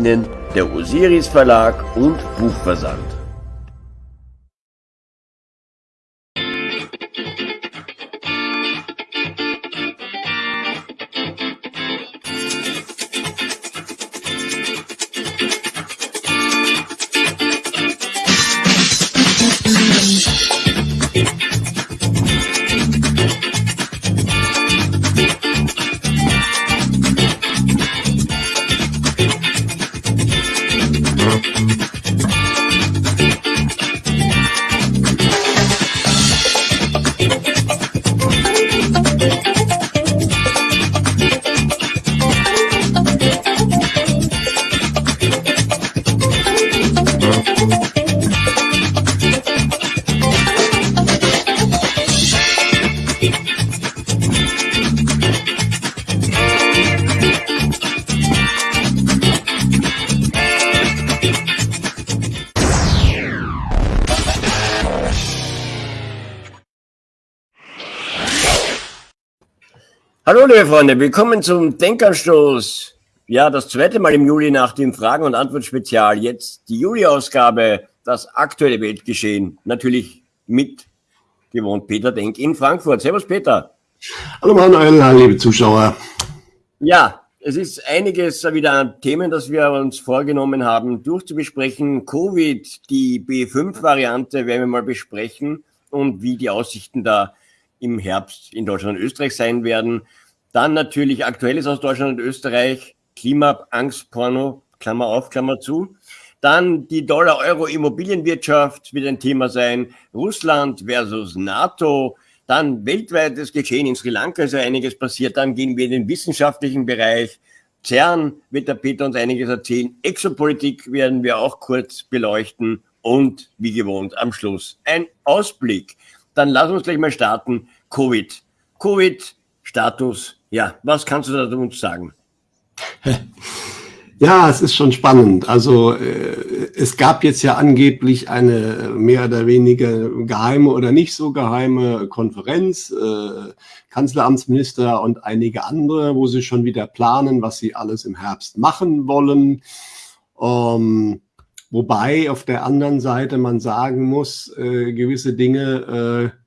Ihnen der Osiris Verlag und Buchversand. Freunde, willkommen zum Denkanstoß. Ja, das zweite Mal im Juli nach dem Fragen- und Antwort-Spezial. Jetzt die Juli-Ausgabe, das aktuelle Weltgeschehen. Natürlich mit gewohnt Peter Denk in Frankfurt. Servus Peter. Hallo Manuel, liebe Zuschauer. Ja, es ist einiges wieder an Themen, das wir uns vorgenommen haben, durchzubesprechen. Covid, die B5-Variante werden wir mal besprechen und wie die Aussichten da im Herbst in Deutschland und Österreich sein werden. Dann natürlich Aktuelles aus Deutschland und Österreich, Klimaangstporno, Klammer auf, Klammer zu. Dann die Dollar-Euro-Immobilienwirtschaft wird ein Thema sein. Russland versus NATO. Dann weltweites Geschehen in Sri Lanka ist ja einiges passiert. Dann gehen wir in den wissenschaftlichen Bereich. CERN wird der Peter uns einiges erzählen. Exopolitik werden wir auch kurz beleuchten. Und wie gewohnt am Schluss ein Ausblick. Dann lass uns gleich mal starten. Covid. Covid-Status ja, was kannst du da uns sagen? Ja, es ist schon spannend. Also äh, es gab jetzt ja angeblich eine mehr oder weniger geheime oder nicht so geheime Konferenz, äh, Kanzleramtsminister und einige andere, wo sie schon wieder planen, was sie alles im Herbst machen wollen. Ähm, wobei auf der anderen Seite man sagen muss, äh, gewisse Dinge äh,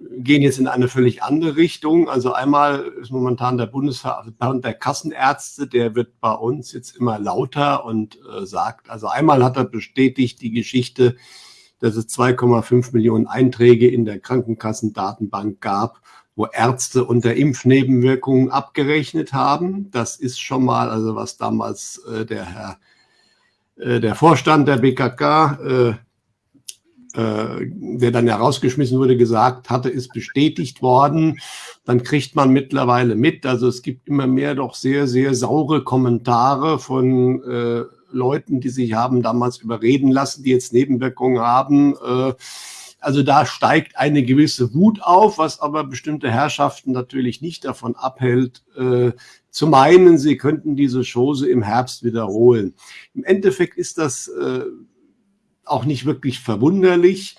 gehen jetzt in eine völlig andere Richtung. Also einmal ist momentan der Bundesverband der Kassenärzte, der wird bei uns jetzt immer lauter und äh, sagt, also einmal hat er bestätigt die Geschichte, dass es 2,5 Millionen Einträge in der Krankenkassendatenbank gab, wo Ärzte unter Impfnebenwirkungen abgerechnet haben. Das ist schon mal, also was damals äh, der Herr, äh, der Vorstand der BKK äh, der dann herausgeschmissen wurde, gesagt hatte, ist bestätigt worden. Dann kriegt man mittlerweile mit. Also es gibt immer mehr doch sehr, sehr saure Kommentare von äh, Leuten, die sich haben damals überreden lassen, die jetzt Nebenwirkungen haben. Äh, also da steigt eine gewisse Wut auf, was aber bestimmte Herrschaften natürlich nicht davon abhält, äh, zu meinen, sie könnten diese Chose im Herbst wiederholen. Im Endeffekt ist das äh, auch nicht wirklich verwunderlich.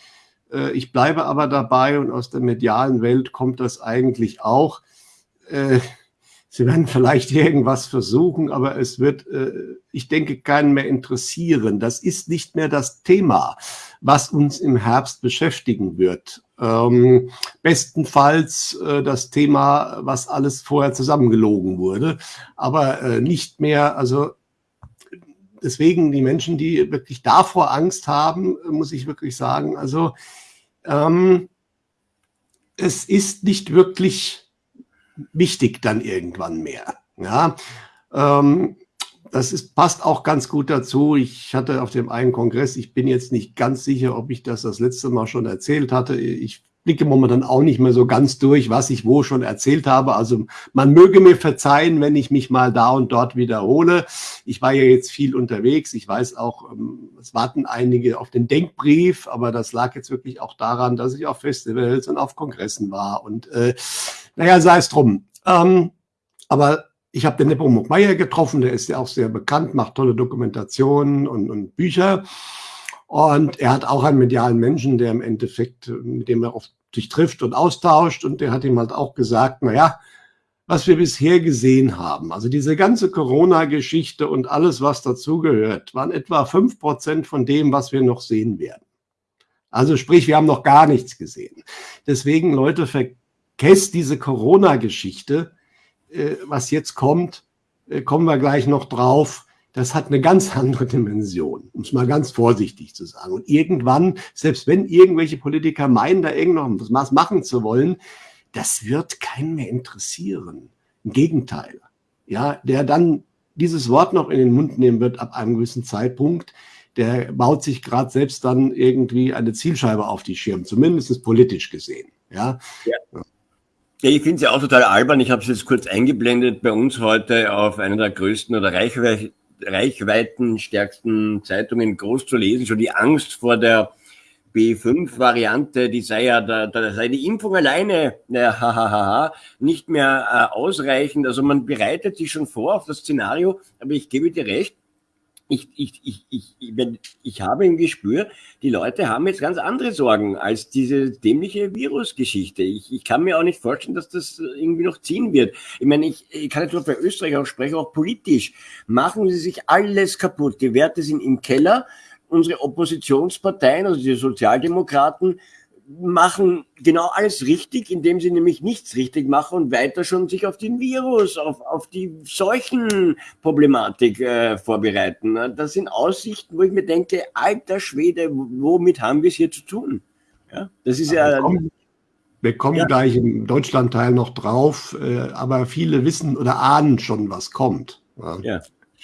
Äh, ich bleibe aber dabei und aus der medialen Welt kommt das eigentlich auch. Äh, Sie werden vielleicht irgendwas versuchen, aber es wird, äh, ich denke, keinen mehr interessieren. Das ist nicht mehr das Thema, was uns im Herbst beschäftigen wird. Ähm, bestenfalls das Thema, was alles vorher zusammengelogen wurde, aber nicht mehr, also deswegen die Menschen, die wirklich davor Angst haben, muss ich wirklich sagen, also ähm, es ist nicht wirklich wichtig dann irgendwann mehr. Ja, ähm, das ist, passt auch ganz gut dazu. Ich hatte auf dem einen Kongress, ich bin jetzt nicht ganz sicher, ob ich das das letzte Mal schon erzählt hatte. Ich blicke momentan auch nicht mehr so ganz durch, was ich wo schon erzählt habe. Also man möge mir verzeihen, wenn ich mich mal da und dort wiederhole. Ich war ja jetzt viel unterwegs. Ich weiß auch, ähm, es warten einige auf den Denkbrief, aber das lag jetzt wirklich auch daran, dass ich auf Festivals und auf Kongressen war. Und äh, naja, sei es drum. Ähm, aber ich habe den Nepomuk Meyer getroffen, der ist ja auch sehr bekannt, macht tolle Dokumentationen und, und Bücher. Und er hat auch einen medialen Menschen, der im Endeffekt, mit dem er oft sich trifft und austauscht. Und der hat ihm halt auch gesagt, na ja, was wir bisher gesehen haben, also diese ganze Corona-Geschichte und alles, was dazugehört, waren etwa fünf Prozent von dem, was wir noch sehen werden. Also sprich, wir haben noch gar nichts gesehen. Deswegen, Leute, vergesst diese Corona-Geschichte. Äh, was jetzt kommt, äh, kommen wir gleich noch drauf. Das hat eine ganz andere Dimension, um es mal ganz vorsichtig zu sagen. Und irgendwann, selbst wenn irgendwelche Politiker meinen, da irgendwas machen zu wollen, das wird keinen mehr interessieren. Im Gegenteil. Ja, der dann dieses Wort noch in den Mund nehmen wird ab einem gewissen Zeitpunkt, der baut sich gerade selbst dann irgendwie eine Zielscheibe auf die Schirm, zumindest politisch gesehen. Ja. ja. Ja, ich finde es ja auch total albern. Ich habe es jetzt kurz eingeblendet bei uns heute auf einer der größten oder reichwe reichweitenstärksten Zeitungen groß zu lesen. Schon die Angst vor der B5-Variante, die sei ja, da, da sei die Impfung alleine, naja, hahaha, nicht mehr äh, ausreichend. Also man bereitet sich schon vor auf das Szenario, aber ich gebe dir recht, ich, ich, ich, ich, ich, ich habe im Gespür, die Leute haben jetzt ganz andere Sorgen als diese dämliche Virusgeschichte. Ich, ich kann mir auch nicht vorstellen, dass das irgendwie noch ziehen wird. Ich meine, ich, ich kann jetzt nur für Österreich auch sprechen, auch politisch. Machen sie sich alles kaputt. Die Werte sind im Keller unsere Oppositionsparteien, also die Sozialdemokraten, machen genau alles richtig, indem sie nämlich nichts richtig machen und weiter schon sich auf den Virus, auf, auf die Seuchenproblematik äh, vorbereiten. Das sind Aussichten, wo ich mir denke, alter Schwede, womit haben wir es hier zu tun? Ja, das ist ja. Wir kommen, wir kommen ja. gleich im Deutschlandteil noch drauf, äh, aber viele wissen oder ahnen schon, was kommt. Ja. ja.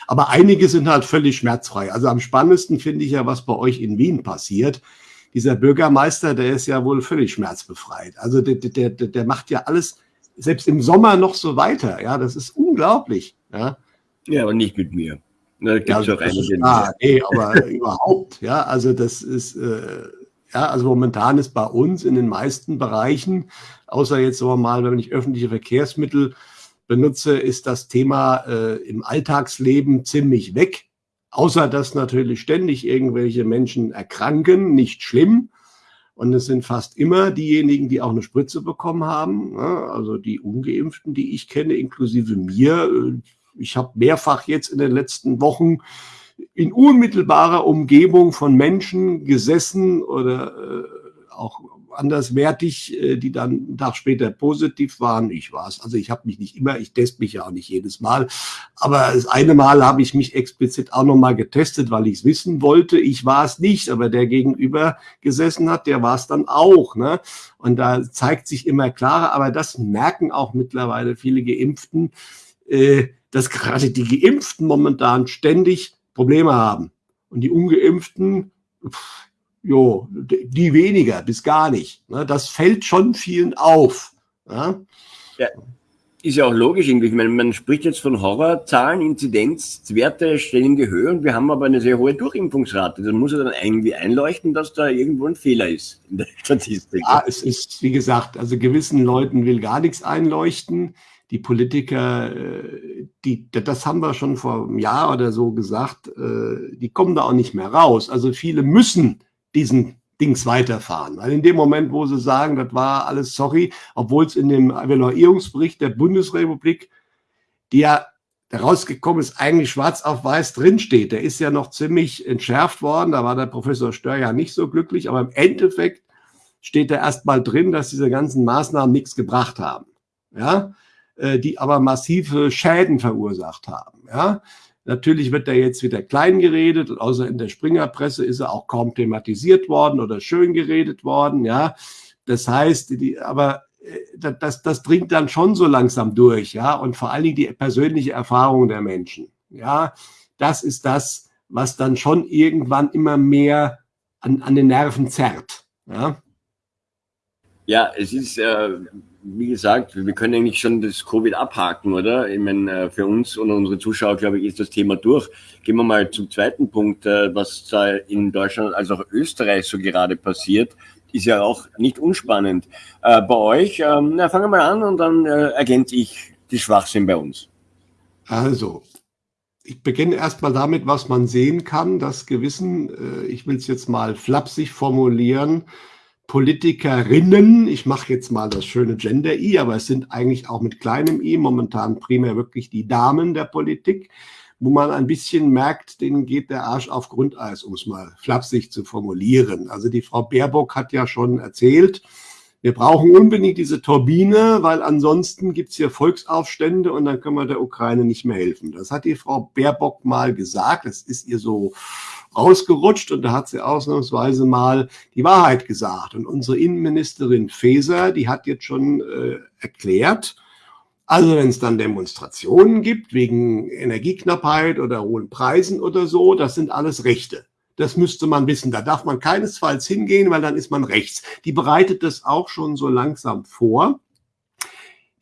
Aber einige sind halt völlig schmerzfrei. Also am spannendsten finde ich ja, was bei euch in Wien passiert. Dieser Bürgermeister, der ist ja wohl völlig schmerzbefreit. Also der, der, der, macht ja alles, selbst im Sommer noch so weiter. Ja, das ist unglaublich. Ja, ja aber nicht mit mir. Da ja, auch einige. Ah, nee, aber überhaupt. Ja, also das ist, äh, ja, also momentan ist bei uns in den meisten Bereichen, außer jetzt wir mal, wenn ich öffentliche Verkehrsmittel benutze, ist das Thema äh, im Alltagsleben ziemlich weg. Außer dass natürlich ständig irgendwelche Menschen erkranken, nicht schlimm. Und es sind fast immer diejenigen, die auch eine Spritze bekommen haben. Ne? Also die ungeimpften, die ich kenne, inklusive mir. Ich habe mehrfach jetzt in den letzten Wochen in unmittelbarer Umgebung von Menschen gesessen oder äh, auch anderswertig, äh, die dann einen Tag später positiv waren. Ich war es. Also ich habe mich nicht immer, ich teste mich ja auch nicht jedes Mal. Aber das eine Mal habe ich mich explizit auch nochmal getestet, weil ich es wissen wollte. Ich war es nicht, aber der gegenüber gesessen hat, der war es dann auch. Ne? Und da zeigt sich immer klarer, aber das merken auch mittlerweile viele Geimpften, äh, dass gerade die Geimpften momentan ständig Probleme haben. Und die Ungeimpften, pff, jo, die weniger bis gar nicht. Ne? Das fällt schon vielen auf. Ja? ja? ist ja auch logisch irgendwie. Ich meine, man spricht jetzt von Horrorzahlen, Inzidenzwerte stellen in die Höhe und wir haben aber eine sehr hohe Durchimpfungsrate. Das muss ja dann irgendwie einleuchten, dass da irgendwo ein Fehler ist in der Statistik. Ja, es ist, wie gesagt, also gewissen Leuten will gar nichts einleuchten. Die Politiker, äh, die, das haben wir schon vor einem Jahr oder so gesagt, äh, die kommen da auch nicht mehr raus. Also viele müssen diesen Dings weiterfahren. Weil in dem Moment, wo sie sagen, das war alles sorry, obwohl es in dem Evaluierungsbericht der Bundesrepublik, die ja rausgekommen ist, eigentlich schwarz auf weiß drinsteht. Der ist ja noch ziemlich entschärft worden. Da war der Professor Stör ja nicht so glücklich, aber im Endeffekt steht da erstmal drin, dass diese ganzen Maßnahmen nichts gebracht haben. Ja, äh, die aber massive Schäden verursacht haben. Ja, Natürlich wird er jetzt wieder klein geredet, außer in der Springerpresse ist er auch kaum thematisiert worden oder schön geredet worden, ja. Das heißt, die, aber äh, das, das dringt dann schon so langsam durch, ja, und vor allen Dingen die persönliche Erfahrung der Menschen, ja. Das ist das, was dann schon irgendwann immer mehr an, an den Nerven zerrt, ja. Ja, es ist, äh, wie gesagt, wir können eigentlich schon das Covid abhaken, oder? Ich meine, äh, für uns und unsere Zuschauer, glaube ich, ist das Thema durch. Gehen wir mal zum zweiten Punkt, äh, was da in Deutschland als auch Österreich so gerade passiert, ist ja auch nicht unspannend. Äh, bei euch, ähm, na, fangen wir mal an und dann ergänze ich die Schwachsinn bei uns. Also, ich beginne erstmal damit, was man sehen kann, dass gewissen, ich will es jetzt mal flapsig formulieren, Politikerinnen, ich mache jetzt mal das schöne Gender-I, aber es sind eigentlich auch mit kleinem I momentan primär wirklich die Damen der Politik, wo man ein bisschen merkt, denen geht der Arsch auf Grundeis, um es mal flapsig zu formulieren. Also die Frau Baerbock hat ja schon erzählt, wir brauchen unbedingt diese Turbine, weil ansonsten gibt es hier Volksaufstände und dann können wir der Ukraine nicht mehr helfen. Das hat die Frau Baerbock mal gesagt. Das ist ihr so rausgerutscht und da hat sie ausnahmsweise mal die Wahrheit gesagt. Und unsere Innenministerin Faeser, die hat jetzt schon äh, erklärt, also wenn es dann Demonstrationen gibt wegen Energieknappheit oder hohen Preisen oder so, das sind alles Rechte. Das müsste man wissen. Da darf man keinesfalls hingehen, weil dann ist man rechts. Die bereitet das auch schon so langsam vor.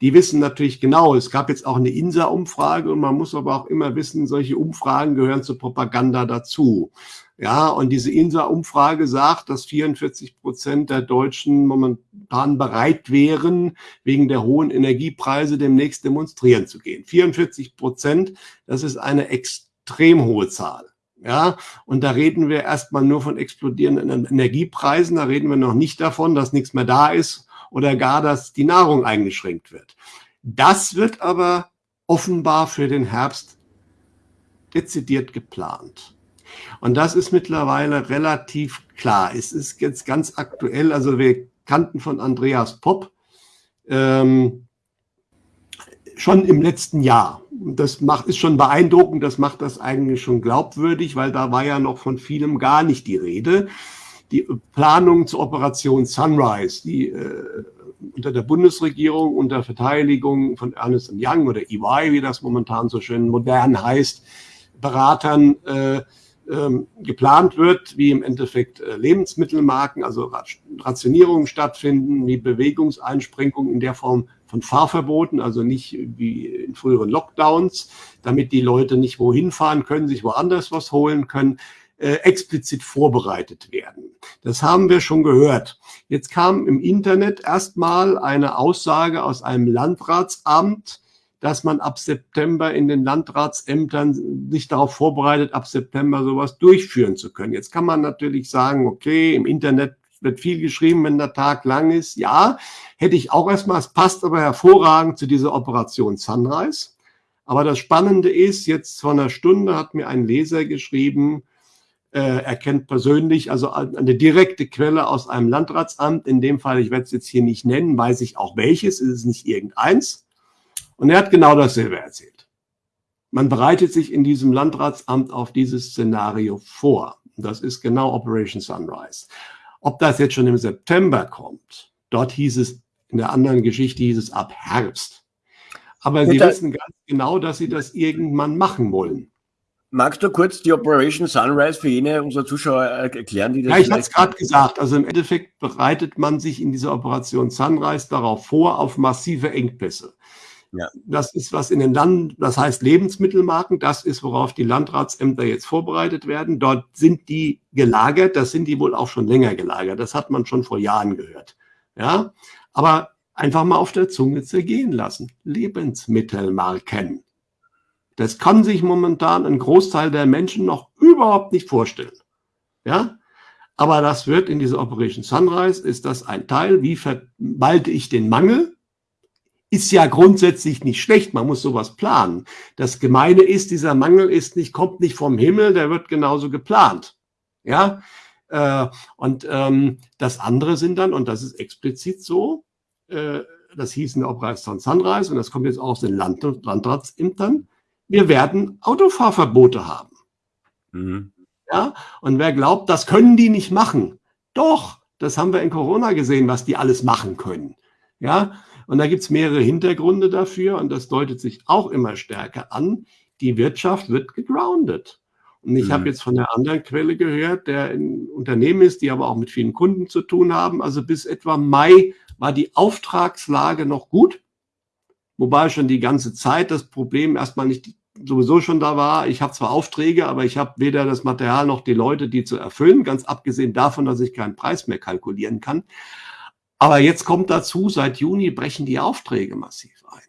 Die wissen natürlich genau, es gab jetzt auch eine INSA-Umfrage und man muss aber auch immer wissen, solche Umfragen gehören zur Propaganda dazu. Ja, und diese INSA-Umfrage sagt, dass 44 Prozent der Deutschen momentan bereit wären, wegen der hohen Energiepreise demnächst demonstrieren zu gehen. 44 Prozent, das ist eine extrem hohe Zahl. Ja, und da reden wir erstmal nur von explodierenden Energiepreisen. Da reden wir noch nicht davon, dass nichts mehr da ist oder gar, dass die Nahrung eingeschränkt wird. Das wird aber offenbar für den Herbst dezidiert geplant. Und das ist mittlerweile relativ klar. Es ist jetzt ganz aktuell, also wir kannten von Andreas Popp ähm, schon im letzten Jahr das macht, ist schon beeindruckend, das macht das eigentlich schon glaubwürdig, weil da war ja noch von vielem gar nicht die Rede. Die Planung zur Operation Sunrise, die äh, unter der Bundesregierung, unter Verteidigung von Ernest Young oder EY, wie das momentan so schön modern heißt, Beratern äh, ähm, geplant wird, wie im Endeffekt äh, Lebensmittelmarken, also Rationierungen stattfinden, wie Bewegungseinschränkungen in der Form von Fahrverboten, also nicht wie in früheren Lockdowns, damit die Leute nicht wohin fahren können, sich woanders was holen können, äh, explizit vorbereitet werden. Das haben wir schon gehört. Jetzt kam im Internet erstmal eine Aussage aus einem Landratsamt, dass man ab September in den Landratsämtern sich darauf vorbereitet, ab September sowas durchführen zu können. Jetzt kann man natürlich sagen, okay, im Internet wird viel geschrieben, wenn der Tag lang ist. Ja, hätte ich auch erstmal, es passt aber hervorragend zu dieser Operation Sunrise. Aber das Spannende ist, jetzt vor einer Stunde hat mir ein Leser geschrieben, äh, er kennt persönlich, also eine direkte Quelle aus einem Landratsamt, in dem Fall, ich werde es jetzt hier nicht nennen, weiß ich auch welches, ist es nicht irgendeins. Und er hat genau dasselbe erzählt. Man bereitet sich in diesem Landratsamt auf dieses Szenario vor. Das ist genau Operation Sunrise. Ob das jetzt schon im September kommt, dort hieß es, in der anderen Geschichte hieß es ab Herbst. Aber Gut, Sie wissen ganz genau, dass Sie das irgendwann machen wollen. Magst du kurz die Operation Sunrise für jene unserer Zuschauer erklären, die das Ja, ich habe es gerade gesagt. Also im Endeffekt bereitet man sich in dieser Operation Sunrise darauf vor, auf massive Engpässe. Ja. Das ist was in den Land, das heißt Lebensmittelmarken, das ist, worauf die Landratsämter jetzt vorbereitet werden. Dort sind die gelagert, das sind die wohl auch schon länger gelagert. Das hat man schon vor Jahren gehört. Ja, aber einfach mal auf der Zunge zergehen lassen. Lebensmittelmarken. Das kann sich momentan ein Großteil der Menschen noch überhaupt nicht vorstellen. Ja, aber das wird in dieser Operation Sunrise, ist das ein Teil, wie verwalte ich den Mangel? ist ja grundsätzlich nicht schlecht. Man muss sowas planen. Das Gemeine ist, dieser Mangel ist nicht, kommt nicht vom Himmel, der wird genauso geplant. Ja, äh, und ähm, das andere sind dann, und das ist explizit so, äh, das hieß in der Operation Sunrise, und das kommt jetzt auch aus den Land Landratsämtern, wir werden Autofahrverbote haben. Mhm. Ja, und wer glaubt, das können die nicht machen, doch, das haben wir in Corona gesehen, was die alles machen können. Ja, und da gibt es mehrere Hintergründe dafür und das deutet sich auch immer stärker an. Die Wirtschaft wird gegroundet. Und ich mhm. habe jetzt von der anderen Quelle gehört, der ein Unternehmen ist, die aber auch mit vielen Kunden zu tun haben. Also bis etwa Mai war die Auftragslage noch gut, wobei schon die ganze Zeit das Problem erstmal nicht sowieso schon da war. Ich habe zwar Aufträge, aber ich habe weder das Material noch die Leute, die zu erfüllen, ganz abgesehen davon, dass ich keinen Preis mehr kalkulieren kann. Aber jetzt kommt dazu, seit Juni brechen die Aufträge massiv ein.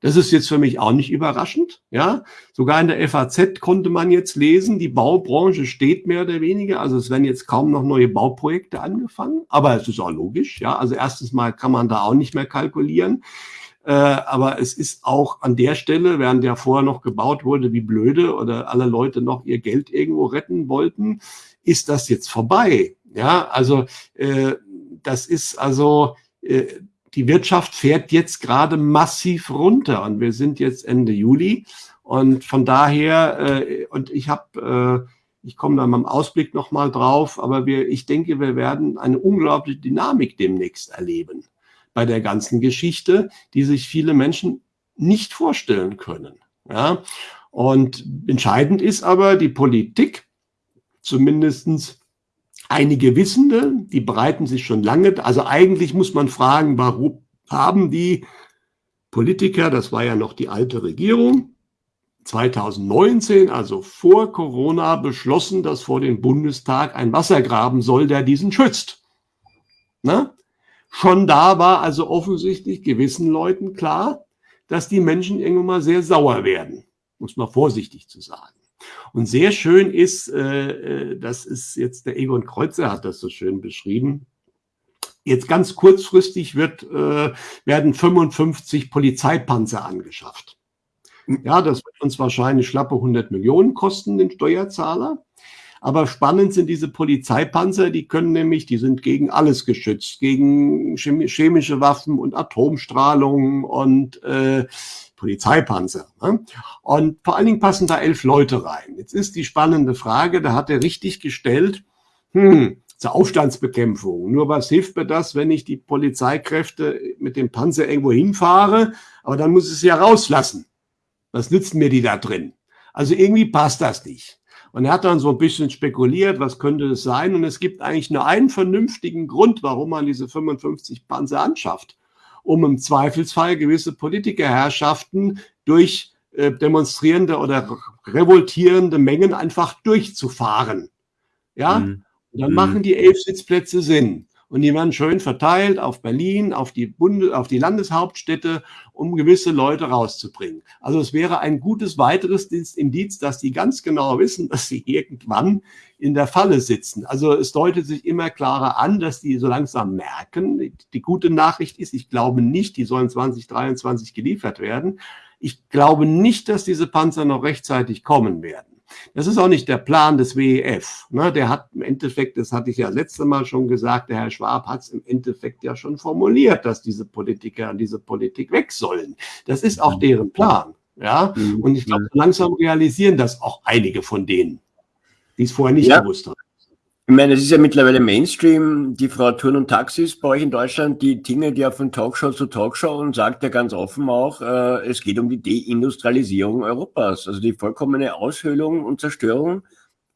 Das ist jetzt für mich auch nicht überraschend. Ja, sogar in der FAZ konnte man jetzt lesen, die Baubranche steht mehr oder weniger. Also es werden jetzt kaum noch neue Bauprojekte angefangen. Aber es ist auch logisch. Ja, also erstens mal kann man da auch nicht mehr kalkulieren. Äh, aber es ist auch an der Stelle, während ja vorher noch gebaut wurde wie blöde oder alle Leute noch ihr Geld irgendwo retten wollten, ist das jetzt vorbei. Ja, also äh, das ist also äh, die Wirtschaft fährt jetzt gerade massiv runter und wir sind jetzt Ende Juli und von daher äh, und ich habe äh, ich komme da mal im Ausblick noch mal drauf, aber wir, ich denke, wir werden eine unglaubliche Dynamik demnächst erleben bei der ganzen Geschichte, die sich viele Menschen nicht vorstellen können. Ja? Und entscheidend ist aber die Politik, zumindestens einige Wissende, die bereiten sich schon lange. Also eigentlich muss man fragen, warum haben die Politiker, das war ja noch die alte Regierung, 2019, also vor Corona, beschlossen, dass vor dem Bundestag ein Wasser graben soll, der diesen schützt. Na? Schon da war also offensichtlich gewissen Leuten klar, dass die Menschen irgendwann mal sehr sauer werden, muss man vorsichtig zu sagen. Und sehr schön ist, äh, äh, das ist jetzt der Egon Kreuzer hat das so schön beschrieben. Jetzt ganz kurzfristig wird, äh, werden 55 Polizeipanzer angeschafft. Ja, das wird uns wahrscheinlich schlappe 100 Millionen kosten, den Steuerzahler. Aber spannend sind diese Polizeipanzer, die können nämlich, die sind gegen alles geschützt, gegen chemische Waffen und Atomstrahlung und äh, Polizeipanzer. Ne? Und vor allen Dingen passen da elf Leute rein. Jetzt ist die spannende Frage, da hat er richtig gestellt, hm, zur Aufstandsbekämpfung. Nur was hilft mir das, wenn ich die Polizeikräfte mit dem Panzer irgendwo hinfahre, aber dann muss ich sie ja rauslassen. Was nützen mir die da drin? Also irgendwie passt das nicht. Und er hat dann so ein bisschen spekuliert, was könnte es sein? Und es gibt eigentlich nur einen vernünftigen Grund, warum man diese 55 Panzer anschafft, um im Zweifelsfall gewisse Politikerherrschaften durch äh, demonstrierende oder revoltierende Mengen einfach durchzufahren. Ja, mhm. dann mhm. machen die elf Sitzplätze Sinn und die werden schön verteilt auf Berlin, auf die, Bunde, auf die Landeshauptstädte, um gewisse Leute rauszubringen. Also es wäre ein gutes weiteres Indiz, dass die ganz genau wissen, dass sie irgendwann in der Falle sitzen. Also es deutet sich immer klarer an, dass die so langsam merken. Die gute Nachricht ist, ich glaube nicht, die sollen 2023 geliefert werden. Ich glaube nicht, dass diese Panzer noch rechtzeitig kommen werden. Das ist auch nicht der Plan des WEF. Ne? Der hat im Endeffekt, das hatte ich ja letzte Mal schon gesagt, der Herr Schwab hat es im Endeffekt ja schon formuliert, dass diese Politiker und diese Politik weg sollen. Das ist auch deren Plan. Ja, mhm. und ich glaube, langsam realisieren das auch einige von denen, die es vorher nicht ja. gewusst haben. Ich meine, es ist ja mittlerweile Mainstream, die Frau Turn und Taxis bei euch in Deutschland, die tingelt ja von Talkshow zu Talkshow und sagt ja ganz offen auch, äh, es geht um die Deindustrialisierung Europas, also die vollkommene Aushöhlung und Zerstörung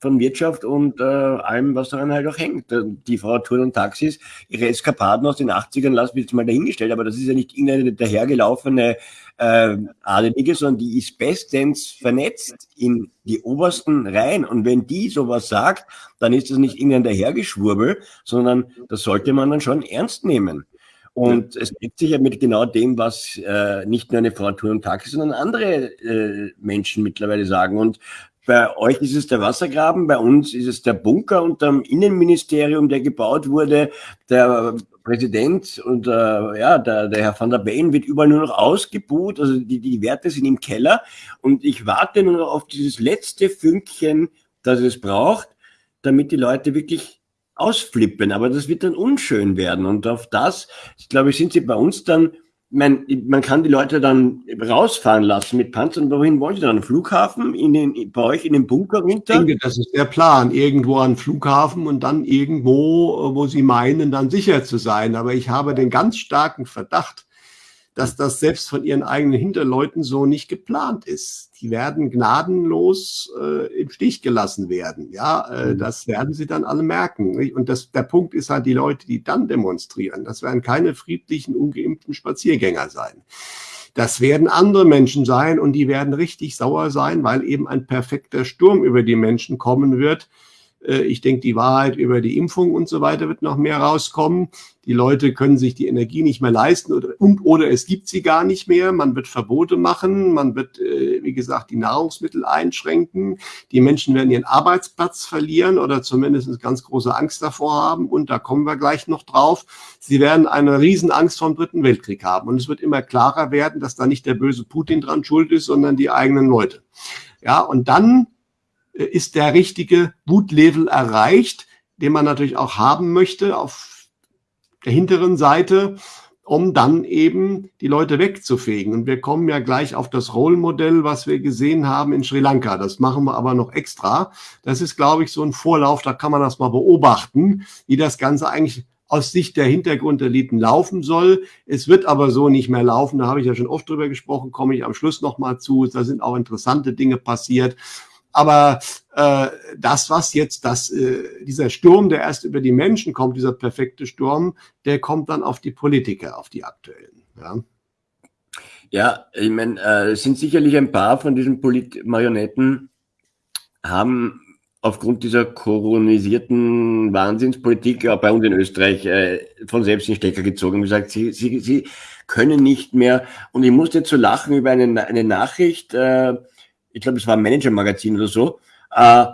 von Wirtschaft und äh, allem, was daran halt auch hängt. Äh, die Frau Touren und Taxis, ihre Eskapaden aus den 80ern lassen wir jetzt mal dahingestellt, aber das ist ja nicht irgendeine dahergelaufene äh, Adelige, sondern die ist bestens vernetzt in die obersten Reihen. Und wenn die sowas sagt, dann ist das nicht irgendein dahergeschwurbel, sondern das sollte man dann schon ernst nehmen. Und es deckt sich ja mit genau dem, was äh, nicht nur eine Frau Tour und Taxi, sondern andere äh, Menschen mittlerweile sagen. Und bei euch ist es der Wassergraben, bei uns ist es der Bunker unterm Innenministerium, der gebaut wurde. Der Präsident und äh, ja, der, der Herr van der Bellen wird überall nur noch ausgebuht. Also die, die Werte sind im Keller. Und ich warte nur noch auf dieses letzte Fünkchen, das es braucht, damit die Leute wirklich ausflippen. Aber das wird dann unschön werden. Und auf das, ich glaube, sind sie bei uns dann man, man kann die Leute dann rausfahren lassen mit Panzern. Wohin wollen sie dann? Flughafen? In den, bei euch in den Bunker runter? Ich denke, das ist der Plan. Irgendwo an Flughafen und dann irgendwo, wo sie meinen, dann sicher zu sein. Aber ich habe den ganz starken Verdacht, dass das selbst von ihren eigenen Hinterleuten so nicht geplant ist. Die werden gnadenlos äh, im Stich gelassen werden. Ja, äh, mhm. das werden sie dann alle merken. Nicht? Und das, der Punkt ist halt die Leute, die dann demonstrieren. Das werden keine friedlichen, ungeimpften Spaziergänger sein. Das werden andere Menschen sein und die werden richtig sauer sein, weil eben ein perfekter Sturm über die Menschen kommen wird, ich denke, die Wahrheit über die Impfung und so weiter wird noch mehr rauskommen. Die Leute können sich die Energie nicht mehr leisten oder, und, oder es gibt sie gar nicht mehr. Man wird Verbote machen. Man wird, äh, wie gesagt, die Nahrungsmittel einschränken. Die Menschen werden ihren Arbeitsplatz verlieren oder zumindest ganz große Angst davor haben. Und da kommen wir gleich noch drauf. Sie werden eine Riesenangst vor dem Dritten Weltkrieg haben. Und es wird immer klarer werden, dass da nicht der böse Putin dran schuld ist, sondern die eigenen Leute. Ja, und dann äh, ist der richtige Wutlevel erreicht, den man natürlich auch haben möchte auf der hinteren Seite, um dann eben die Leute wegzufegen. Und wir kommen ja gleich auf das Rollmodell, was wir gesehen haben in Sri Lanka. Das machen wir aber noch extra. Das ist, glaube ich, so ein Vorlauf, da kann man das mal beobachten, wie das Ganze eigentlich aus Sicht der Hintergrundeliten laufen soll. Es wird aber so nicht mehr laufen. Da habe ich ja schon oft drüber gesprochen, komme ich am Schluss nochmal zu. Da sind auch interessante Dinge passiert. Aber äh, das, was jetzt, das, äh, dieser Sturm, der erst über die Menschen kommt, dieser perfekte Sturm, der kommt dann auf die Politiker, auf die aktuellen. Ja, ja ich meine, äh, es sind sicherlich ein paar von diesen Polit Marionetten, haben aufgrund dieser koronisierten Wahnsinnspolitik auch bei uns in Österreich äh, von selbst in Stecker gezogen und gesagt, sie, sie, sie können nicht mehr. Und ich musste jetzt so lachen über eine, eine Nachricht, äh, ich glaube, es war ein Manager-Magazin oder so, äh,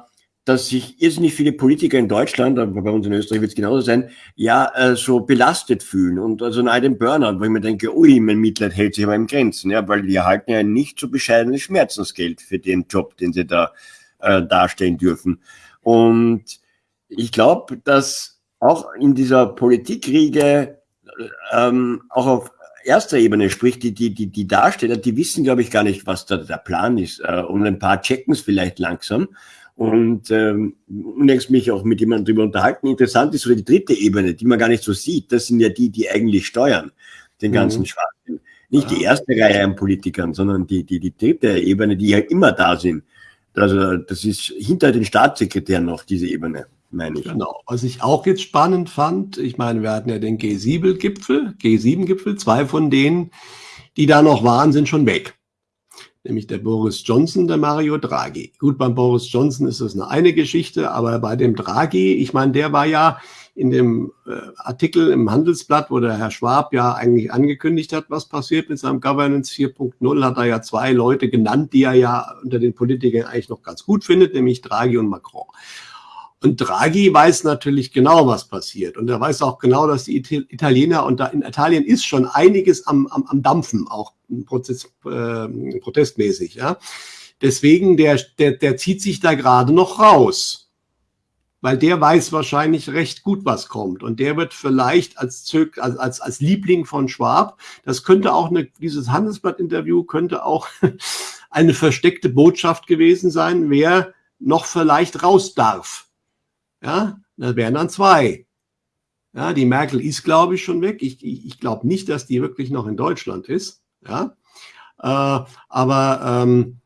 dass sich irrsinnig viele Politiker in Deutschland, aber bei uns in Österreich wird es genauso sein, ja, äh, so belastet fühlen und also nahe dem Burnout, wo ich mir denke, ui, mein Mitleid hält sich aber in Grenzen, ja, weil die erhalten ja nicht so bescheidenes Schmerzensgeld für den Job, den sie da äh, darstellen dürfen. Und ich glaube, dass auch in dieser Politikriege ähm, auch auf erster Ebene, sprich die, die, die, die Darsteller, die wissen, glaube ich, gar nicht, was da der Plan ist. Äh, und ein paar checken es vielleicht langsam. Und ähm, unlängst mich auch mit jemandem darüber unterhalten. Interessant ist so die dritte Ebene, die man gar nicht so sieht. Das sind ja die, die eigentlich steuern, den ganzen mhm. Schwachsinn. Nicht die erste Reihe an Politikern, sondern die, die, die dritte Ebene, die ja immer da sind. Also das ist hinter den Staatssekretären noch diese Ebene meine ich. Genau. Was ich auch jetzt spannend fand, ich meine, wir hatten ja den G7-Gipfel, G7-Gipfel, zwei von denen, die da noch waren, sind schon weg. Nämlich der Boris Johnson, der Mario Draghi. Gut, beim Boris Johnson ist das eine eine Geschichte, aber bei dem Draghi, ich meine, der war ja in dem äh, Artikel im Handelsblatt, wo der Herr Schwab ja eigentlich angekündigt hat, was passiert mit seinem Governance 4.0, hat er ja zwei Leute genannt, die er ja unter den Politikern eigentlich noch ganz gut findet, nämlich Draghi und Macron. Und Draghi weiß natürlich genau, was passiert. Und er weiß auch genau, dass die Italiener, und da in Italien ist schon einiges am, am, am Dampfen, auch Prozess, äh, protestmäßig. Ja. Deswegen, der, der, der zieht sich da gerade noch raus. Weil der weiß wahrscheinlich recht gut, was kommt. Und der wird vielleicht als, Zög, als, als, als Liebling von Schwab, das könnte auch eine, dieses Handelsblatt-Interview könnte auch eine versteckte Botschaft gewesen sein, wer noch vielleicht raus darf ja, das wären dann zwei. Ja, die Merkel ist, glaube ich, schon weg. Ich, ich, ich glaube nicht, dass die wirklich noch in Deutschland ist. Ja, äh, aber ähm,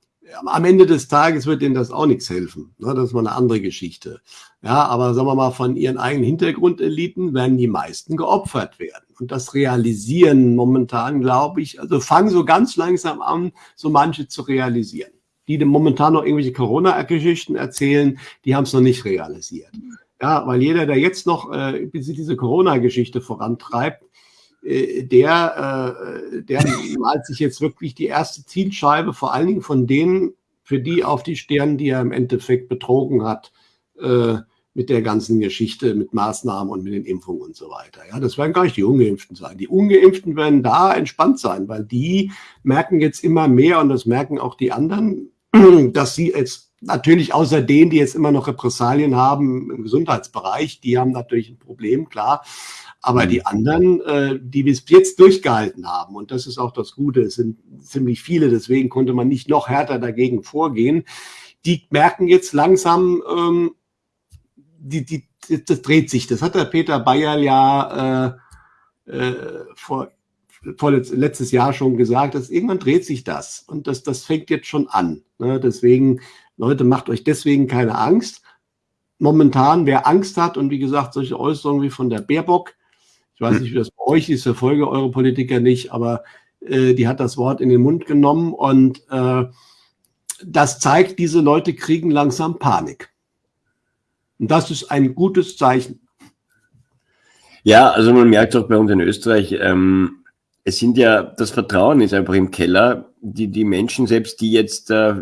am Ende des Tages wird denen das auch nichts helfen. Ne? Das ist mal eine andere Geschichte. Ja, aber sagen wir mal, von ihren eigenen Hintergrundeliten werden die meisten geopfert werden. Und das realisieren momentan, glaube ich, also fangen so ganz langsam an, so manche zu realisieren die momentan noch irgendwelche Corona-Geschichten erzählen, die haben es noch nicht realisiert. Ja, weil jeder, der jetzt noch äh, diese Corona-Geschichte vorantreibt, äh, der, äh, der malt sich jetzt wirklich die erste Zielscheibe, vor allen Dingen von denen, für die auf die Stirn, die er im Endeffekt betrogen hat, äh, mit der ganzen Geschichte, mit Maßnahmen und mit den Impfungen und so weiter. Ja, das werden gar nicht die Ungeimpften sein. Die Ungeimpften werden da entspannt sein, weil die merken jetzt immer mehr und das merken auch die anderen, dass sie jetzt natürlich außer denen, die jetzt immer noch Repressalien haben im Gesundheitsbereich, die haben natürlich ein Problem, klar. Aber die anderen, äh, die bis jetzt durchgehalten haben, und das ist auch das Gute, es sind ziemlich viele, deswegen konnte man nicht noch härter dagegen vorgehen, die merken jetzt langsam, ähm, die, die, das dreht sich. Das hat der Peter Bayer ja äh, äh, vor letztes Jahr schon gesagt, dass irgendwann dreht sich das und das, das fängt jetzt schon an. Ne? Deswegen, Leute, macht euch deswegen keine Angst. Momentan, wer Angst hat und wie gesagt, solche Äußerungen wie von der Baerbock, ich weiß nicht, wie das bei euch ist, verfolge eure Politiker nicht, aber äh, die hat das Wort in den Mund genommen und äh, das zeigt, diese Leute kriegen langsam Panik. Und das ist ein gutes Zeichen. Ja, also man merkt auch bei uns in Österreich, ähm, es sind ja, das Vertrauen ist einfach im Keller. Die, die Menschen selbst, die jetzt äh,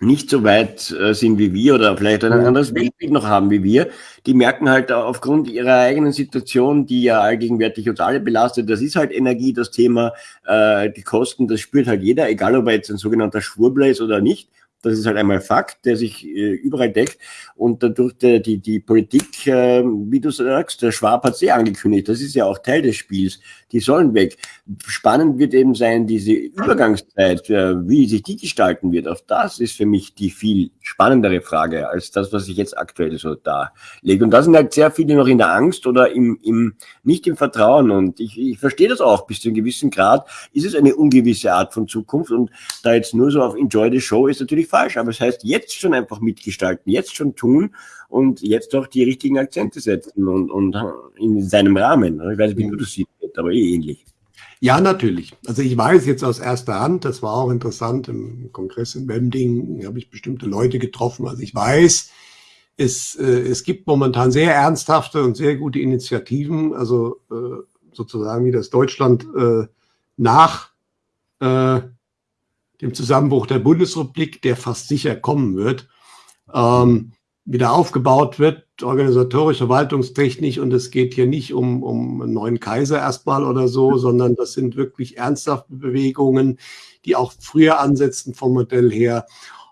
nicht so weit äh, sind wie wir oder vielleicht ein anderes Weltbild noch haben wie wir, die merken halt aufgrund ihrer eigenen Situation, die ja allgegenwärtig uns alle belastet, das ist halt Energie, das Thema, äh, die Kosten, das spürt halt jeder, egal ob er jetzt ein sogenannter Schwurbler ist oder nicht. Das ist halt einmal Fakt, der sich äh, überall deckt. Und dadurch die, die, die Politik, äh, wie du sagst, der Schwab hat sehr angekündigt, das ist ja auch Teil des Spiels, die sollen weg. Spannend wird eben sein, diese Übergangszeit, äh, wie sich die gestalten wird. Auch das ist für mich die viel spannendere Frage als das, was ich jetzt aktuell so da lege. Und da sind halt sehr viele noch in der Angst oder im, im nicht im Vertrauen. Und ich, ich verstehe das auch bis zu einem gewissen Grad. Ist es eine ungewisse Art von Zukunft? Und da jetzt nur so auf Enjoy the Show ist natürlich falsch. Aber es heißt, jetzt schon einfach mitgestalten, jetzt schon tun und jetzt auch die richtigen Akzente setzen und, und in seinem Rahmen. Ich weiß nicht, wie du das siehst, aber eh ähnlich. Ja, natürlich. Also ich weiß jetzt aus erster Hand, das war auch interessant im Kongress in Wemding, habe ich bestimmte Leute getroffen. Also ich weiß, es, äh, es gibt momentan sehr ernsthafte und sehr gute Initiativen, also äh, sozusagen wie das Deutschland äh, nach äh, dem Zusammenbruch der Bundesrepublik, der fast sicher kommen wird, ähm, wieder aufgebaut wird, organisatorisch, verwaltungstechnisch. Und es geht hier nicht um, um einen neuen Kaiser erstmal oder so, sondern das sind wirklich ernsthafte Bewegungen, die auch früher ansetzen vom Modell her.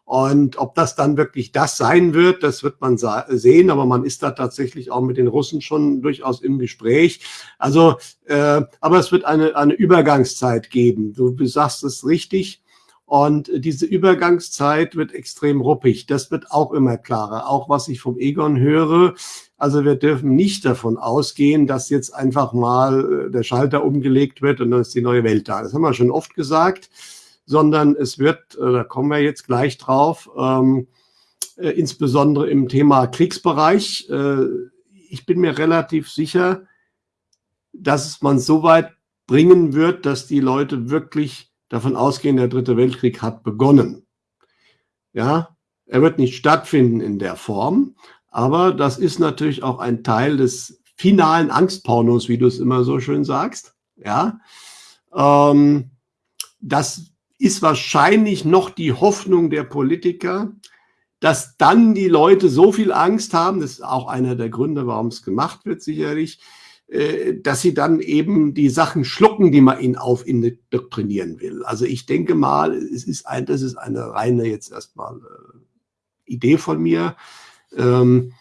Und ob das dann wirklich das sein wird, das wird man sehen. Aber man ist da tatsächlich auch mit den Russen schon durchaus im Gespräch. Also, äh, aber es wird eine, eine Übergangszeit geben. Du sagst es richtig. Und diese Übergangszeit wird extrem ruppig. Das wird auch immer klarer. Auch was ich vom Egon höre. Also wir dürfen nicht davon ausgehen, dass jetzt einfach mal äh, der Schalter umgelegt wird und dann ist die neue Welt da. Das haben wir schon oft gesagt. Sondern es wird, äh, da kommen wir jetzt gleich drauf, ähm, äh, insbesondere im Thema Kriegsbereich. Äh, ich bin mir relativ sicher, dass man so weit bringen wird, dass die Leute wirklich davon ausgehen, der dritte Weltkrieg hat begonnen. Ja, er wird nicht stattfinden in der Form, aber das ist natürlich auch ein Teil des finalen Angstpornos, wie du es immer so schön sagst. Ja, ähm, das ist wahrscheinlich noch die Hoffnung der Politiker, dass dann die Leute so viel Angst haben, das ist auch einer der Gründe, warum es gemacht wird, sicherlich, dass sie dann eben die Sachen schlucken, die man ihnen aufindoktrinieren will. Also ich denke mal, es ist ein, das ist eine reine jetzt erstmal äh, Idee von mir, ähm,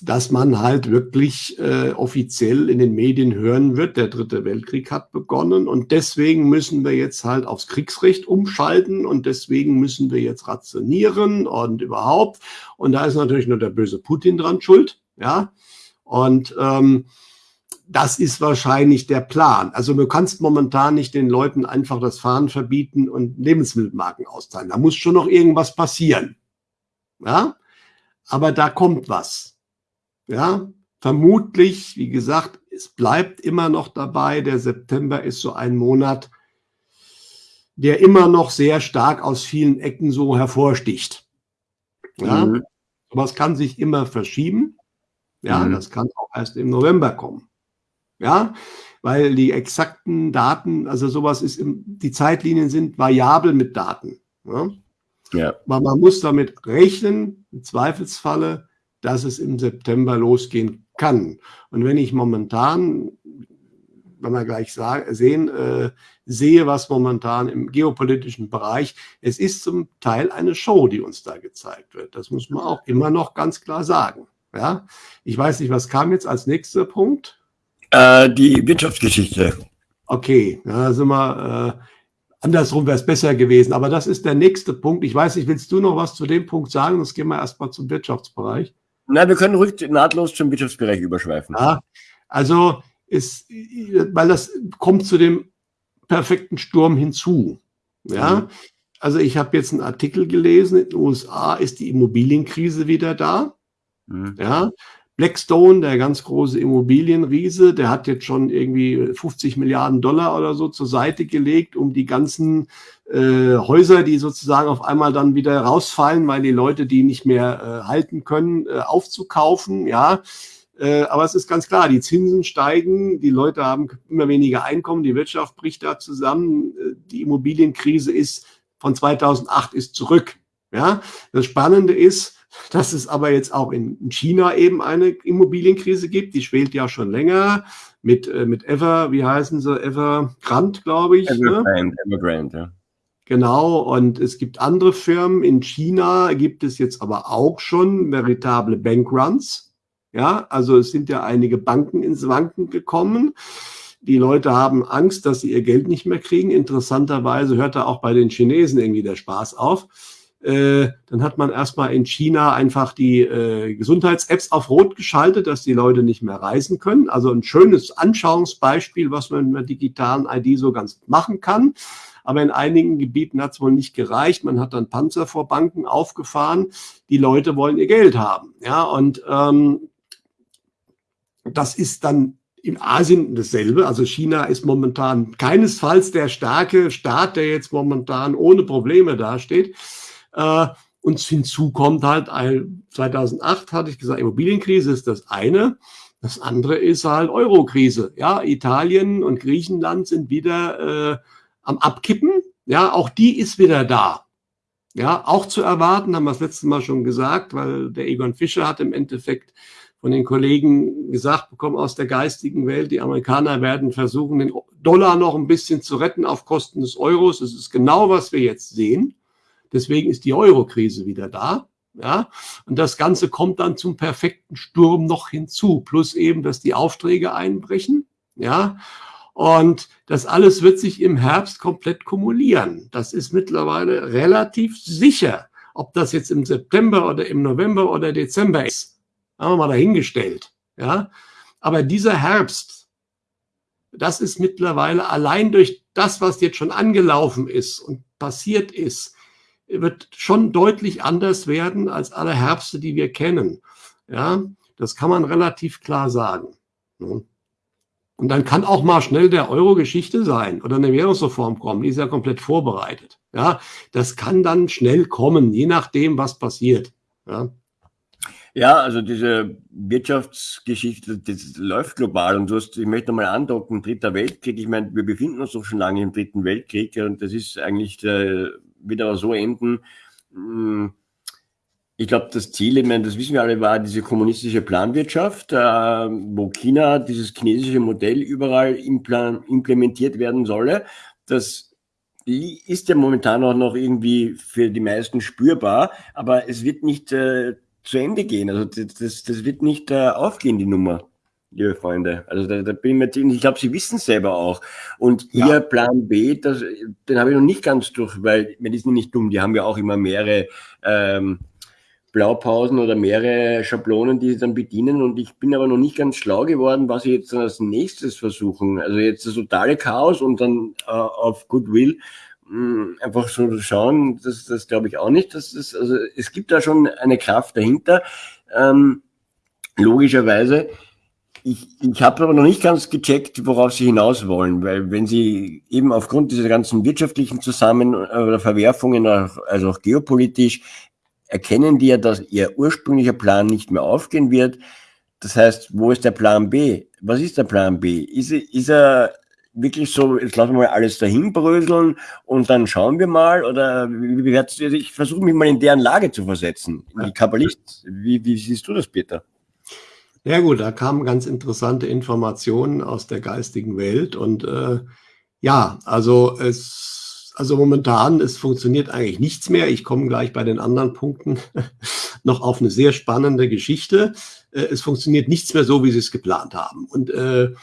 dass man halt wirklich äh, offiziell in den Medien hören wird, der dritte Weltkrieg hat begonnen und deswegen müssen wir jetzt halt aufs Kriegsrecht umschalten und deswegen müssen wir jetzt rationieren und überhaupt. Und da ist natürlich nur der böse Putin dran schuld, ja. Und ähm, das ist wahrscheinlich der Plan. Also du kannst momentan nicht den Leuten einfach das Fahren verbieten und Lebensmittelmarken austeilen. Da muss schon noch irgendwas passieren. Ja, aber da kommt was. Ja, vermutlich, wie gesagt, es bleibt immer noch dabei. Der September ist so ein Monat, der immer noch sehr stark aus vielen Ecken so hervorsticht. Ja, mhm. aber es kann sich immer verschieben. Ja, mhm. das kann auch erst im November kommen. Ja, weil die exakten Daten, also sowas ist, im, die Zeitlinien sind variabel mit Daten. Ja? ja. Aber man muss damit rechnen, im Zweifelsfalle, dass es im September losgehen kann. Und wenn ich momentan, wenn wir gleich sagen, sehen, äh, sehe, was momentan im geopolitischen Bereich, es ist zum Teil eine Show, die uns da gezeigt wird. Das muss man auch immer noch ganz klar sagen. Ja, ich weiß nicht, was kam jetzt als nächster Punkt? Äh, die Wirtschaftsgeschichte. Okay, da sind wir, äh, andersrum wäre es besser gewesen. Aber das ist der nächste Punkt. Ich weiß nicht, willst du noch was zu dem Punkt sagen? Sonst gehen wir erstmal zum Wirtschaftsbereich. Nein, wir können ruhig nahtlos zum Wirtschaftsbereich überschweifen. Ja, also ist, weil das kommt zu dem perfekten Sturm hinzu. Ja, mhm. also ich habe jetzt einen Artikel gelesen, in den USA ist die Immobilienkrise wieder da. Mhm. Ja, Blackstone, der ganz große Immobilienriese, der hat jetzt schon irgendwie 50 Milliarden Dollar oder so zur Seite gelegt, um die ganzen äh, Häuser, die sozusagen auf einmal dann wieder rausfallen, weil die Leute die nicht mehr äh, halten können, äh, aufzukaufen. Ja, äh, aber es ist ganz klar, die Zinsen steigen, die Leute haben immer weniger Einkommen, die Wirtschaft bricht da zusammen, äh, die Immobilienkrise ist von 2008 ist zurück. Ja, das Spannende ist, dass es aber jetzt auch in China eben eine Immobilienkrise gibt. Die schwelt ja schon länger mit, äh, mit Ever, wie heißen sie, Evergrande, glaube ich. Evergrande, ne? Evergrande, ja. Genau, und es gibt andere Firmen. In China gibt es jetzt aber auch schon veritable Bankruns. Ja, also es sind ja einige Banken ins Wanken gekommen. Die Leute haben Angst, dass sie ihr Geld nicht mehr kriegen. Interessanterweise hört da auch bei den Chinesen irgendwie der Spaß auf. Äh, dann hat man erstmal in China einfach die äh, Gesundheits-Apps auf Rot geschaltet, dass die Leute nicht mehr reisen können. Also ein schönes Anschauungsbeispiel, was man mit einer digitalen ID so ganz machen kann. Aber in einigen Gebieten hat es wohl nicht gereicht. Man hat dann Panzer vor Banken aufgefahren. Die Leute wollen ihr Geld haben. Ja, und ähm, das ist dann in Asien dasselbe. Also China ist momentan keinesfalls der starke Staat, der jetzt momentan ohne Probleme dasteht. Äh, und hinzu kommt halt, 2008 hatte ich gesagt, Immobilienkrise ist das eine. Das andere ist halt Eurokrise. Ja, Italien und Griechenland sind wieder äh, am Abkippen. Ja, auch die ist wieder da. Ja, auch zu erwarten, haben wir das letzte Mal schon gesagt, weil der Egon Fischer hat im Endeffekt von den Kollegen gesagt bekommen aus der geistigen Welt, die Amerikaner werden versuchen, den Dollar noch ein bisschen zu retten auf Kosten des Euros. Das ist genau, was wir jetzt sehen. Deswegen ist die Euro-Krise wieder da. Ja, und das Ganze kommt dann zum perfekten Sturm noch hinzu, plus eben, dass die Aufträge einbrechen. Ja, und das alles wird sich im Herbst komplett kumulieren. Das ist mittlerweile relativ sicher. Ob das jetzt im September oder im November oder Dezember ist, haben wir mal dahingestellt. Ja, aber dieser Herbst, das ist mittlerweile allein durch das, was jetzt schon angelaufen ist und passiert ist, wird schon deutlich anders werden als alle Herbste, die wir kennen. Ja, das kann man relativ klar sagen. Ne? Und dann kann auch mal schnell der Euro Geschichte sein oder eine Währungsreform kommen, die ist ja komplett vorbereitet. Ja, das kann dann schnell kommen, je nachdem, was passiert. Ja. Ja, also diese Wirtschaftsgeschichte, das läuft global und du hast, ich möchte nochmal andocken, Dritter Weltkrieg, ich meine, wir befinden uns doch schon lange im Dritten Weltkrieg und das ist eigentlich der, wird aber so enden. Hm, ich glaube, das Ziel, ich meine, das wissen wir alle, war diese kommunistische Planwirtschaft, äh, wo China dieses chinesische Modell überall implementiert werden solle. Das ist ja momentan auch noch irgendwie für die meisten spürbar, aber es wird nicht äh, zu Ende gehen. Also das, das wird nicht äh, aufgehen, die Nummer liebe Freunde. Also da, da bin ich mir ziemlich, ich glaube, Sie wissen es selber auch. Und ja. Ihr Plan B, das, den habe ich noch nicht ganz durch, weil wir die sind nicht dumm, die haben ja auch immer mehrere ähm, Blaupausen oder mehrere Schablonen, die sie dann bedienen. Und ich bin aber noch nicht ganz schlau geworden, was sie jetzt dann als nächstes versuchen. Also jetzt das totale Chaos und dann äh, auf Goodwill mh, hm, einfach so schauen, das, das glaube ich auch nicht. Das, also es gibt da schon eine Kraft dahinter. Ähm, logischerweise ich, ich habe aber noch nicht ganz gecheckt, worauf Sie hinaus wollen, weil wenn Sie eben aufgrund dieser ganzen wirtschaftlichen Zusammen- oder Verwerfungen, also auch geopolitisch, erkennen die ja, dass Ihr ursprünglicher Plan nicht mehr aufgehen wird. Das heißt, wo ist der Plan B? Was ist der Plan B? Ist, ist er wirklich so, jetzt lassen wir mal alles dahin bröseln und dann schauen wir mal? Oder wie, wie, ich versuche mich mal in deren Lage zu versetzen, die Kabbalist. Wie, wie siehst du das, Peter? Ja gut, da kamen ganz interessante Informationen aus der geistigen Welt und äh, ja, also es, also momentan, es funktioniert eigentlich nichts mehr. Ich komme gleich bei den anderen Punkten noch auf eine sehr spannende Geschichte. Äh, es funktioniert nichts mehr so, wie sie es geplant haben. Und äh,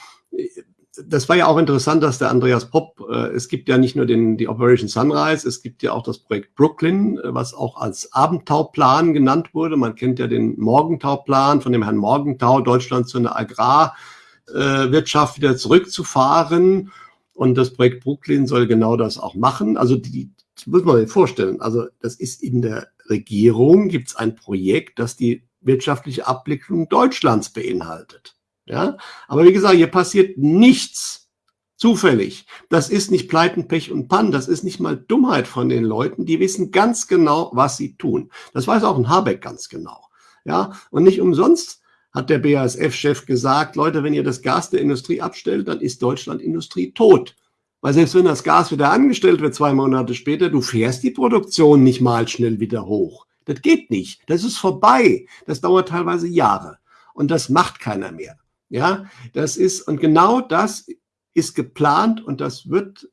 das war ja auch interessant, dass der Andreas Popp, äh, es gibt ja nicht nur den, die Operation Sunrise, es gibt ja auch das Projekt Brooklyn, äh, was auch als Abendtauplan genannt wurde. Man kennt ja den Morgentauplan von dem Herrn Morgentau, Deutschland zu einer Agrarwirtschaft äh, wieder zurückzufahren. Und das Projekt Brooklyn soll genau das auch machen. Also die, das muss man sich vorstellen. Also das ist in der Regierung, gibt es ein Projekt, das die wirtschaftliche Abwicklung Deutschlands beinhaltet. Ja, aber wie gesagt, hier passiert nichts zufällig. Das ist nicht Pleiten, Pech und Pann. Das ist nicht mal Dummheit von den Leuten. Die wissen ganz genau, was sie tun. Das weiß auch ein Habeck ganz genau. Ja, und nicht umsonst hat der BASF-Chef gesagt, Leute, wenn ihr das Gas der Industrie abstellt, dann ist Deutschland Industrie tot. Weil selbst wenn das Gas wieder angestellt wird, zwei Monate später, du fährst die Produktion nicht mal schnell wieder hoch. Das geht nicht. Das ist vorbei. Das dauert teilweise Jahre. Und das macht keiner mehr. Ja, das ist, und genau das ist geplant und das wird,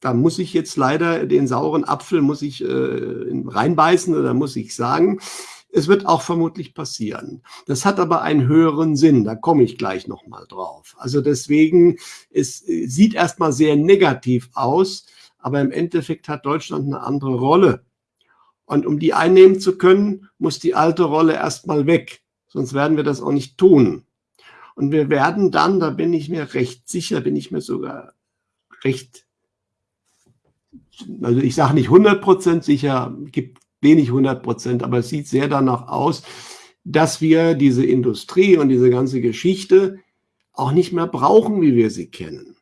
da muss ich jetzt leider den sauren Apfel muss ich äh, reinbeißen oder muss ich sagen, es wird auch vermutlich passieren. Das hat aber einen höheren Sinn, da komme ich gleich nochmal drauf. Also deswegen, es sieht erstmal sehr negativ aus, aber im Endeffekt hat Deutschland eine andere Rolle. Und um die einnehmen zu können, muss die alte Rolle erstmal weg. Sonst werden wir das auch nicht tun. Und wir werden dann, da bin ich mir recht sicher, bin ich mir sogar recht, also ich sage nicht 100% sicher, gibt wenig 100 Prozent, aber es sieht sehr danach aus, dass wir diese Industrie und diese ganze Geschichte auch nicht mehr brauchen, wie wir sie kennen.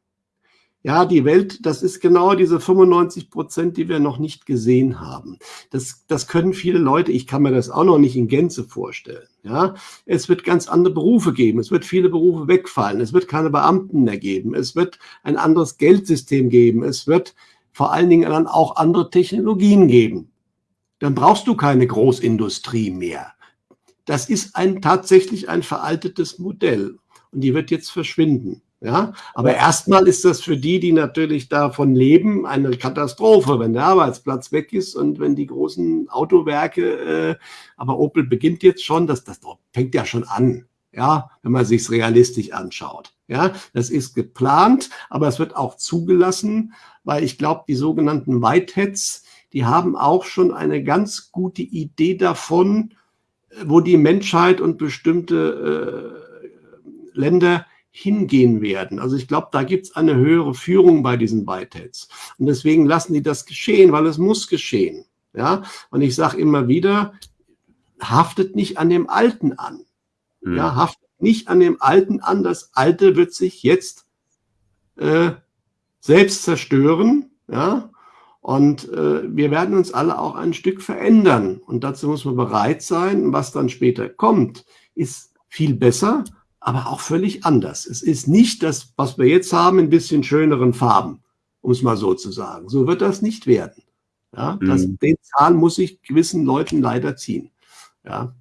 Ja, die Welt, das ist genau diese 95 Prozent, die wir noch nicht gesehen haben. Das, das können viele Leute, ich kann mir das auch noch nicht in Gänze vorstellen. Ja, es wird ganz andere Berufe geben. Es wird viele Berufe wegfallen. Es wird keine Beamten mehr geben. Es wird ein anderes Geldsystem geben. Es wird vor allen Dingen dann auch andere Technologien geben dann brauchst du keine Großindustrie mehr. Das ist ein tatsächlich ein veraltetes Modell und die wird jetzt verschwinden. Ja, aber erstmal ist das für die, die natürlich davon leben, eine Katastrophe, wenn der Arbeitsplatz weg ist und wenn die großen Autowerke, äh, aber Opel beginnt jetzt schon, das, das fängt ja schon an, ja, wenn man sich's realistisch anschaut. Ja, das ist geplant, aber es wird auch zugelassen, weil ich glaube, die sogenannten Whiteheads, die haben auch schon eine ganz gute Idee davon, wo die Menschheit und bestimmte äh, Länder hingehen werden. Also ich glaube, da gibt es eine höhere Führung bei diesen Whiteheads. Und deswegen lassen die das geschehen, weil es muss geschehen. Ja, und ich sage immer wieder, haftet nicht an dem Alten an. Mhm. Ja, haftet nicht an dem Alten an. Das Alte wird sich jetzt äh, selbst zerstören. Ja, und äh, wir werden uns alle auch ein Stück verändern. Und dazu muss man bereit sein. Was dann später kommt, ist viel besser, aber auch völlig anders. Es ist nicht das, was wir jetzt haben, in bisschen schöneren Farben, um es mal so zu sagen. So wird das nicht werden. Ja, das, mhm. Den Zahn muss ich gewissen Leuten leider ziehen. Ja.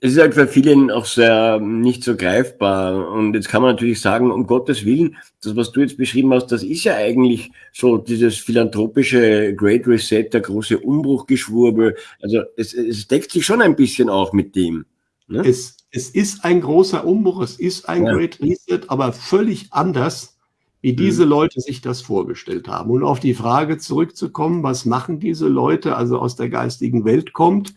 Es ist halt für vielen auch sehr nicht so greifbar. Und jetzt kann man natürlich sagen, um Gottes Willen, das, was du jetzt beschrieben hast, das ist ja eigentlich so dieses philanthropische Great Reset, der große Umbruchgeschwurbel. Also es, es deckt sich schon ein bisschen auch mit dem. Ne? Es, es ist ein großer Umbruch, es ist ein ja. Great Reset, aber völlig anders, wie diese mhm. Leute sich das vorgestellt haben. Und auf die Frage zurückzukommen, was machen diese Leute, also aus der geistigen Welt kommt,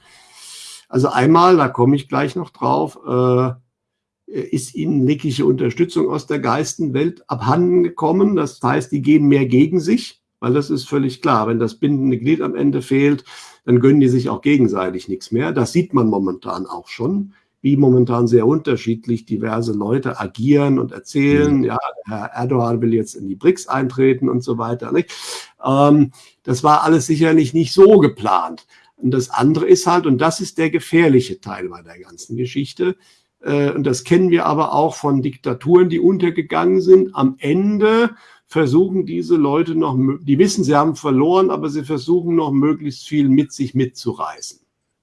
also einmal, da komme ich gleich noch drauf, äh, ist ihnen wirkliche Unterstützung aus der Geistenwelt abhanden gekommen. Das heißt, die gehen mehr gegen sich, weil das ist völlig klar. Wenn das bindende Glied am Ende fehlt, dann gönnen die sich auch gegenseitig nichts mehr. Das sieht man momentan auch schon, wie momentan sehr unterschiedlich diverse Leute agieren und erzählen. Mhm. Ja, Herr Erdogan will jetzt in die BRICS eintreten und so weiter. Nicht? Ähm, das war alles sicherlich nicht so geplant. Und das andere ist halt, und das ist der gefährliche Teil bei der ganzen Geschichte, äh, und das kennen wir aber auch von Diktaturen, die untergegangen sind, am Ende versuchen diese Leute noch, die wissen, sie haben verloren, aber sie versuchen noch möglichst viel mit sich mitzureißen.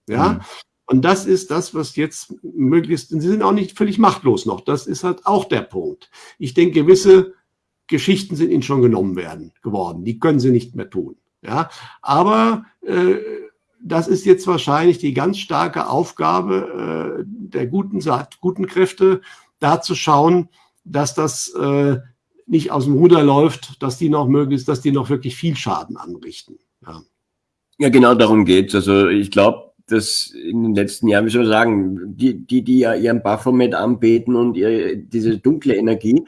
Ja. Mhm. Und das ist das, was jetzt möglichst, sie sind auch nicht völlig machtlos noch. Das ist halt auch der Punkt. Ich denke, gewisse Geschichten sind ihnen schon genommen werden, geworden. Die können sie nicht mehr tun. Ja. Aber, äh, das ist jetzt wahrscheinlich die ganz starke Aufgabe äh, der guten, guten Kräfte, da zu schauen, dass das äh, nicht aus dem Ruder läuft, dass die noch möglichst, dass die noch wirklich viel Schaden anrichten. Ja, ja genau darum geht's. Also ich glaube, dass in den letzten Jahren, wie soll man sagen, die, die, die ja ihren Baphomet anbeten und ihre, diese dunkle Energie,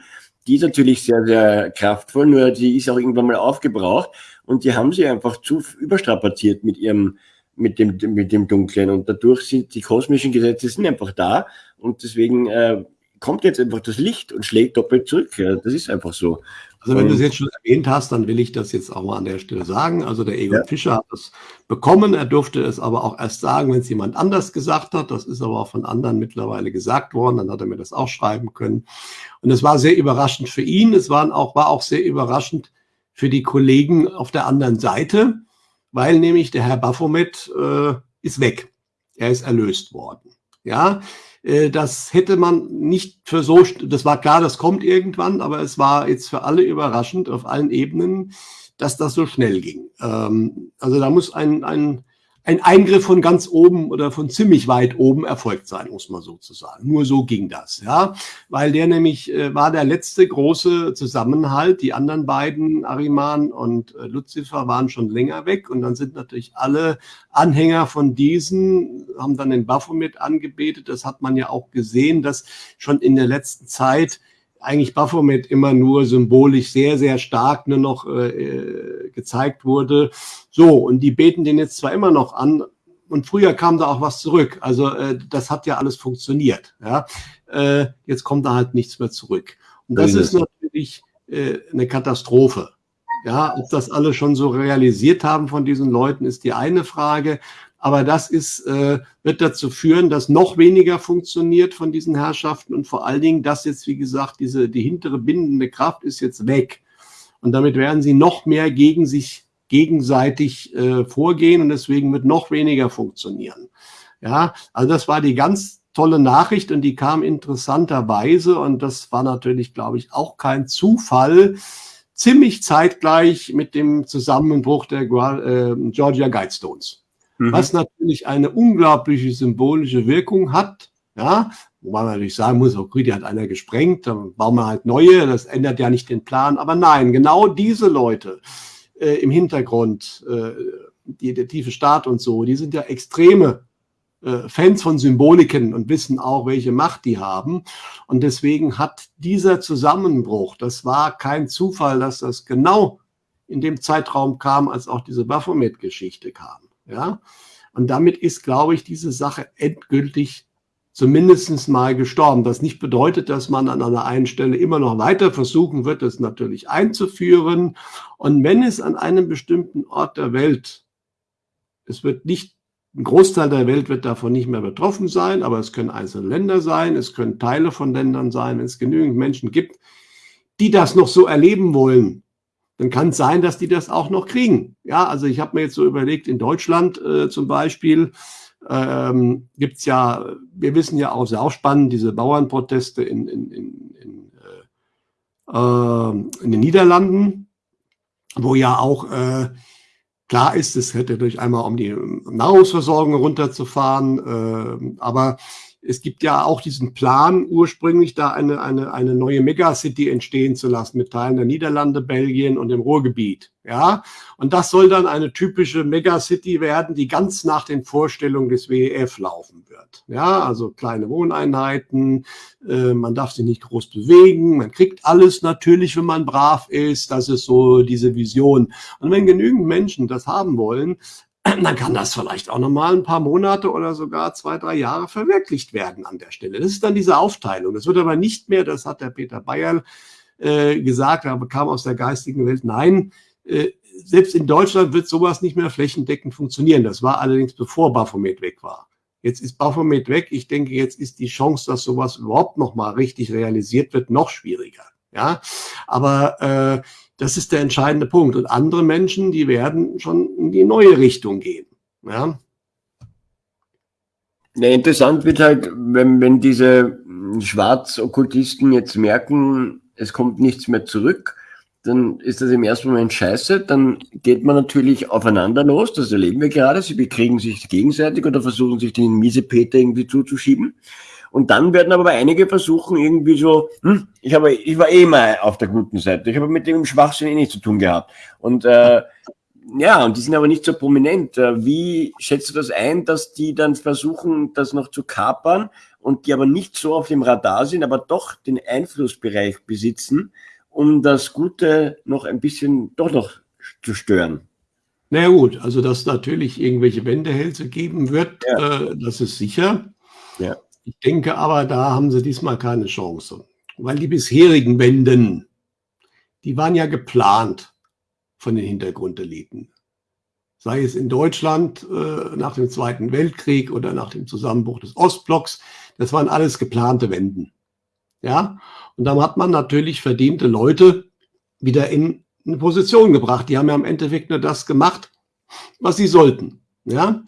die ist natürlich sehr, sehr kraftvoll, nur die ist auch irgendwann mal aufgebraucht und die haben sie einfach zu überstrapaziert mit ihrem mit dem, mit dem Dunklen. Und dadurch sind die kosmischen Gesetze sind einfach da und deswegen äh, kommt jetzt einfach das Licht und schlägt doppelt zurück. Ja, das ist einfach so. Also wenn du es jetzt schon erwähnt hast, dann will ich das jetzt auch mal an der Stelle sagen. Also der Egon ja. Fischer hat es bekommen, er durfte es aber auch erst sagen, wenn es jemand anders gesagt hat. Das ist aber auch von anderen mittlerweile gesagt worden. Dann hat er mir das auch schreiben können. Und es war sehr überraschend für ihn. Es waren auch, war auch sehr überraschend für die Kollegen auf der anderen Seite, weil nämlich der Herr Baphomet äh, ist weg. Er ist erlöst worden. Ja, das hätte man nicht für so, das war klar, das kommt irgendwann, aber es war jetzt für alle überraschend auf allen Ebenen, dass das so schnell ging. Ähm, also da muss ein, ein ein Eingriff von ganz oben oder von ziemlich weit oben erfolgt sein, muss man sozusagen. Nur so ging das, ja, weil der nämlich äh, war der letzte große Zusammenhalt. Die anderen beiden, Ariman und äh, Lucifer, waren schon länger weg und dann sind natürlich alle Anhänger von diesen, haben dann den Baphomet angebetet. Das hat man ja auch gesehen, dass schon in der letzten Zeit eigentlich Baphomet immer nur symbolisch sehr, sehr stark nur noch äh, äh, gezeigt wurde. So, und die beten den jetzt zwar immer noch an, und früher kam da auch was zurück. Also äh, das hat ja alles funktioniert. Ja? Äh, jetzt kommt da halt nichts mehr zurück. Und das ist natürlich äh, eine Katastrophe. Ja, ob das alle schon so realisiert haben von diesen Leuten, ist die eine Frage. Aber das ist, äh, wird dazu führen, dass noch weniger funktioniert von diesen Herrschaften und vor allen Dingen, dass jetzt, wie gesagt, diese, die hintere bindende Kraft ist jetzt weg. Und damit werden sie noch mehr gegen sich gegenseitig äh, vorgehen und deswegen wird noch weniger funktionieren. Ja, also das war die ganz tolle Nachricht und die kam interessanterweise und das war natürlich, glaube ich, auch kein Zufall, ziemlich zeitgleich mit dem Zusammenbruch der äh, Georgia Guidestones mhm. was natürlich eine unglaubliche symbolische Wirkung hat. Ja, wobei man natürlich sagen muss, okay, die hat einer gesprengt, dann bauen wir halt neue, das ändert ja nicht den Plan. Aber nein, genau diese Leute äh, im Hintergrund, äh, die, der tiefe Staat und so, die sind ja extreme äh, Fans von Symboliken und wissen auch, welche Macht die haben. Und deswegen hat dieser Zusammenbruch, das war kein Zufall, dass das genau in dem Zeitraum kam, als auch diese Baphomet-Geschichte kam. Ja? Und damit ist, glaube ich, diese Sache endgültig zumindest mal gestorben. Das nicht bedeutet, dass man an einer einen Stelle immer noch weiter versuchen wird, das natürlich einzuführen. Und wenn es an einem bestimmten Ort der Welt, es wird nicht, ein Großteil der Welt wird davon nicht mehr betroffen sein, aber es können einzelne Länder sein, es können Teile von Ländern sein, wenn es genügend Menschen gibt, die das noch so erleben wollen, dann kann es sein, dass die das auch noch kriegen. Ja, also ich habe mir jetzt so überlegt, in Deutschland äh, zum Beispiel ähm, gibt es ja, wir wissen ja auch, sehr auch spannend, diese Bauernproteste in, in, in, in, äh, ähm, in den Niederlanden, wo ja auch äh, klar ist, es hätte durch einmal um die Nahrungsversorgung runterzufahren, äh, aber es gibt ja auch diesen Plan, ursprünglich da eine, eine, eine neue Megacity entstehen zu lassen mit Teilen der Niederlande, Belgien und dem Ruhrgebiet. Ja, und das soll dann eine typische Megacity werden, die ganz nach den Vorstellungen des WEF laufen wird. Ja, also kleine Wohneinheiten, äh, man darf sich nicht groß bewegen, man kriegt alles natürlich, wenn man brav ist. Das ist so diese Vision. Und wenn genügend Menschen das haben wollen, dann kann das vielleicht auch nochmal ein paar Monate oder sogar zwei, drei Jahre verwirklicht werden an der Stelle. Das ist dann diese Aufteilung. Das wird aber nicht mehr, das hat der Peter Bayer äh, gesagt, er bekam aus der geistigen Welt, nein, äh, selbst in Deutschland wird sowas nicht mehr flächendeckend funktionieren. Das war allerdings bevor Baphomet weg war. Jetzt ist Baphomet weg. Ich denke, jetzt ist die Chance, dass sowas überhaupt nochmal richtig realisiert wird, noch schwieriger. Ja, aber äh, das ist der entscheidende Punkt. Und andere Menschen, die werden schon in die neue Richtung gehen. Ja. Ja, interessant wird halt, wenn, wenn diese Schwarzokkultisten jetzt merken, es kommt nichts mehr zurück, dann ist das im ersten Moment scheiße. Dann geht man natürlich aufeinander los, das erleben wir gerade. Sie bekriegen sich gegenseitig oder versuchen sich den Miesepeter irgendwie zuzuschieben. Und dann werden aber einige versuchen, irgendwie so, hm, ich, habe, ich war eh mal auf der guten Seite. Ich habe mit dem Schwachsinn eh nichts zu tun gehabt. Und äh, ja, und die sind aber nicht so prominent. Äh, wie schätzt du das ein, dass die dann versuchen, das noch zu kapern und die aber nicht so auf dem Radar sind, aber doch den Einflussbereich besitzen, um das Gute noch ein bisschen doch noch zu stören? Na ja, gut, also dass natürlich irgendwelche Wendehälse geben wird, ja. äh, das ist sicher. Ja. Ich denke aber, da haben sie diesmal keine Chance. Weil die bisherigen Wenden, die waren ja geplant von den Hintergrundeliten. Sei es in Deutschland äh, nach dem Zweiten Weltkrieg oder nach dem Zusammenbruch des Ostblocks, das waren alles geplante Wenden. Ja, und dann hat man natürlich verdiente Leute wieder in eine Position gebracht. Die haben ja im Endeffekt nur das gemacht, was sie sollten. Ja,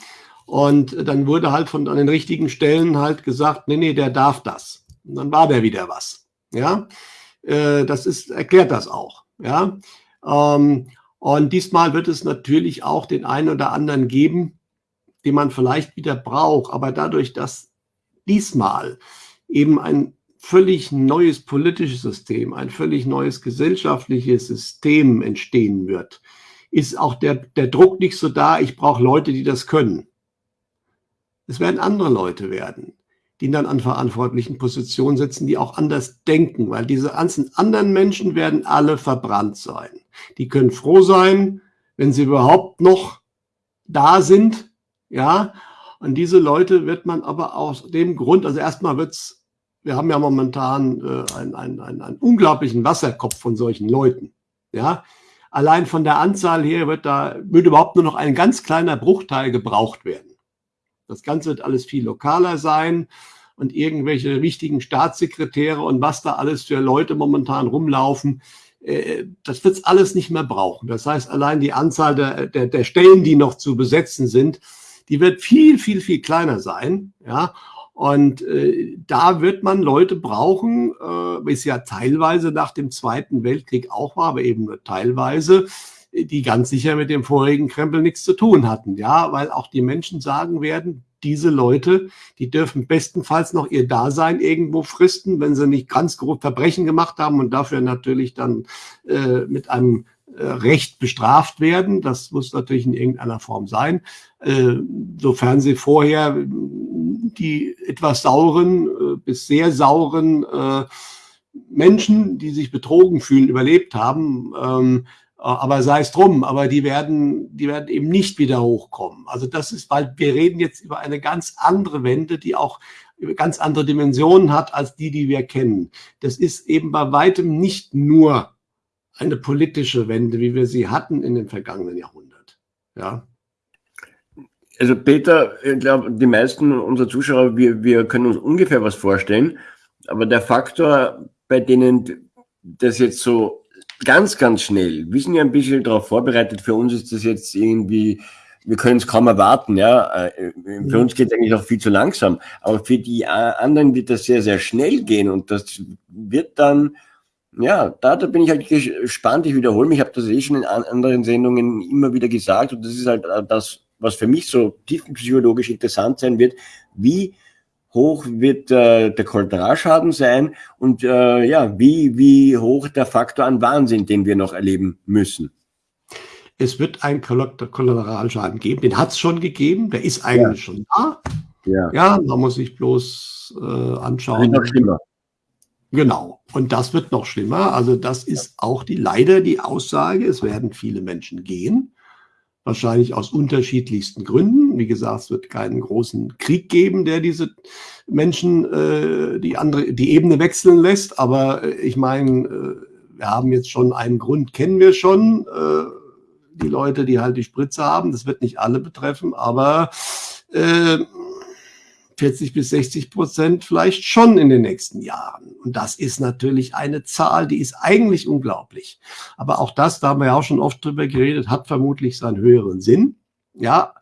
und dann wurde halt von an den richtigen Stellen halt gesagt, nee, nee, der darf das. Und dann war der wieder was. Ja, äh, das ist, erklärt das auch. Ja, ähm, und diesmal wird es natürlich auch den einen oder anderen geben, den man vielleicht wieder braucht. Aber dadurch, dass diesmal eben ein völlig neues politisches System, ein völlig neues gesellschaftliches System entstehen wird, ist auch der, der Druck nicht so da, ich brauche Leute, die das können. Es werden andere Leute werden, die dann an verantwortlichen Positionen sitzen, die auch anders denken, weil diese ganzen anderen Menschen werden alle verbrannt sein. Die können froh sein, wenn sie überhaupt noch da sind, ja. Und diese Leute wird man aber aus dem Grund, also erstmal wird's, wir haben ja momentan äh, einen, einen, einen, einen unglaublichen Wasserkopf von solchen Leuten, ja. Allein von der Anzahl her wird da, wird überhaupt nur noch ein ganz kleiner Bruchteil gebraucht werden. Das Ganze wird alles viel lokaler sein und irgendwelche wichtigen Staatssekretäre und was da alles für Leute momentan rumlaufen, äh, das wird es alles nicht mehr brauchen. Das heißt, allein die Anzahl der, der, der Stellen, die noch zu besetzen sind, die wird viel, viel, viel kleiner sein. Ja, und äh, da wird man Leute brauchen, äh, wie es ja teilweise nach dem Zweiten Weltkrieg auch war, aber eben nur teilweise, die ganz sicher mit dem vorigen Krempel nichts zu tun hatten. Ja, weil auch die Menschen sagen werden, diese Leute, die dürfen bestenfalls noch ihr Dasein irgendwo fristen, wenn sie nicht ganz grob Verbrechen gemacht haben und dafür natürlich dann äh, mit einem äh, Recht bestraft werden. Das muss natürlich in irgendeiner Form sein, äh, sofern sie vorher die etwas sauren äh, bis sehr sauren äh, Menschen, die sich betrogen fühlen, überlebt haben. Ähm, äh, aber sei es drum, aber die werden, die werden eben nicht wieder hochkommen. Also das ist, weil wir reden jetzt über eine ganz andere Wende, die auch ganz andere Dimensionen hat als die, die wir kennen. Das ist eben bei weitem nicht nur eine politische Wende, wie wir sie hatten in dem vergangenen Jahrhundert. Ja. Also Peter, ich glaube, die meisten unserer Zuschauer, wir, wir können uns ungefähr was vorstellen, aber der Faktor, bei denen das jetzt so ganz, ganz schnell. Wir sind ja ein bisschen darauf vorbereitet. Für uns ist das jetzt irgendwie, wir können es kaum erwarten. Ja, äh, für uns geht es eigentlich auch viel zu langsam. Aber für die anderen wird das sehr, sehr schnell gehen und das wird dann ja, da, da bin ich halt gespannt. Ich wiederhole mich, ich habe das eh schon in anderen Sendungen immer wieder gesagt und das ist halt äh, das, was für mich so tiefenpsychologisch interessant sein wird. Wie hoch wird äh, der Kollateralschaden sein und äh, ja, wie, wie hoch der Faktor an Wahnsinn, den wir noch erleben müssen. Es wird einen Kollateralschaden geben, den hat es schon gegeben, der ist eigentlich ja. schon da. Ja. ja, man muss sich bloß äh, anschauen. Wird noch schlimmer. Genau. Und das wird noch schlimmer. Also das ist auch die leider die Aussage. Es werden viele Menschen gehen wahrscheinlich aus unterschiedlichsten Gründen. Wie gesagt, es wird keinen großen Krieg geben, der diese Menschen äh, die andere die Ebene wechseln lässt. Aber äh, ich meine, äh, wir haben jetzt schon einen Grund, kennen wir schon. Äh, die Leute, die halt die Spritze haben, das wird nicht alle betreffen, aber äh, 40 bis 60 Prozent vielleicht schon in den nächsten Jahren. Und das ist natürlich eine Zahl, die ist eigentlich unglaublich. Aber auch das, da haben wir ja auch schon oft drüber geredet, hat vermutlich seinen höheren Sinn. Ja,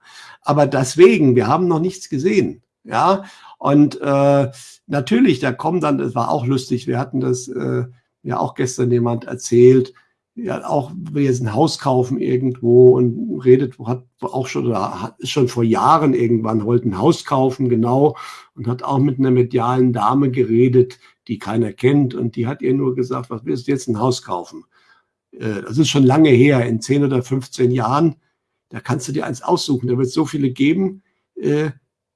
aber deswegen, wir haben noch nichts gesehen. Ja, und äh, natürlich, da kommen dann, das war auch lustig, wir hatten das äh, ja auch gestern jemand erzählt, ja auch will jetzt ein Haus kaufen irgendwo und redet, hat auch schon, hat, ist schon vor Jahren irgendwann, wollte ein Haus kaufen, genau, und hat auch mit einer medialen Dame geredet, die keiner kennt, und die hat ihr nur gesagt, was willst du jetzt ein Haus kaufen? Äh, das ist schon lange her, in 10 oder 15 Jahren, da kannst du dir eins aussuchen, da wird es so viele geben, äh,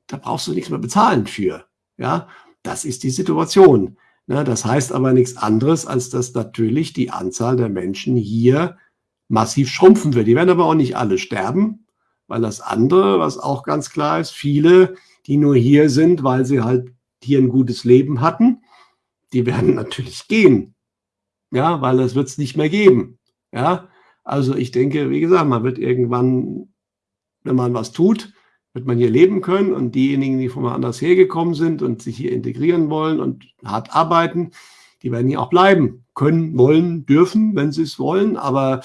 da brauchst du nichts mehr bezahlen für. Ja, das ist die Situation. Ja, das heißt aber nichts anderes, als dass natürlich die Anzahl der Menschen hier massiv schrumpfen wird. Die werden aber auch nicht alle sterben, weil das andere, was auch ganz klar ist, viele, die nur hier sind, weil sie halt hier ein gutes Leben hatten, die werden natürlich gehen. Ja, weil das wird es nicht mehr geben. Ja, also ich denke, wie gesagt, man wird irgendwann, wenn man was tut, wird man hier leben können und diejenigen, die von woanders hergekommen sind und sich hier integrieren wollen und hart arbeiten, die werden hier auch bleiben können, wollen, dürfen, wenn sie es wollen. Aber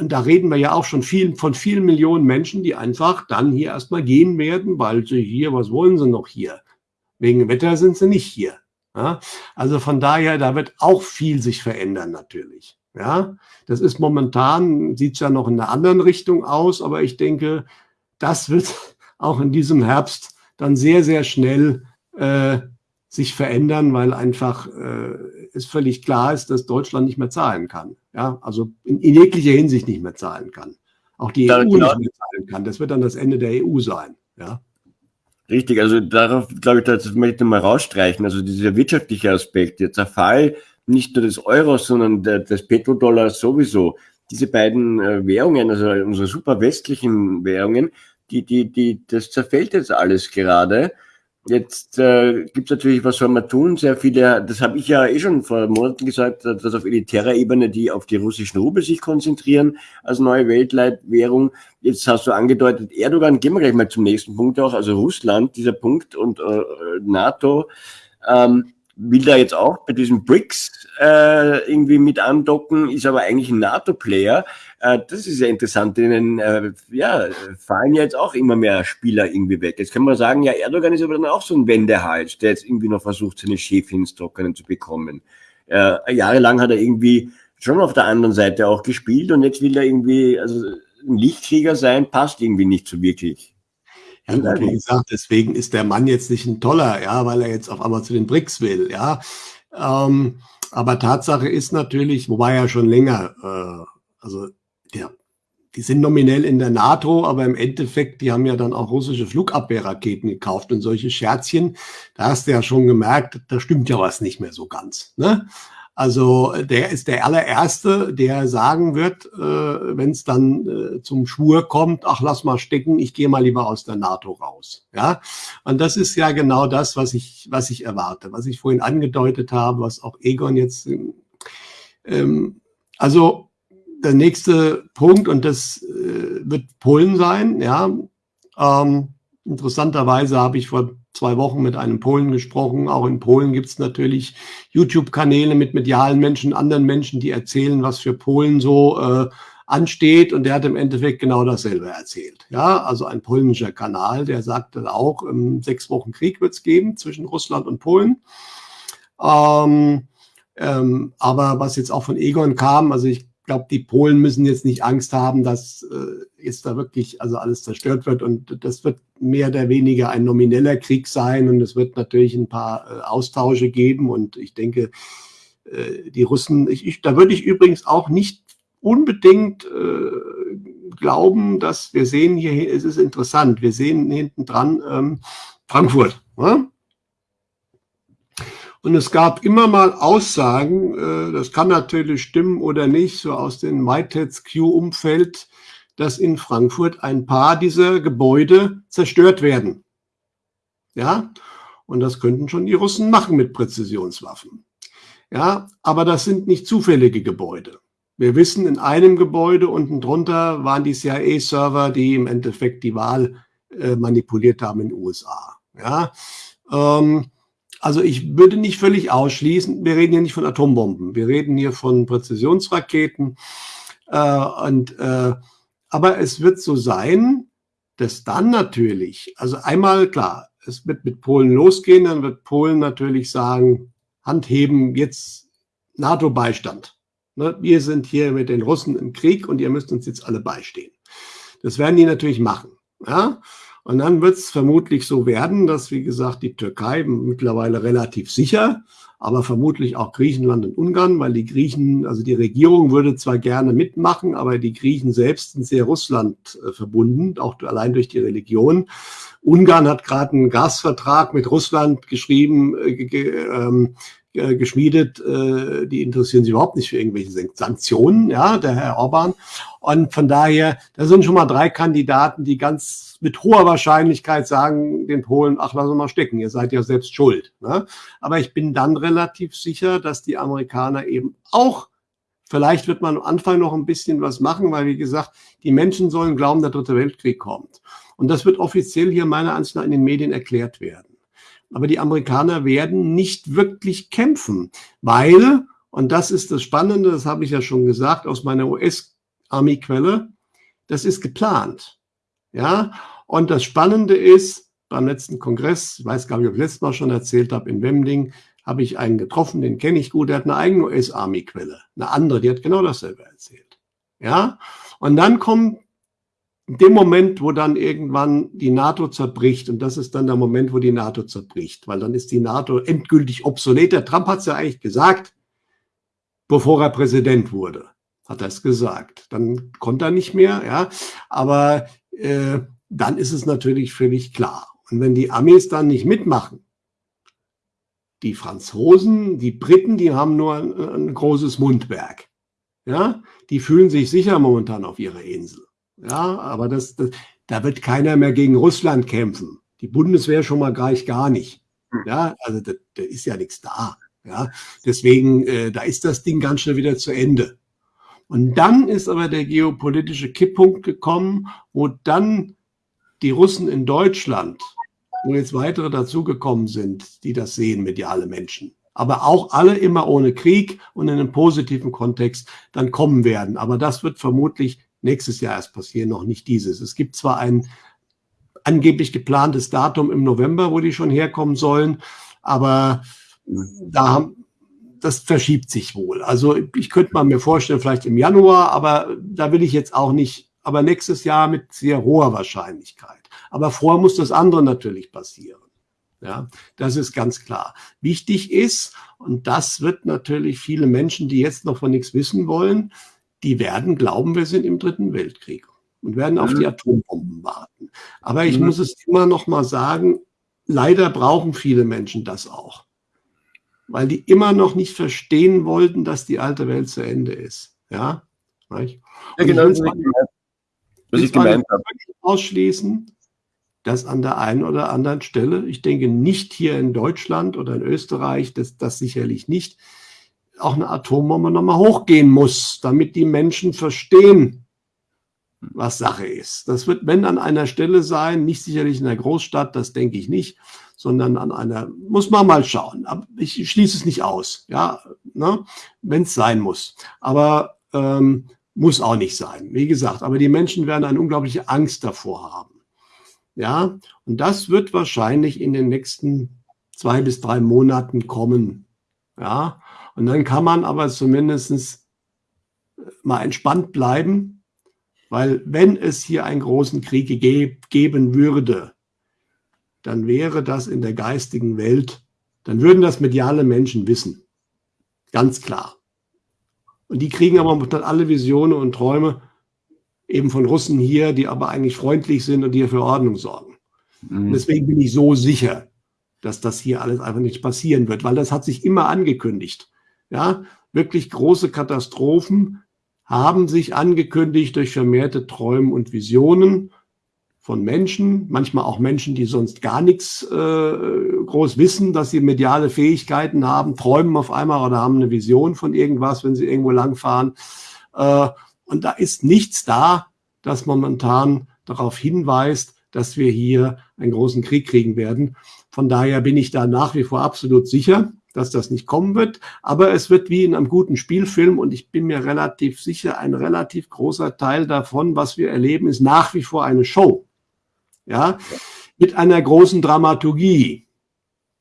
und da reden wir ja auch schon viel, von vielen Millionen Menschen, die einfach dann hier erstmal gehen werden, weil sie hier, was wollen sie noch hier? Wegen Wetter sind sie nicht hier. Ja? Also von daher, da wird auch viel sich verändern natürlich. Ja, das ist momentan, sieht es ja noch in einer anderen Richtung aus, aber ich denke, das wird auch in diesem Herbst dann sehr, sehr schnell äh, sich verändern, weil einfach äh, es völlig klar ist, dass Deutschland nicht mehr zahlen kann. Ja, also in, in jeglicher Hinsicht nicht mehr zahlen kann. Auch die EU genau. nicht mehr zahlen kann. Das wird dann das Ende der EU sein. Ja. Richtig, also darauf glaube ich, das möchte ich mal rausstreichen. Also dieser wirtschaftliche Aspekt, der Zerfall nicht nur des Euros, sondern der, des Petrodollars sowieso. Diese beiden äh, Währungen, also unsere super westlichen Währungen, die, die, die, das zerfällt jetzt alles gerade. Jetzt äh, gibt es natürlich, was soll man tun? Sehr viele, das habe ich ja eh schon vor Monaten gesagt, dass auf elitärer Ebene die auf die russischen Rubel sich konzentrieren als neue Weltleitwährung. Jetzt hast du angedeutet, Erdogan, gehen wir gleich mal zum nächsten Punkt auch, also Russland, dieser Punkt und äh, NATO. Ähm, will da jetzt auch bei diesem BRICS äh, irgendwie mit andocken, ist aber eigentlich ein NATO-Player. Äh, das ist ja interessant, denen äh, ja, fallen ja jetzt auch immer mehr Spieler irgendwie weg. Jetzt kann man sagen, ja, Erdogan ist aber dann auch so ein Wendehals, der jetzt irgendwie noch versucht, seine Schäfchen Trockenen zu bekommen. Äh, jahrelang hat er irgendwie schon auf der anderen Seite auch gespielt und jetzt will er irgendwie, also ein Lichtkrieger sein, passt irgendwie nicht so wirklich. Ja, gut, wie gesagt, deswegen ist der Mann jetzt nicht ein toller, ja, weil er jetzt auf einmal zu den BRICS will, ja. Ähm, aber Tatsache ist natürlich, wobei er schon länger, äh, also der, die sind nominell in der NATO, aber im Endeffekt, die haben ja dann auch russische Flugabwehrraketen gekauft und solche Scherzchen, da hast du ja schon gemerkt, da stimmt ja was nicht mehr so ganz. Ne? Also der ist der allererste, der sagen wird, äh, wenn es dann äh, zum Schwur kommt, ach lass mal stecken, ich gehe mal lieber aus der NATO raus. Ja, und das ist ja genau das, was ich was ich erwarte, was ich vorhin angedeutet habe, was auch Egon jetzt. Ähm, also der nächste Punkt und das äh, wird Polen sein. Ja, ähm, interessanterweise habe ich vor zwei Wochen mit einem Polen gesprochen. Auch in Polen gibt es natürlich YouTube-Kanäle mit medialen Menschen, anderen Menschen, die erzählen, was für Polen so äh, ansteht. Und der hat im Endeffekt genau dasselbe erzählt. Ja, also ein polnischer Kanal, der sagte auch, ähm, sechs Wochen Krieg wird es geben zwischen Russland und Polen. Ähm, ähm, aber was jetzt auch von Egon kam, also ich glaube, die Polen müssen jetzt nicht Angst haben, dass äh, jetzt da wirklich also alles zerstört wird. Und das wird mehr oder weniger ein nomineller Krieg sein. Und es wird natürlich ein paar äh, Austausche geben. Und ich denke, äh, die Russen, ich, ich, da würde ich übrigens auch nicht unbedingt äh, glauben, dass wir sehen hier, es ist interessant, wir sehen hinten dran ähm, Frankfurt. Ne? Und es gab immer mal Aussagen, äh, das kann natürlich stimmen oder nicht, so aus dem MyTEDS Q-Umfeld, dass in Frankfurt ein paar dieser Gebäude zerstört werden. Ja, und das könnten schon die Russen machen mit Präzisionswaffen. Ja, aber das sind nicht zufällige Gebäude. Wir wissen, in einem Gebäude unten drunter waren die CIA-Server, die im Endeffekt die Wahl äh, manipuliert haben in den USA. Ja, ähm, also ich würde nicht völlig ausschließen, wir reden hier nicht von Atombomben, wir reden hier von Präzisionsraketen. Äh, und, äh, aber es wird so sein, dass dann natürlich, also einmal klar, es wird mit Polen losgehen, dann wird Polen natürlich sagen, Hand heben, jetzt NATO-Beistand. Ne, wir sind hier mit den Russen im Krieg und ihr müsst uns jetzt alle beistehen. Das werden die natürlich machen. Ja? Und dann wird es vermutlich so werden, dass, wie gesagt, die Türkei mittlerweile relativ sicher aber vermutlich auch Griechenland und Ungarn, weil die Griechen, also die Regierung würde zwar gerne mitmachen, aber die Griechen selbst sind sehr Russland äh, verbunden, auch allein durch die Religion. Ungarn hat gerade einen Gasvertrag mit Russland geschrieben, äh, ähm, äh, geschmiedet, äh, die interessieren sich überhaupt nicht für irgendwelche Sanktionen, ja, der Herr Orban. Und von daher, da sind schon mal drei Kandidaten, die ganz mit hoher Wahrscheinlichkeit sagen den Polen, ach, lass uns mal stecken, ihr seid ja selbst schuld. Ne? Aber ich bin dann relativ sicher, dass die Amerikaner eben auch Vielleicht wird man am Anfang noch ein bisschen was machen, weil, wie gesagt, die Menschen sollen glauben, der dritte Weltkrieg kommt. Und das wird offiziell hier meiner Ansicht nach in den Medien erklärt werden. Aber die Amerikaner werden nicht wirklich kämpfen, weil, und das ist das Spannende, das habe ich ja schon gesagt aus meiner US-Army-Quelle, das ist geplant. Ja, und das Spannende ist, beim letzten Kongress, ich weiß gar nicht, ob ich letztes Mal schon erzählt habe, in Wemding, habe ich einen getroffen, den kenne ich gut, der hat eine eigene US-Army-Quelle, eine andere, die hat genau dasselbe erzählt. Ja, und dann kommt in dem Moment, wo dann irgendwann die NATO zerbricht, und das ist dann der Moment, wo die NATO zerbricht, weil dann ist die NATO endgültig obsolet. Der Trump hat es ja eigentlich gesagt, bevor er Präsident wurde, hat er es gesagt. Dann konnte er nicht mehr, ja, aber äh, dann ist es natürlich völlig klar. Und wenn die Amis dann nicht mitmachen, die Franzosen, die Briten, die haben nur ein, ein großes Mundwerk. Ja, die fühlen sich sicher momentan auf ihrer Insel. Ja, aber das, das, da wird keiner mehr gegen Russland kämpfen. Die Bundeswehr schon mal gleich gar nicht. Hm. Ja, also da, da ist ja nichts da. Ja, deswegen, äh, da ist das Ding ganz schnell wieder zu Ende. Und dann ist aber der geopolitische Kipppunkt gekommen, wo dann die Russen in Deutschland, wo jetzt weitere dazugekommen sind, die das sehen, mediale Menschen, aber auch alle immer ohne Krieg und in einem positiven Kontext dann kommen werden. Aber das wird vermutlich nächstes Jahr erst passieren, noch nicht dieses. Es gibt zwar ein angeblich geplantes Datum im November, wo die schon herkommen sollen, aber da haben, das verschiebt sich wohl. Also ich könnte mal mir vorstellen, vielleicht im Januar, aber da will ich jetzt auch nicht, aber nächstes Jahr mit sehr hoher Wahrscheinlichkeit. Aber vorher muss das andere natürlich passieren. Ja, das ist ganz klar. Wichtig ist, und das wird natürlich viele Menschen, die jetzt noch von nichts wissen wollen, die werden glauben, wir sind im Dritten Weltkrieg und werden auf die. Atombomben warten. Aber ich mhm. muss es immer noch mal sagen, leider brauchen viele Menschen das auch, weil die immer noch nicht verstehen wollten, dass die alte Welt zu Ende ist. Ja, ja genau. Ich was ich gemeint habe. Ausschließen, dass an der einen oder anderen Stelle, ich denke nicht hier in Deutschland oder in Österreich, das, das sicherlich nicht, auch eine Atombombe nochmal hochgehen muss, damit die Menschen verstehen, was Sache ist. Das wird, wenn an einer Stelle sein, nicht sicherlich in der Großstadt, das denke ich nicht, sondern an einer, muss man mal schauen. Ich schließe es nicht aus, ja, ne, wenn es sein muss. Aber ähm, muss auch nicht sein, wie gesagt. Aber die Menschen werden eine unglaubliche Angst davor haben. Ja, und das wird wahrscheinlich in den nächsten zwei bis drei Monaten kommen. Ja, und dann kann man aber zumindest mal entspannt bleiben, weil wenn es hier einen großen Krieg ge geben würde, dann wäre das in der geistigen Welt, dann würden das mediale Menschen wissen. Ganz klar. Und die kriegen aber dann alle Visionen und Träume eben von Russen hier, die aber eigentlich freundlich sind und die für Ordnung sorgen. Mhm. Deswegen bin ich so sicher, dass das hier alles einfach nicht passieren wird, weil das hat sich immer angekündigt. Ja, wirklich große Katastrophen haben sich angekündigt durch vermehrte Träume und Visionen von Menschen, manchmal auch Menschen, die sonst gar nichts äh, groß wissen, dass sie mediale Fähigkeiten haben, träumen auf einmal oder haben eine Vision von irgendwas, wenn sie irgendwo langfahren. Äh, und da ist nichts da, das momentan darauf hinweist, dass wir hier einen großen Krieg kriegen werden. Von daher bin ich da nach wie vor absolut sicher dass das nicht kommen wird. Aber es wird wie in einem guten Spielfilm und ich bin mir relativ sicher, ein relativ großer Teil davon, was wir erleben, ist nach wie vor eine Show. Ja, mit einer großen Dramaturgie.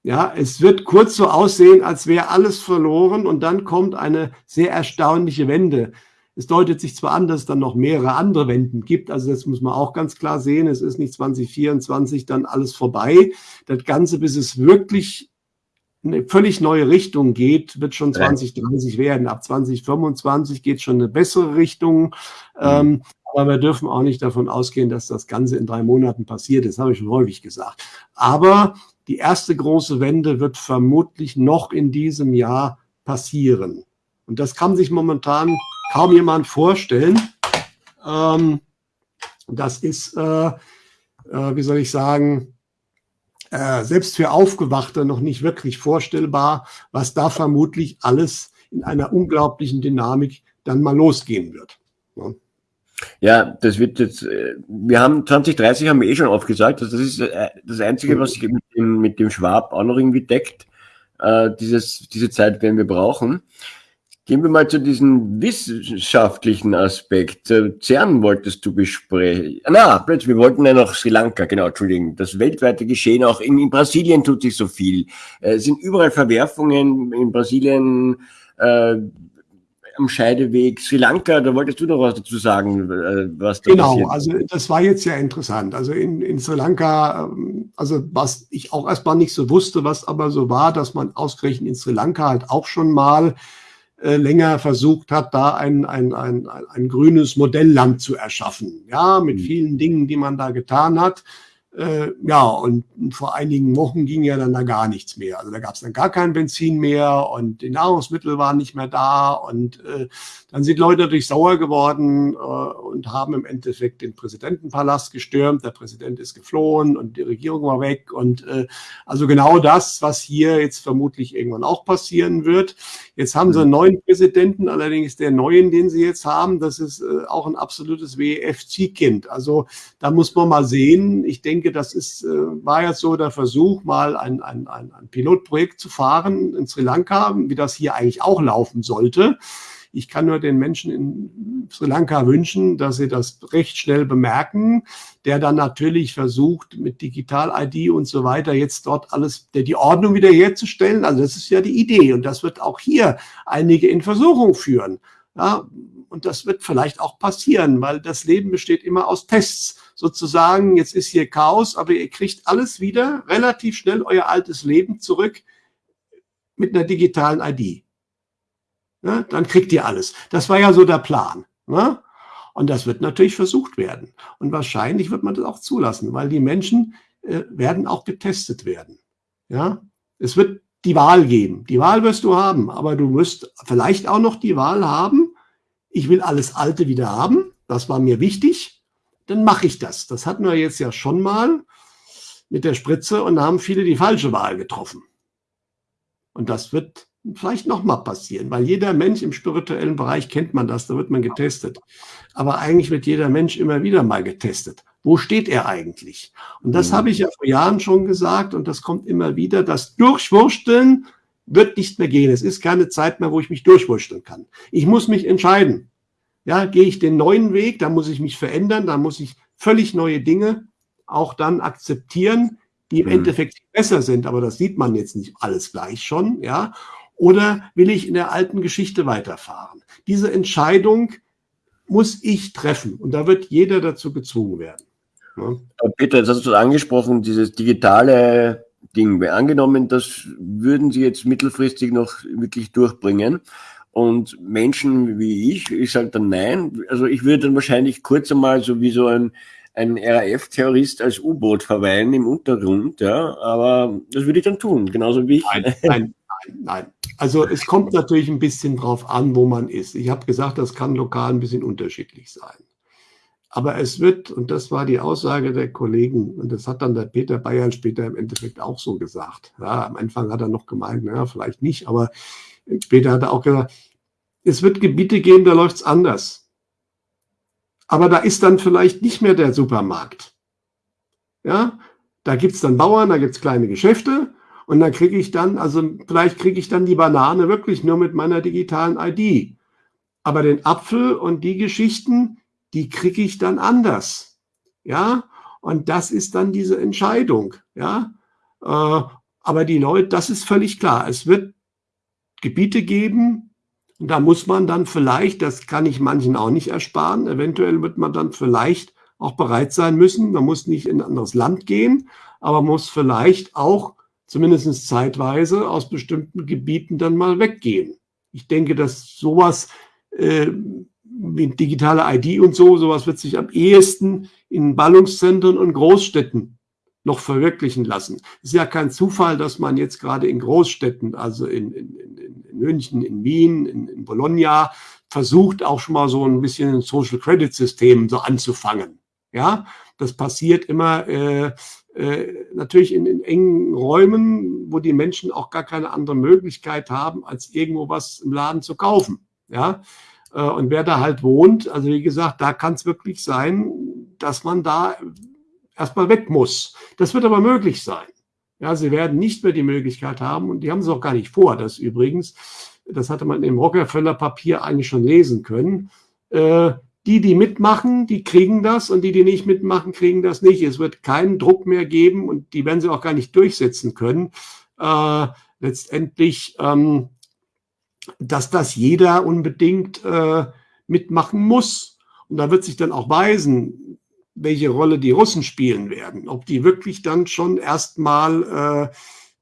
Ja, es wird kurz so aussehen, als wäre alles verloren und dann kommt eine sehr erstaunliche Wende. Es deutet sich zwar an, dass es dann noch mehrere andere Wenden gibt, also das muss man auch ganz klar sehen. Es ist nicht 2024 dann alles vorbei. Das Ganze, bis es wirklich eine völlig neue Richtung geht, wird schon 2030 werden. Ab 2025 geht schon eine bessere Richtung. Mhm. Ähm, aber wir dürfen auch nicht davon ausgehen, dass das Ganze in drei Monaten passiert. Das habe ich schon häufig gesagt. Aber die erste große Wende wird vermutlich noch in diesem Jahr passieren. Und das kann sich momentan kaum jemand vorstellen. Ähm, das ist, äh, äh, wie soll ich sagen, äh, selbst für Aufgewachte noch nicht wirklich vorstellbar, was da vermutlich alles in einer unglaublichen Dynamik dann mal losgehen wird. Ja. Ja, das wird jetzt, äh, wir haben 2030 haben wir eh schon aufgesagt, also das ist äh, das Einzige, was sich mit dem, mit dem Schwab auch noch irgendwie deckt. Äh, dieses, diese Zeit werden wir brauchen. Gehen wir mal zu diesem wissenschaftlichen Aspekt. CERN wolltest du besprechen. Na, plötzlich, wir wollten ja noch Sri Lanka, genau, Entschuldigung. Das weltweite Geschehen, auch in, in Brasilien tut sich so viel. Äh, es sind überall Verwerfungen in Brasilien, äh, am Scheideweg. Sri Lanka, da wolltest du noch was dazu sagen, äh, was da Genau, passiert. also das war jetzt ja interessant. Also in, in Sri Lanka, ähm, also was ich auch erstmal nicht so wusste, was aber so war, dass man ausgerechnet in Sri Lanka halt auch schon mal äh, länger versucht hat, da ein, ein, ein, ein, grünes Modellland zu erschaffen. Ja, mit mhm. vielen Dingen, die man da getan hat. Äh, ja, und vor einigen Wochen ging ja dann da gar nichts mehr. Also da gab es dann gar kein Benzin mehr und die Nahrungsmittel waren nicht mehr da und äh, dann sind Leute natürlich sauer geworden äh, und haben im Endeffekt den Präsidentenpalast gestürmt. Der Präsident ist geflohen und die Regierung war weg und äh, also genau das, was hier jetzt vermutlich irgendwann auch passieren wird. Jetzt haben sie einen neuen Präsidenten, allerdings der neuen, den sie jetzt haben, das ist äh, auch ein absolutes WEF-Ziehkind. Also da muss man mal sehen. Ich denke, denke, das ist, äh, war jetzt so der Versuch, mal ein, ein, ein, ein Pilotprojekt zu fahren in Sri Lanka, wie das hier eigentlich auch laufen sollte. Ich kann nur den Menschen in Sri Lanka wünschen, dass sie das recht schnell bemerken, der dann natürlich versucht, mit Digital-ID und so weiter jetzt dort alles, der die Ordnung wiederherzustellen. Also das ist ja die Idee und das wird auch hier einige in Versuchung führen. Ja, und das wird vielleicht auch passieren, weil das Leben besteht immer aus Tests. Sozusagen, jetzt ist hier Chaos, aber ihr kriegt alles wieder relativ schnell euer altes Leben zurück mit einer digitalen ID. Ja, dann kriegt ihr alles. Das war ja so der Plan. Ne? Und das wird natürlich versucht werden. Und wahrscheinlich wird man das auch zulassen, weil die Menschen äh, werden auch getestet werden. Ja, es wird die Wahl geben. Die Wahl wirst du haben, aber du wirst vielleicht auch noch die Wahl haben, ich will alles Alte wieder haben, das war mir wichtig, dann mache ich das. Das hatten wir jetzt ja schon mal mit der Spritze und da haben viele die falsche Wahl getroffen. Und das wird vielleicht nochmal passieren, weil jeder Mensch im spirituellen Bereich kennt man das, da wird man getestet. Aber eigentlich wird jeder Mensch immer wieder mal getestet. Wo steht er eigentlich? Und das mhm. habe ich ja vor Jahren schon gesagt und das kommt immer wieder, das Durchwursteln wird nicht mehr gehen. Es ist keine Zeit mehr, wo ich mich durchwurschteln kann. Ich muss mich entscheiden. Ja, gehe ich den neuen Weg, da muss ich mich verändern, da muss ich völlig neue Dinge auch dann akzeptieren, die im mhm. Endeffekt besser sind, aber das sieht man jetzt nicht alles gleich schon, ja. Oder will ich in der alten Geschichte weiterfahren? Diese Entscheidung muss ich treffen und da wird jeder dazu gezwungen werden. Ja. Peter, jetzt hast du angesprochen, dieses digitale Ding. Angenommen, das würden sie jetzt mittelfristig noch wirklich durchbringen. Und Menschen wie ich, ich sage dann nein. Also ich würde dann wahrscheinlich kurz einmal so wie so ein, ein RAF-Terrorist als U-Boot verweilen im Untergrund, ja. Aber das würde ich dann tun, genauso wie ich. Nein, nein, nein. Also es kommt natürlich ein bisschen drauf an, wo man ist. Ich habe gesagt, das kann lokal ein bisschen unterschiedlich sein. Aber es wird, und das war die Aussage der Kollegen, und das hat dann der Peter Bayern später im Endeffekt auch so gesagt. Ja, am Anfang hat er noch gemeint, naja, vielleicht nicht, aber später hat er auch gesagt, es wird Gebiete geben, da läuft es anders. Aber da ist dann vielleicht nicht mehr der Supermarkt. Ja, da gibt es dann Bauern, da gibt es kleine Geschäfte und dann kriege ich dann, also vielleicht kriege ich dann die Banane wirklich nur mit meiner digitalen ID. Aber den Apfel und die Geschichten, die kriege ich dann anders. Ja, und das ist dann diese Entscheidung. Ja, äh, aber die Leute, das ist völlig klar. Es wird Gebiete geben, und da muss man dann vielleicht, das kann ich manchen auch nicht ersparen, eventuell wird man dann vielleicht auch bereit sein müssen. Man muss nicht in ein anderes Land gehen, aber muss vielleicht auch zumindest zeitweise aus bestimmten Gebieten dann mal weggehen. Ich denke, dass sowas äh, wie digitale ID und so, sowas wird sich am ehesten in Ballungszentren und Großstädten noch verwirklichen lassen. Es ist ja kein Zufall, dass man jetzt gerade in Großstädten, also in, in, in, in München, in Wien, in, in Bologna, versucht auch schon mal so ein bisschen ein Social Credit System so anzufangen. Ja, das passiert immer äh, äh, natürlich in, in engen Räumen, wo die Menschen auch gar keine andere Möglichkeit haben, als irgendwo was im Laden zu kaufen. Ja, äh, und wer da halt wohnt, also wie gesagt, da kann es wirklich sein, dass man da erstmal weg muss. Das wird aber möglich sein. Ja, sie werden nicht mehr die Möglichkeit haben, und die haben es auch gar nicht vor, das übrigens, das hatte man im Rockefeller Papier eigentlich schon lesen können, äh, die, die mitmachen, die kriegen das und die, die nicht mitmachen, kriegen das nicht. Es wird keinen Druck mehr geben und die werden sie auch gar nicht durchsetzen können. Äh, letztendlich, ähm, dass das jeder unbedingt äh, mitmachen muss. Und da wird sich dann auch weisen, welche Rolle die Russen spielen werden. Ob die wirklich dann schon erstmal,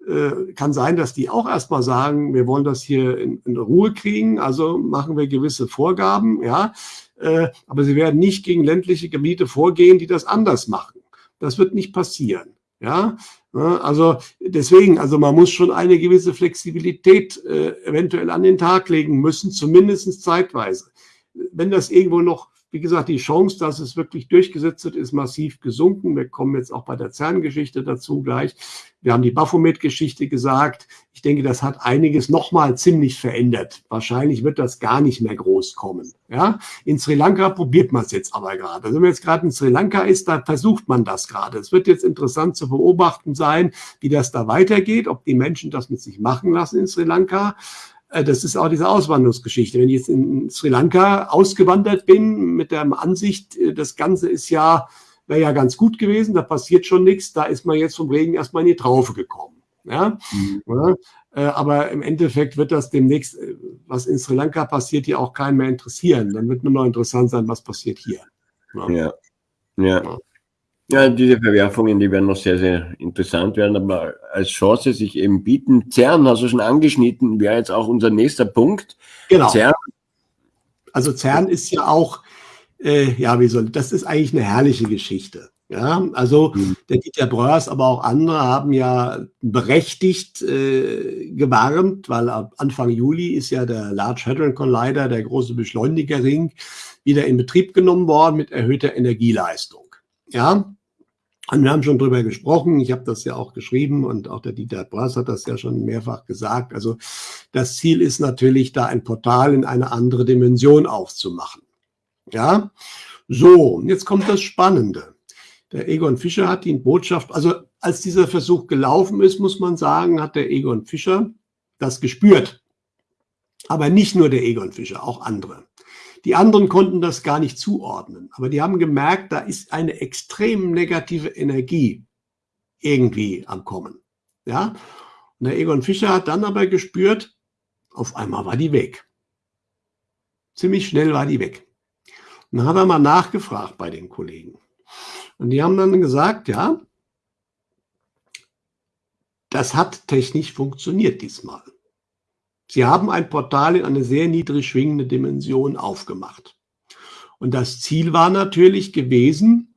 äh, äh, kann sein, dass die auch erstmal sagen, wir wollen das hier in, in Ruhe kriegen, also machen wir gewisse Vorgaben, ja. Äh, aber sie werden nicht gegen ländliche Gebiete vorgehen, die das anders machen. Das wird nicht passieren. Ja, also deswegen, also man muss schon eine gewisse Flexibilität äh, eventuell an den Tag legen müssen, zumindest zeitweise. Wenn das irgendwo noch wie gesagt, die Chance, dass es wirklich durchgesetzt wird, ist massiv gesunken. Wir kommen jetzt auch bei der CERN-Geschichte dazu gleich. Wir haben die Baphomet-Geschichte gesagt. Ich denke, das hat einiges nochmal ziemlich verändert. Wahrscheinlich wird das gar nicht mehr groß kommen. Ja, in Sri Lanka probiert man es jetzt aber gerade. Also wenn man jetzt gerade in Sri Lanka ist, da versucht man das gerade. Es wird jetzt interessant zu beobachten sein, wie das da weitergeht, ob die Menschen das mit sich machen lassen in Sri Lanka. Äh, das ist auch diese Auswanderungsgeschichte. Wenn ich jetzt in Sri Lanka ausgewandert bin mit der Ansicht, äh, das Ganze ist ja, wäre ja ganz gut gewesen, da passiert schon nichts, da ist man jetzt vom Regen erstmal in die Traufe gekommen. Ja? Mhm. ja? Äh, aber im Endeffekt wird das demnächst, was in Sri Lanka passiert, hier auch keinen mehr interessieren. Dann wird nur noch interessant sein, was passiert hier. Ja. ja. ja. Ja, diese Verwerfungen, die werden noch sehr, sehr interessant werden, aber als Chance sich eben bieten. CERN, hast du schon angeschnitten, wäre jetzt auch unser nächster Punkt. Genau. CERN. Also CERN ist ja auch, äh, ja, wie soll, das ist eigentlich eine herrliche Geschichte. Ja, also mhm. der Dieter Bröers, aber auch andere haben ja berechtigt äh, gewarnt, weil ab Anfang Juli ist ja der Large Hadron Collider, der große Beschleunigerring, wieder in Betrieb genommen worden mit erhöhter Energieleistung. Ja, und wir haben schon drüber gesprochen. Ich habe das ja auch geschrieben und auch der Dieter Brass hat das ja schon mehrfach gesagt. Also das Ziel ist natürlich, da ein Portal in eine andere Dimension aufzumachen. Ja, so, jetzt kommt das Spannende. Der Egon Fischer hat die Botschaft, also als dieser Versuch gelaufen ist, muss man sagen, hat der Egon Fischer das gespürt. Aber nicht nur der Egon Fischer, auch andere. Die anderen konnten das gar nicht zuordnen, aber die haben gemerkt, da ist eine extrem negative Energie irgendwie am Kommen. Ja? Und der Egon Fischer hat dann aber gespürt, auf einmal war die weg. Ziemlich schnell war die weg. Und dann hat er mal nachgefragt bei den Kollegen. Und die haben dann gesagt, ja, das hat technisch funktioniert diesmal. Sie haben ein Portal in eine sehr niedrig schwingende Dimension aufgemacht. Und das Ziel war natürlich gewesen,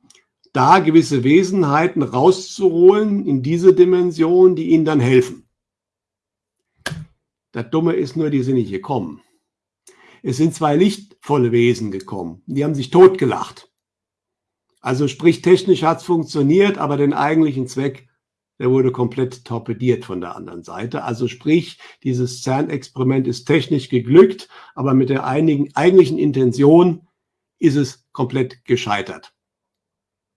da gewisse Wesenheiten rauszuholen in diese Dimension, die ihnen dann helfen. Das Dumme ist nur, die sind nicht gekommen. Es sind zwei lichtvolle Wesen gekommen. Die haben sich totgelacht. Also sprich, technisch hat es funktioniert, aber den eigentlichen Zweck der wurde komplett torpediert von der anderen Seite. Also sprich, dieses CERN-Experiment ist technisch geglückt, aber mit der einigen, eigentlichen Intention ist es komplett gescheitert.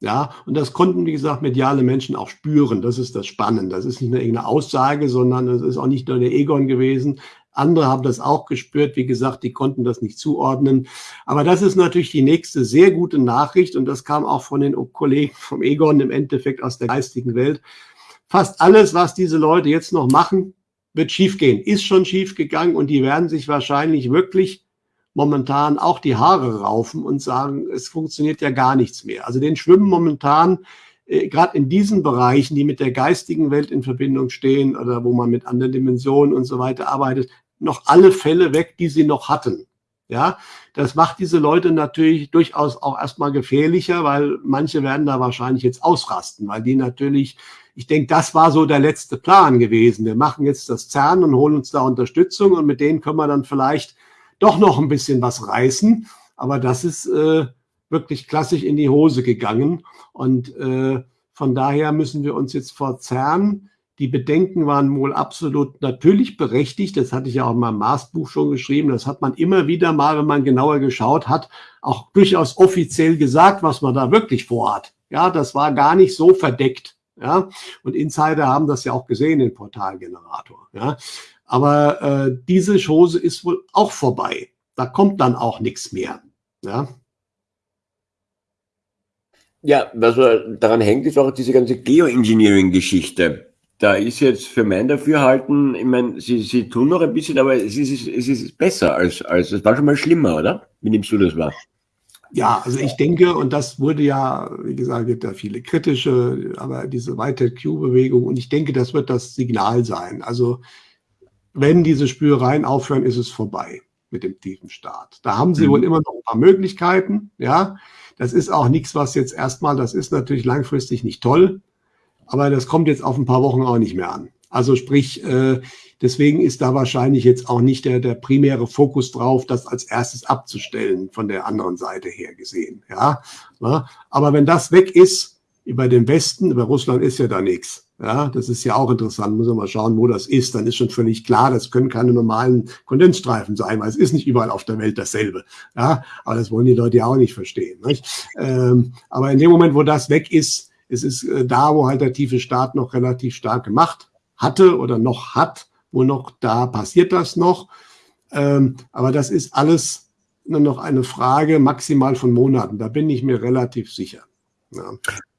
Ja, und das konnten, wie gesagt, mediale Menschen auch spüren. Das ist das Spannende. Das ist nicht nur irgendeine Aussage, sondern es ist auch nicht nur der Egon gewesen. Andere haben das auch gespürt. Wie gesagt, die konnten das nicht zuordnen. Aber das ist natürlich die nächste sehr gute Nachricht. Und das kam auch von den Kollegen vom Egon im Endeffekt aus der geistigen Welt fast alles, was diese Leute jetzt noch machen, wird schiefgehen, ist schon schiefgegangen und die werden sich wahrscheinlich wirklich momentan auch die Haare raufen und sagen, es funktioniert ja gar nichts mehr. Also den schwimmen momentan äh, gerade in diesen Bereichen, die mit der geistigen Welt in Verbindung stehen oder wo man mit anderen Dimensionen und so weiter arbeitet, noch alle Fälle weg, die sie noch hatten. Ja, das macht diese Leute natürlich durchaus auch erstmal gefährlicher, weil manche werden da wahrscheinlich jetzt ausrasten, weil die natürlich, ich denke, das war so der letzte Plan gewesen. Wir machen jetzt das CERN und holen uns da Unterstützung und mit denen können wir dann vielleicht doch noch ein bisschen was reißen. Aber das ist äh, wirklich klassisch in die Hose gegangen. Und äh, von daher müssen wir uns jetzt vor CERN die Bedenken waren wohl absolut natürlich berechtigt. Das hatte ich ja auch in meinem Maßbuch schon geschrieben. Das hat man immer wieder mal, wenn man genauer geschaut hat, auch durchaus offiziell gesagt, was man da wirklich vorhat. Ja, das war gar nicht so verdeckt. Ja, und Insider haben das ja auch gesehen, den Portalgenerator. Ja, aber äh, diese Chose ist wohl auch vorbei. Da kommt dann auch nichts mehr. Ja. Ja, was daran hängt, ist auch diese ganze Geoengineering-Geschichte da ist jetzt für mein Dafürhalten, ich meine, sie, sie tun noch ein bisschen, aber es ist, es ist besser als, als, es war schon mal schlimmer, oder? Wie nimmst du das wahr? Ja, also ich denke, und das wurde ja, wie gesagt, gibt da viele kritische, aber diese weite Q-Bewegung, und ich denke, das wird das Signal sein. Also, wenn diese Spürereien aufhören, ist es vorbei mit dem tiefen Start. Da haben sie mhm. wohl immer noch ein paar Möglichkeiten, ja. Das ist auch nichts, was jetzt erstmal, das ist natürlich langfristig nicht toll, aber das kommt jetzt auf ein paar Wochen auch nicht mehr an. Also sprich, äh, deswegen ist da wahrscheinlich jetzt auch nicht der, der primäre Fokus drauf, das als erstes abzustellen von der anderen Seite her gesehen. Ja, aber wenn das weg ist, über den Westen, über Russland ist ja da nichts. Ja, das ist ja auch interessant. Muss man mal schauen, wo das ist. Dann ist schon völlig klar, das können keine normalen Kondensstreifen sein, weil es ist nicht überall auf der Welt dasselbe. Ja, aber das wollen die Leute ja auch nicht verstehen. Nicht? Ähm, aber in dem Moment, wo das weg ist, es ist äh, da, wo halt der tiefe Staat noch relativ stark gemacht hatte oder noch hat, wo noch da passiert das noch. Ähm, aber das ist alles nur noch eine Frage maximal von Monaten. Da bin ich mir relativ sicher. Ja.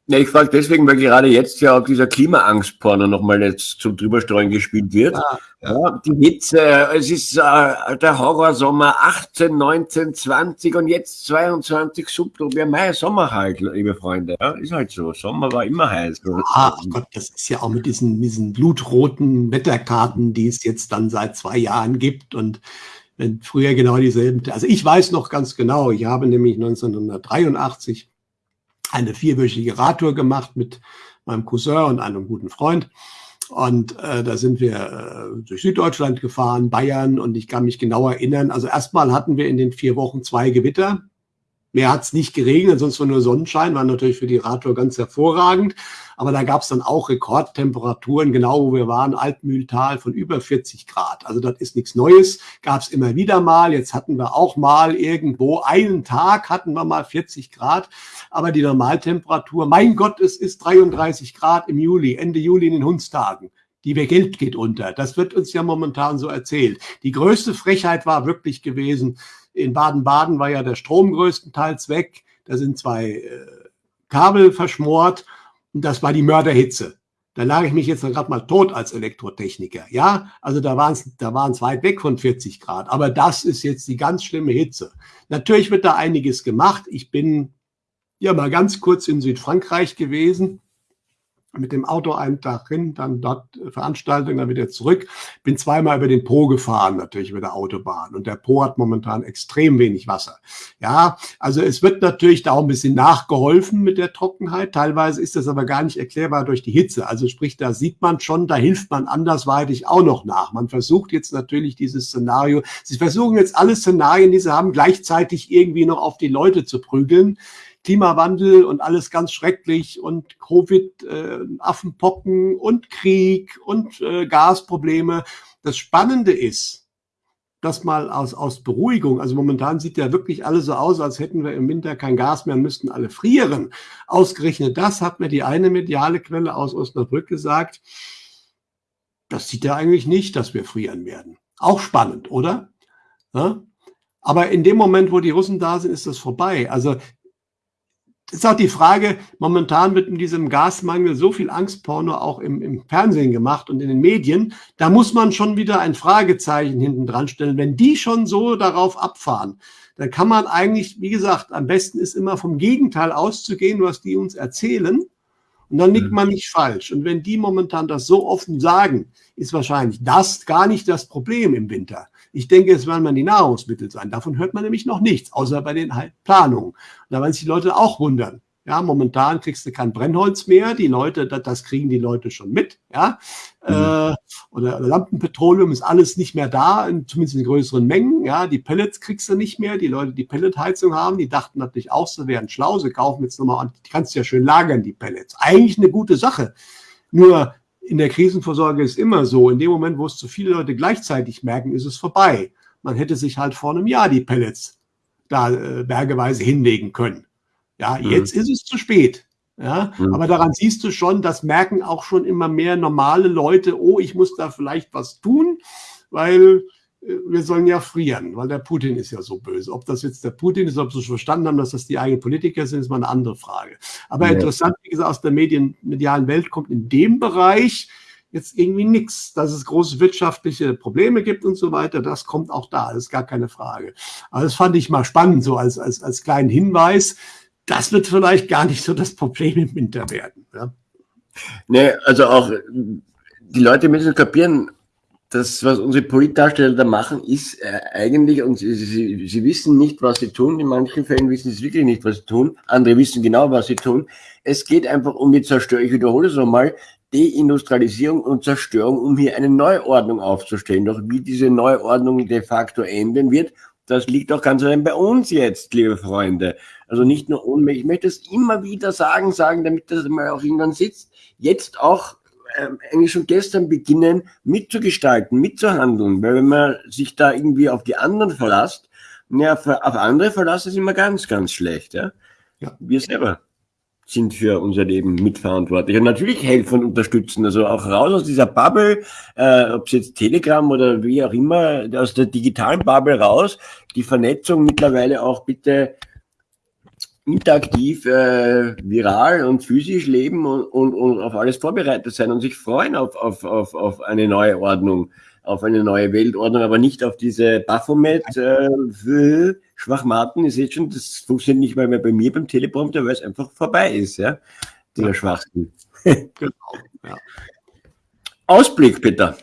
Ja, ich frage deswegen, weil gerade jetzt ja auch dieser Klimaangstporno nochmal jetzt zum Drüberstreuen gespielt wird. Ja, ja. die Hitze, es ist äh, der Horrorsommer 18, 19, 20 und jetzt 22 Subtropen. Mai, Sommer halt, liebe Freunde. Ja, ist halt so. Sommer war immer heiß. Ach Gott, das ist ja auch mit diesen, diesen blutroten Wetterkarten, die es jetzt dann seit zwei Jahren gibt und wenn früher genau dieselben, also ich weiß noch ganz genau, ich habe nämlich 1983 eine vierwöchige Radtour gemacht mit meinem Cousin und einem guten Freund. Und äh, da sind wir äh, durch Süddeutschland gefahren, Bayern und ich kann mich genau erinnern. Also erstmal hatten wir in den vier Wochen zwei Gewitter. Mehr hat es nicht geregnet, sonst war nur Sonnenschein, war natürlich für die Radtour ganz hervorragend. Aber da gab es dann auch Rekordtemperaturen, genau wo wir waren, Altmühltal von über 40 Grad. Also das ist nichts Neues, gab es immer wieder mal. Jetzt hatten wir auch mal irgendwo einen Tag hatten wir mal 40 Grad. Aber die Normaltemperatur, mein Gott, es ist 33 Grad im Juli, Ende Juli in den Hundstagen die Geld geht unter. Das wird uns ja momentan so erzählt. Die größte Frechheit war wirklich gewesen, in Baden-Baden war ja der Strom größtenteils weg. Da sind zwei äh, Kabel verschmort und das war die Mörderhitze. Da lag ich mich jetzt gerade mal tot als Elektrotechniker. Ja, also da waren es da waren's weit weg von 40 Grad. Aber das ist jetzt die ganz schlimme Hitze. Natürlich wird da einiges gemacht. Ich bin ja mal ganz kurz in Südfrankreich gewesen mit dem Auto einen Tag hin, dann dort Veranstaltung, dann wieder zurück. Bin zweimal über den Po gefahren, natürlich über der Autobahn. Und der Po hat momentan extrem wenig Wasser. Ja, also es wird natürlich da auch ein bisschen nachgeholfen mit der Trockenheit. Teilweise ist das aber gar nicht erklärbar durch die Hitze. Also sprich, da sieht man schon, da hilft man andersweitig auch noch nach. Man versucht jetzt natürlich dieses Szenario, sie versuchen jetzt alle Szenarien, die sie haben, gleichzeitig irgendwie noch auf die Leute zu prügeln. Klimawandel und alles ganz schrecklich und Covid, äh, Affenpocken und Krieg und äh, Gasprobleme. Das Spannende ist, das mal aus, aus Beruhigung, also momentan sieht ja wirklich alles so aus, als hätten wir im Winter kein Gas mehr und müssten alle frieren. Ausgerechnet das hat mir die eine mediale Quelle aus Osnabrück gesagt. Das sieht er eigentlich nicht, dass wir frieren werden. Auch spannend, oder? Ja? Aber in dem Moment, wo die Russen da sind, ist das vorbei. Also ist auch die Frage, momentan wird in diesem Gasmangel so viel Angstporno auch im, im, Fernsehen gemacht und in den Medien. Da muss man schon wieder ein Fragezeichen hinten dran stellen. Wenn die schon so darauf abfahren, dann kann man eigentlich, wie gesagt, am besten ist immer vom Gegenteil auszugehen, was die uns erzählen Und dann liegt man nicht falsch. Und wenn die momentan das so offen sagen, ist wahrscheinlich das gar nicht das Problem im Winter. Ich denke, es werden man die Nahrungsmittel sein. Davon hört man nämlich noch nichts, außer bei den Planungen. Und da werden sich die Leute auch wundern. Ja, momentan kriegst du kein Brennholz mehr. Die Leute, das kriegen die Leute schon mit. Ja, mhm. äh, oder Lampenpetroleum ist alles nicht mehr da, in, zumindest in größeren Mengen. Ja, die Pellets kriegst du nicht mehr. Die Leute, die Pelletheizung haben, die dachten natürlich auch, sie wären schlau. Sie kaufen jetzt nochmal an. Die kannst du ja schön lagern, die Pellets. Eigentlich eine gute Sache. Nur in der Krisenvorsorge ist immer so. In dem Moment, wo es zu viele Leute gleichzeitig merken, ist es vorbei. Man hätte sich halt vor einem Jahr die Pellets da äh, bergeweise hinlegen können. Ja, mhm. jetzt ist es zu spät. Ja, mhm. aber daran siehst du schon, das merken auch schon immer mehr normale Leute, oh, ich muss da vielleicht was tun, weil wir sollen ja frieren, weil der Putin ist ja so böse. Ob das jetzt der Putin ist, ob sie schon verstanden haben, dass das die eigenen Politiker sind, ist mal eine andere Frage. Aber ja. interessant, wie gesagt, aus der Medien, medialen Welt kommt in dem Bereich jetzt irgendwie nichts, dass es große wirtschaftliche Probleme gibt und so weiter. Das kommt auch da, das ist gar keine Frage. Aber das fand ich mal spannend, so als, als, als kleinen Hinweis das wird vielleicht gar nicht so das Problem im Winter werden. Ja? Nee, also auch die Leute müssen kapieren, das, was unsere Politdarsteller da machen, ist äh, eigentlich, und sie, sie, sie, wissen nicht, was sie tun. In manchen Fällen wissen sie wirklich nicht, was sie tun. Andere wissen genau, was sie tun. Es geht einfach um die Zerstörung, ich wiederhole es nochmal, Deindustrialisierung und Zerstörung, um hier eine Neuordnung aufzustellen. Doch wie diese Neuordnung de facto enden wird, das liegt auch ganz allein bei uns jetzt, liebe Freunde. Also nicht nur Ohnmächtig. Ich möchte es immer wieder sagen, sagen, damit das mal auch irgendwann sitzt. Jetzt auch eigentlich schon gestern beginnen, mitzugestalten, mitzuhandeln. Weil wenn man sich da irgendwie auf die anderen verlasst, ja, auf andere verlassen ist immer ganz, ganz schlecht. Ja? ja. Wir selber sind für unser Leben mitverantwortlich. Und natürlich helfen und unterstützen. Also auch raus aus dieser Bubble, äh, ob es jetzt Telegram oder wie auch immer, aus der digitalen Bubble raus. Die Vernetzung mittlerweile auch bitte interaktiv, äh, viral und physisch leben und, und, und auf alles vorbereitet sein und sich freuen auf, auf, auf, auf eine neue Ordnung, auf eine neue Weltordnung, aber nicht auf diese Baphomet äh, Schwachmaten. Ihr seht schon, das funktioniert nicht mal mehr bei mir beim Teleprompter, weil es einfach vorbei ist, ja, dieser. Schwachsinn. genau, ja. Ausblick, Peter.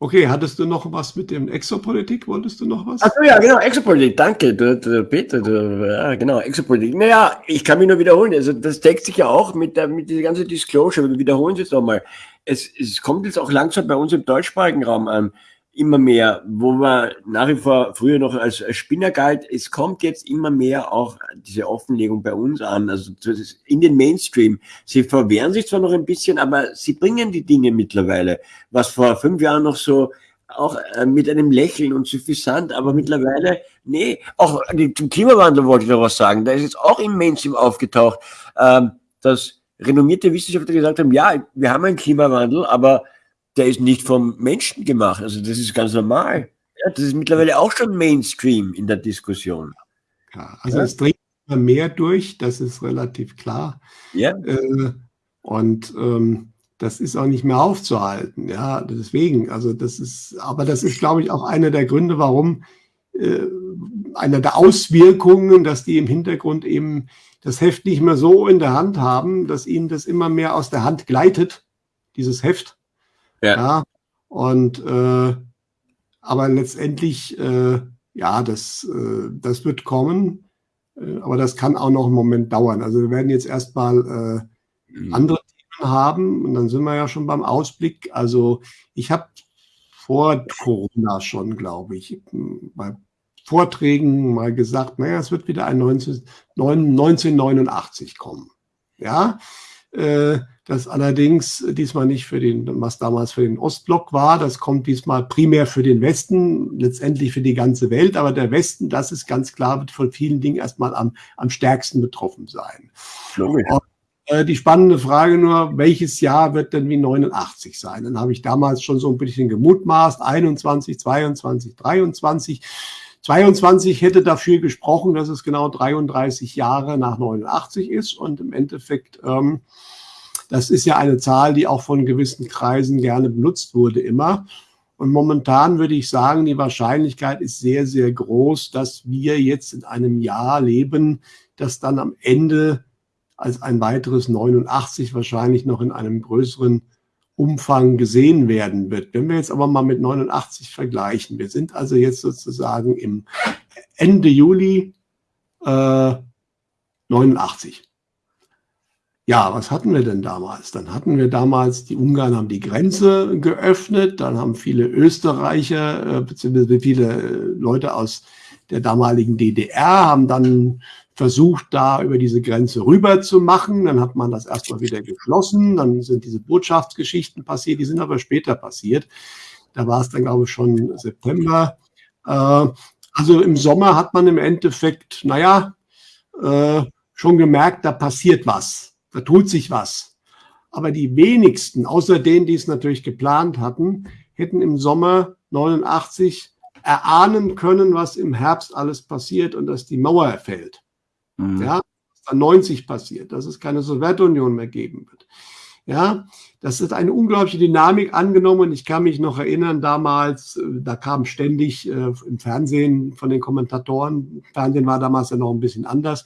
Okay, hattest du noch was mit dem Exopolitik? Wolltest du noch was? Achso, ja, genau, Exopolitik, danke, du, du, Peter, du, ja, genau, Exopolitik. Naja, ich kann mich nur wiederholen, also das deckt sich ja auch mit, der, mit dieser ganzen Disclosure, wir wiederholen es jetzt nochmal. Es, es kommt jetzt auch langsam bei uns im deutschsprachigen Raum an immer mehr, wo man nach wie vor früher noch als Spinner galt, es kommt jetzt immer mehr auch diese Offenlegung bei uns an, also in den Mainstream. Sie verwehren sich zwar noch ein bisschen, aber sie bringen die Dinge mittlerweile, was vor fünf Jahren noch so auch äh, mit einem Lächeln und suffisant, aber mittlerweile, nee, auch zum Klimawandel wollte ich noch was sagen, da ist jetzt auch im Mainstream aufgetaucht, ähm, dass renommierte Wissenschaftler gesagt haben, ja, wir haben einen Klimawandel, aber der ist nicht vom Menschen gemacht. Also das ist ganz normal. Ja, das ist mittlerweile auch schon Mainstream in der Diskussion. Ja, also ja. es dreht immer mehr durch, das ist relativ klar. Ja. Äh, und ähm, das ist auch nicht mehr aufzuhalten. Ja, deswegen, also das ist, aber das ist, glaube ich, auch einer der Gründe, warum äh, einer der Auswirkungen, dass die im Hintergrund eben das Heft nicht mehr so in der Hand haben, dass ihnen das immer mehr aus der Hand gleitet, dieses Heft. Ja. ja und äh, aber letztendlich, äh, ja, das, äh, das wird kommen, äh, aber das kann auch noch einen Moment dauern. Also wir werden jetzt erstmal äh, mhm. andere Themen haben und dann sind wir ja schon beim Ausblick. Also ich habe vor Corona schon, glaube ich, bei Vorträgen mal gesagt, naja, es wird wieder ein 19, 1989 kommen. Ja, äh, das allerdings diesmal nicht für den, was damals für den Ostblock war. Das kommt diesmal primär für den Westen, letztendlich für die ganze Welt. Aber der Westen, das ist ganz klar, wird von vielen Dingen erstmal am, am stärksten betroffen sein. Und, äh, die spannende Frage nur, welches Jahr wird denn wie 89 sein? Dann habe ich damals schon so ein bisschen gemutmaßt, 21, 22, 23. 22 hätte dafür gesprochen, dass es genau 33 Jahre nach 89 ist und im Endeffekt ähm, das ist ja eine Zahl, die auch von gewissen Kreisen gerne benutzt wurde immer. Und momentan würde ich sagen, die Wahrscheinlichkeit ist sehr, sehr groß, dass wir jetzt in einem Jahr leben, das dann am Ende als ein weiteres 89 wahrscheinlich noch in einem größeren Umfang gesehen werden wird. Wenn wir jetzt aber mal mit 89 vergleichen, wir sind also jetzt sozusagen im Ende Juli äh, 89. Ja, was hatten wir denn damals? Dann hatten wir damals, die Ungarn haben die Grenze geöffnet, dann haben viele Österreicher, äh, beziehungsweise viele Leute aus der damaligen DDR haben dann versucht, da über diese Grenze rüber zu machen. Dann hat man das erstmal wieder geschlossen. Dann sind diese Botschaftsgeschichten passiert. Die sind aber später passiert. Da war es dann, glaube ich, schon September. Äh, also im Sommer hat man im Endeffekt, naja, äh, schon gemerkt, da passiert was. Da tut sich was. Aber die wenigsten, außer denen, die es natürlich geplant hatten, hätten im Sommer 89 erahnen können, was im Herbst alles passiert und dass die Mauer fällt. Mhm. Ja, dann 90 passiert, dass es keine Sowjetunion mehr geben wird. Ja, das ist eine unglaubliche Dynamik angenommen. Ich kann mich noch erinnern, damals, äh, da kam ständig äh, im Fernsehen von den Kommentatoren, Fernsehen war damals ja noch ein bisschen anders,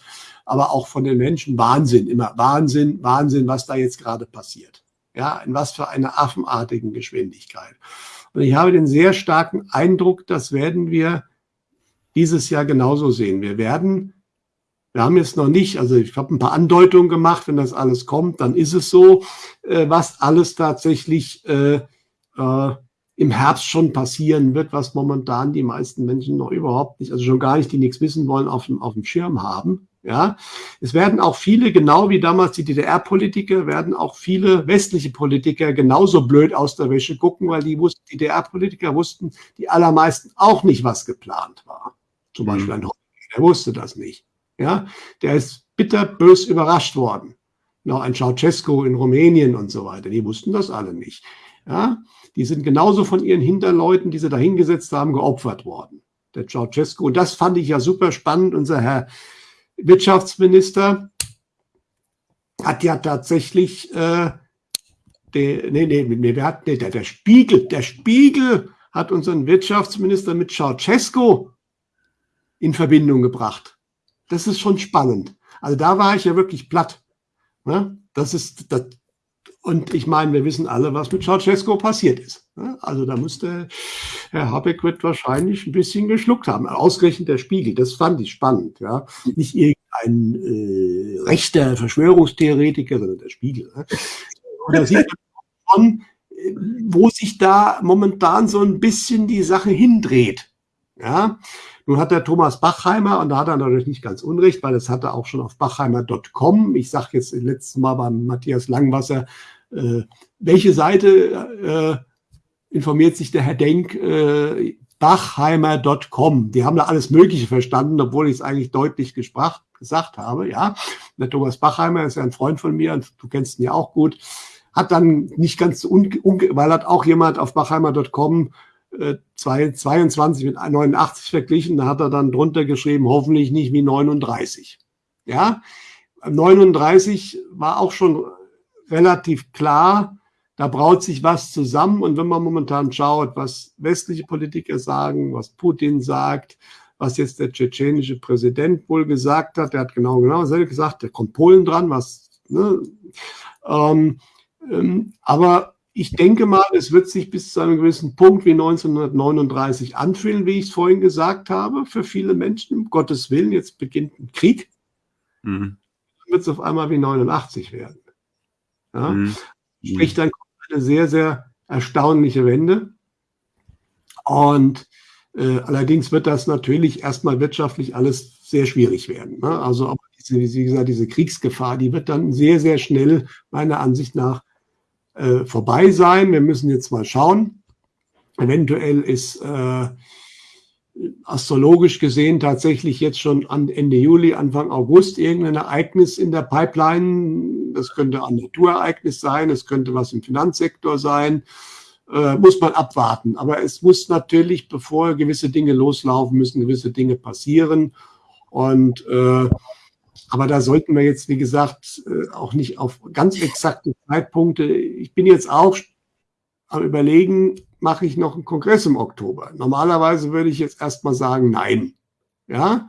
aber auch von den Menschen Wahnsinn, immer Wahnsinn, Wahnsinn, was da jetzt gerade passiert. Ja, in was für einer affenartigen Geschwindigkeit. Und ich habe den sehr starken Eindruck, das werden wir dieses Jahr genauso sehen. Wir werden wir haben jetzt noch nicht, also ich habe ein paar Andeutungen gemacht, wenn das alles kommt, dann ist es so, äh, was alles tatsächlich äh, äh, im Herbst schon passieren wird, was momentan die meisten Menschen noch überhaupt nicht, also schon gar nicht, die nichts wissen wollen, auf dem, auf dem Schirm haben. Ja, es werden auch viele, genau wie damals die DDR-Politiker, werden auch viele westliche Politiker genauso blöd aus der Wäsche gucken, weil die wussten, die DDR-Politiker wussten, die allermeisten auch nicht, was geplant war. Zum mhm. Beispiel ein Holger, der wusste das nicht. Ja, der ist bitterbös überrascht worden. Noch ein Ceausescu in Rumänien und so weiter. Die wussten das alle nicht. Ja, die sind genauso von ihren Hinterleuten, die sie da hingesetzt haben, geopfert worden. Der Ceausescu. Und das fand ich ja super spannend. Unser Herr Wirtschaftsminister hat ja tatsächlich, äh, der, nee, nee, nee, wer hat, nee, der, der Spiegel, der Spiegel hat unseren Wirtschaftsminister mit Ceausescu in Verbindung gebracht das ist schon spannend. Also da war ich ja wirklich platt. Ne? Das ist, das, und ich meine, wir wissen alle, was mit Ceausescu passiert ist. Ne? Also da musste Herr Habeck wird wahrscheinlich ein bisschen geschluckt haben. Ausgerechnet der Spiegel, das fand ich spannend. Ja? Nicht irgendein äh, rechter Verschwörungstheoretiker, sondern der Spiegel. Ne? Und da sieht man schon, äh, wo sich da momentan so ein bisschen die Sache hindreht. Ja, nun hat der Thomas Bachheimer, und da hat er natürlich nicht ganz unrecht, weil das hat er auch schon auf bachheimer.com. Ich sage jetzt letztes Mal beim Matthias Langwasser, welche Seite äh, informiert sich der Herr Denk? Äh, Bachheimer.com. Die haben da alles Mögliche verstanden, obwohl ich es eigentlich deutlich gesprach, gesagt habe. Ja, der Thomas Bachheimer ist ja ein Freund von mir und du kennst ihn ja auch gut. Hat dann nicht ganz, weil hat auch jemand auf bachheimer.com 22 mit 89 verglichen, da hat er dann drunter geschrieben, hoffentlich nicht wie 39. Ja, 39 war auch schon relativ klar, da braut sich was zusammen. Und wenn man momentan schaut, was westliche Politiker sagen, was Putin sagt, was jetzt der tschetschenische Präsident wohl gesagt hat, der hat genau genau dasselbe gesagt, da kommt Polen dran, was, ne, ähm, ähm, aber ich denke mal, es wird sich bis zu einem gewissen Punkt wie 1939 anfühlen, wie ich es vorhin gesagt habe, für viele Menschen. Um Gottes Willen, jetzt beginnt ein Krieg. Mhm. Dann wird es auf einmal wie 89 werden. Ja? Mhm. Sprich, dann kommt eine sehr, sehr erstaunliche Wende. Und äh, allerdings wird das natürlich erstmal wirtschaftlich alles sehr schwierig werden. Ne? Also, diese, wie gesagt, diese Kriegsgefahr, die wird dann sehr, sehr schnell meiner Ansicht nach äh, vorbei sein. Wir müssen jetzt mal schauen. Eventuell ist äh, astrologisch gesehen tatsächlich jetzt schon an Ende Juli, Anfang August irgendein Ereignis in der Pipeline. Das könnte ein Naturereignis sein, es könnte was im Finanzsektor sein. Äh, muss man abwarten. Aber es muss natürlich, bevor gewisse Dinge loslaufen, müssen gewisse Dinge passieren. Und äh, aber da sollten wir jetzt, wie gesagt, äh, auch nicht auf ganz exakte Zeitpunkte. Ich bin jetzt auch am Überlegen, mache ich noch einen Kongress im Oktober? Normalerweise würde ich jetzt erstmal sagen, nein. Ja,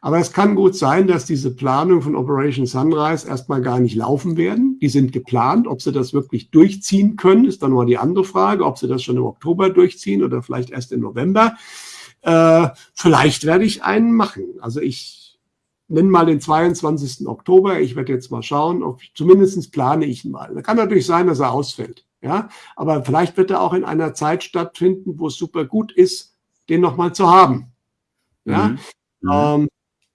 aber es kann gut sein, dass diese Planung von Operation Sunrise erstmal gar nicht laufen werden. Die sind geplant. Ob sie das wirklich durchziehen können, ist dann mal die andere Frage. Ob sie das schon im Oktober durchziehen oder vielleicht erst im November. Äh, vielleicht werde ich einen machen. Also ich nenne mal den 22. Oktober. Ich werde jetzt mal schauen, ob zumindest plane ich ihn mal. Da kann natürlich sein, dass er ausfällt. Ja, aber vielleicht wird er auch in einer Zeit stattfinden, wo es super gut ist, den nochmal zu haben. Ja, mhm. Mhm. Ähm,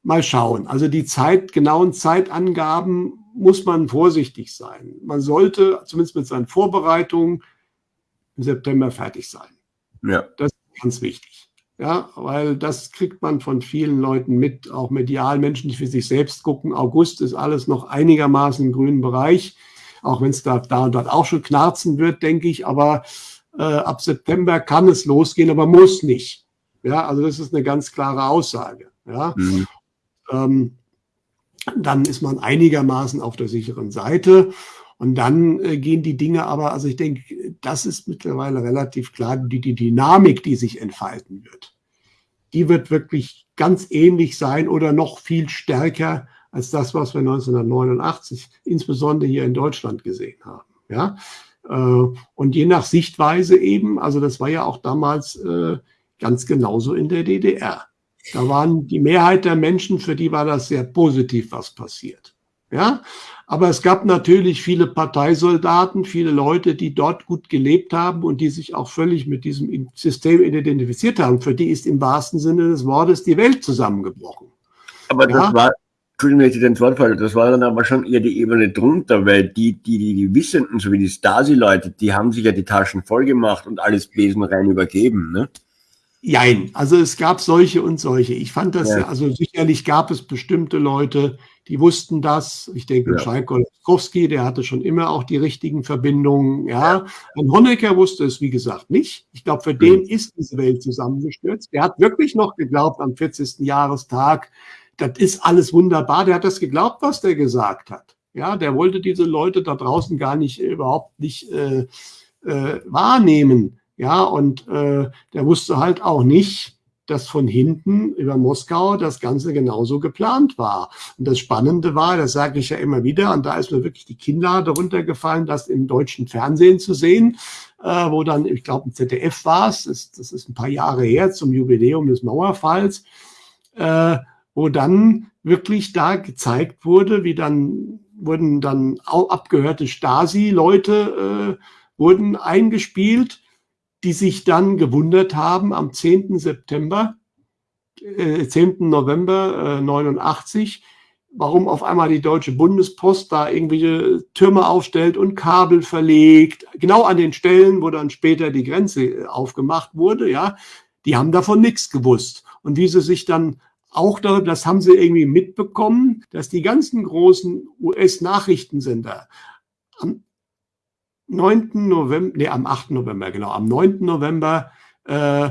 mal schauen. Also die Zeit, genauen Zeitangaben muss man vorsichtig sein. Man sollte zumindest mit seinen Vorbereitungen im September fertig sein. Ja. Das ist ganz wichtig. Ja, weil das kriegt man von vielen Leuten mit, auch medial, Menschen, die für sich selbst gucken. August ist alles noch einigermaßen im grünen Bereich, auch wenn es da, da und dort auch schon knarzen wird, denke ich. Aber äh, ab September kann es losgehen, aber muss nicht. Ja, also das ist eine ganz klare Aussage. Ja, mhm. ähm, dann ist man einigermaßen auf der sicheren Seite. Und dann äh, gehen die Dinge aber, also ich denke, das ist mittlerweile relativ klar, die, die Dynamik, die sich entfalten wird, die wird wirklich ganz ähnlich sein oder noch viel stärker als das, was wir 1989 insbesondere hier in Deutschland gesehen haben. Ja, äh, und je nach Sichtweise eben, also das war ja auch damals äh, ganz genauso in der DDR. Da waren die Mehrheit der Menschen, für die war das sehr positiv, was passiert. Ja, aber es gab natürlich viele Parteisoldaten, viele Leute, die dort gut gelebt haben und die sich auch völlig mit diesem System identifiziert haben. Für die ist im wahrsten Sinne des Wortes die Welt zusammengebrochen. Aber ja? das war, Entschuldigung, wenn ich den Wort falle, das war dann aber schon eher die Ebene drunter, weil die, die, die, die Wissenden, so wie die Stasi-Leute, die haben sich ja die Taschen voll gemacht und alles besenrein übergeben, ne? Jein, also es gab solche und solche. Ich fand das, ja. also sicherlich gab es bestimmte Leute, die wussten das. Ich denke, ja. Schalkowski, der hatte schon immer auch die richtigen Verbindungen. Ja, und Honecker wusste es, wie gesagt, nicht. Ich glaube, für mhm. den ist diese Welt zusammengestürzt. Der hat wirklich noch geglaubt am 40. Jahrestag, das ist alles wunderbar. Der hat das geglaubt, was der gesagt hat. Ja, der wollte diese Leute da draußen gar nicht, überhaupt nicht äh, äh, wahrnehmen. Ja, und äh, der wusste halt auch nicht, dass von hinten über Moskau das Ganze genauso geplant war. Und das Spannende war, das sage ich ja immer wieder, und da ist mir wirklich die Kinnlade runtergefallen, das im deutschen Fernsehen zu sehen, äh, wo dann, ich glaube, im ZDF war es, das, das, ist ein paar Jahre her zum Jubiläum des Mauerfalls, äh, wo dann wirklich da gezeigt wurde, wie dann wurden dann abgehörte Stasi-Leute äh, wurden eingespielt, die sich dann gewundert haben am 10. September, äh, 10. November äh, 89, warum auf einmal die Deutsche Bundespost da irgendwelche Türme aufstellt und Kabel verlegt, genau an den Stellen, wo dann später die Grenze äh, aufgemacht wurde, ja, die haben davon nichts gewusst. Und wie sie sich dann auch da, das haben sie irgendwie mitbekommen, dass die ganzen großen US-Nachrichtensender am 9. November, nee, am 8. November, genau, am 9. November äh,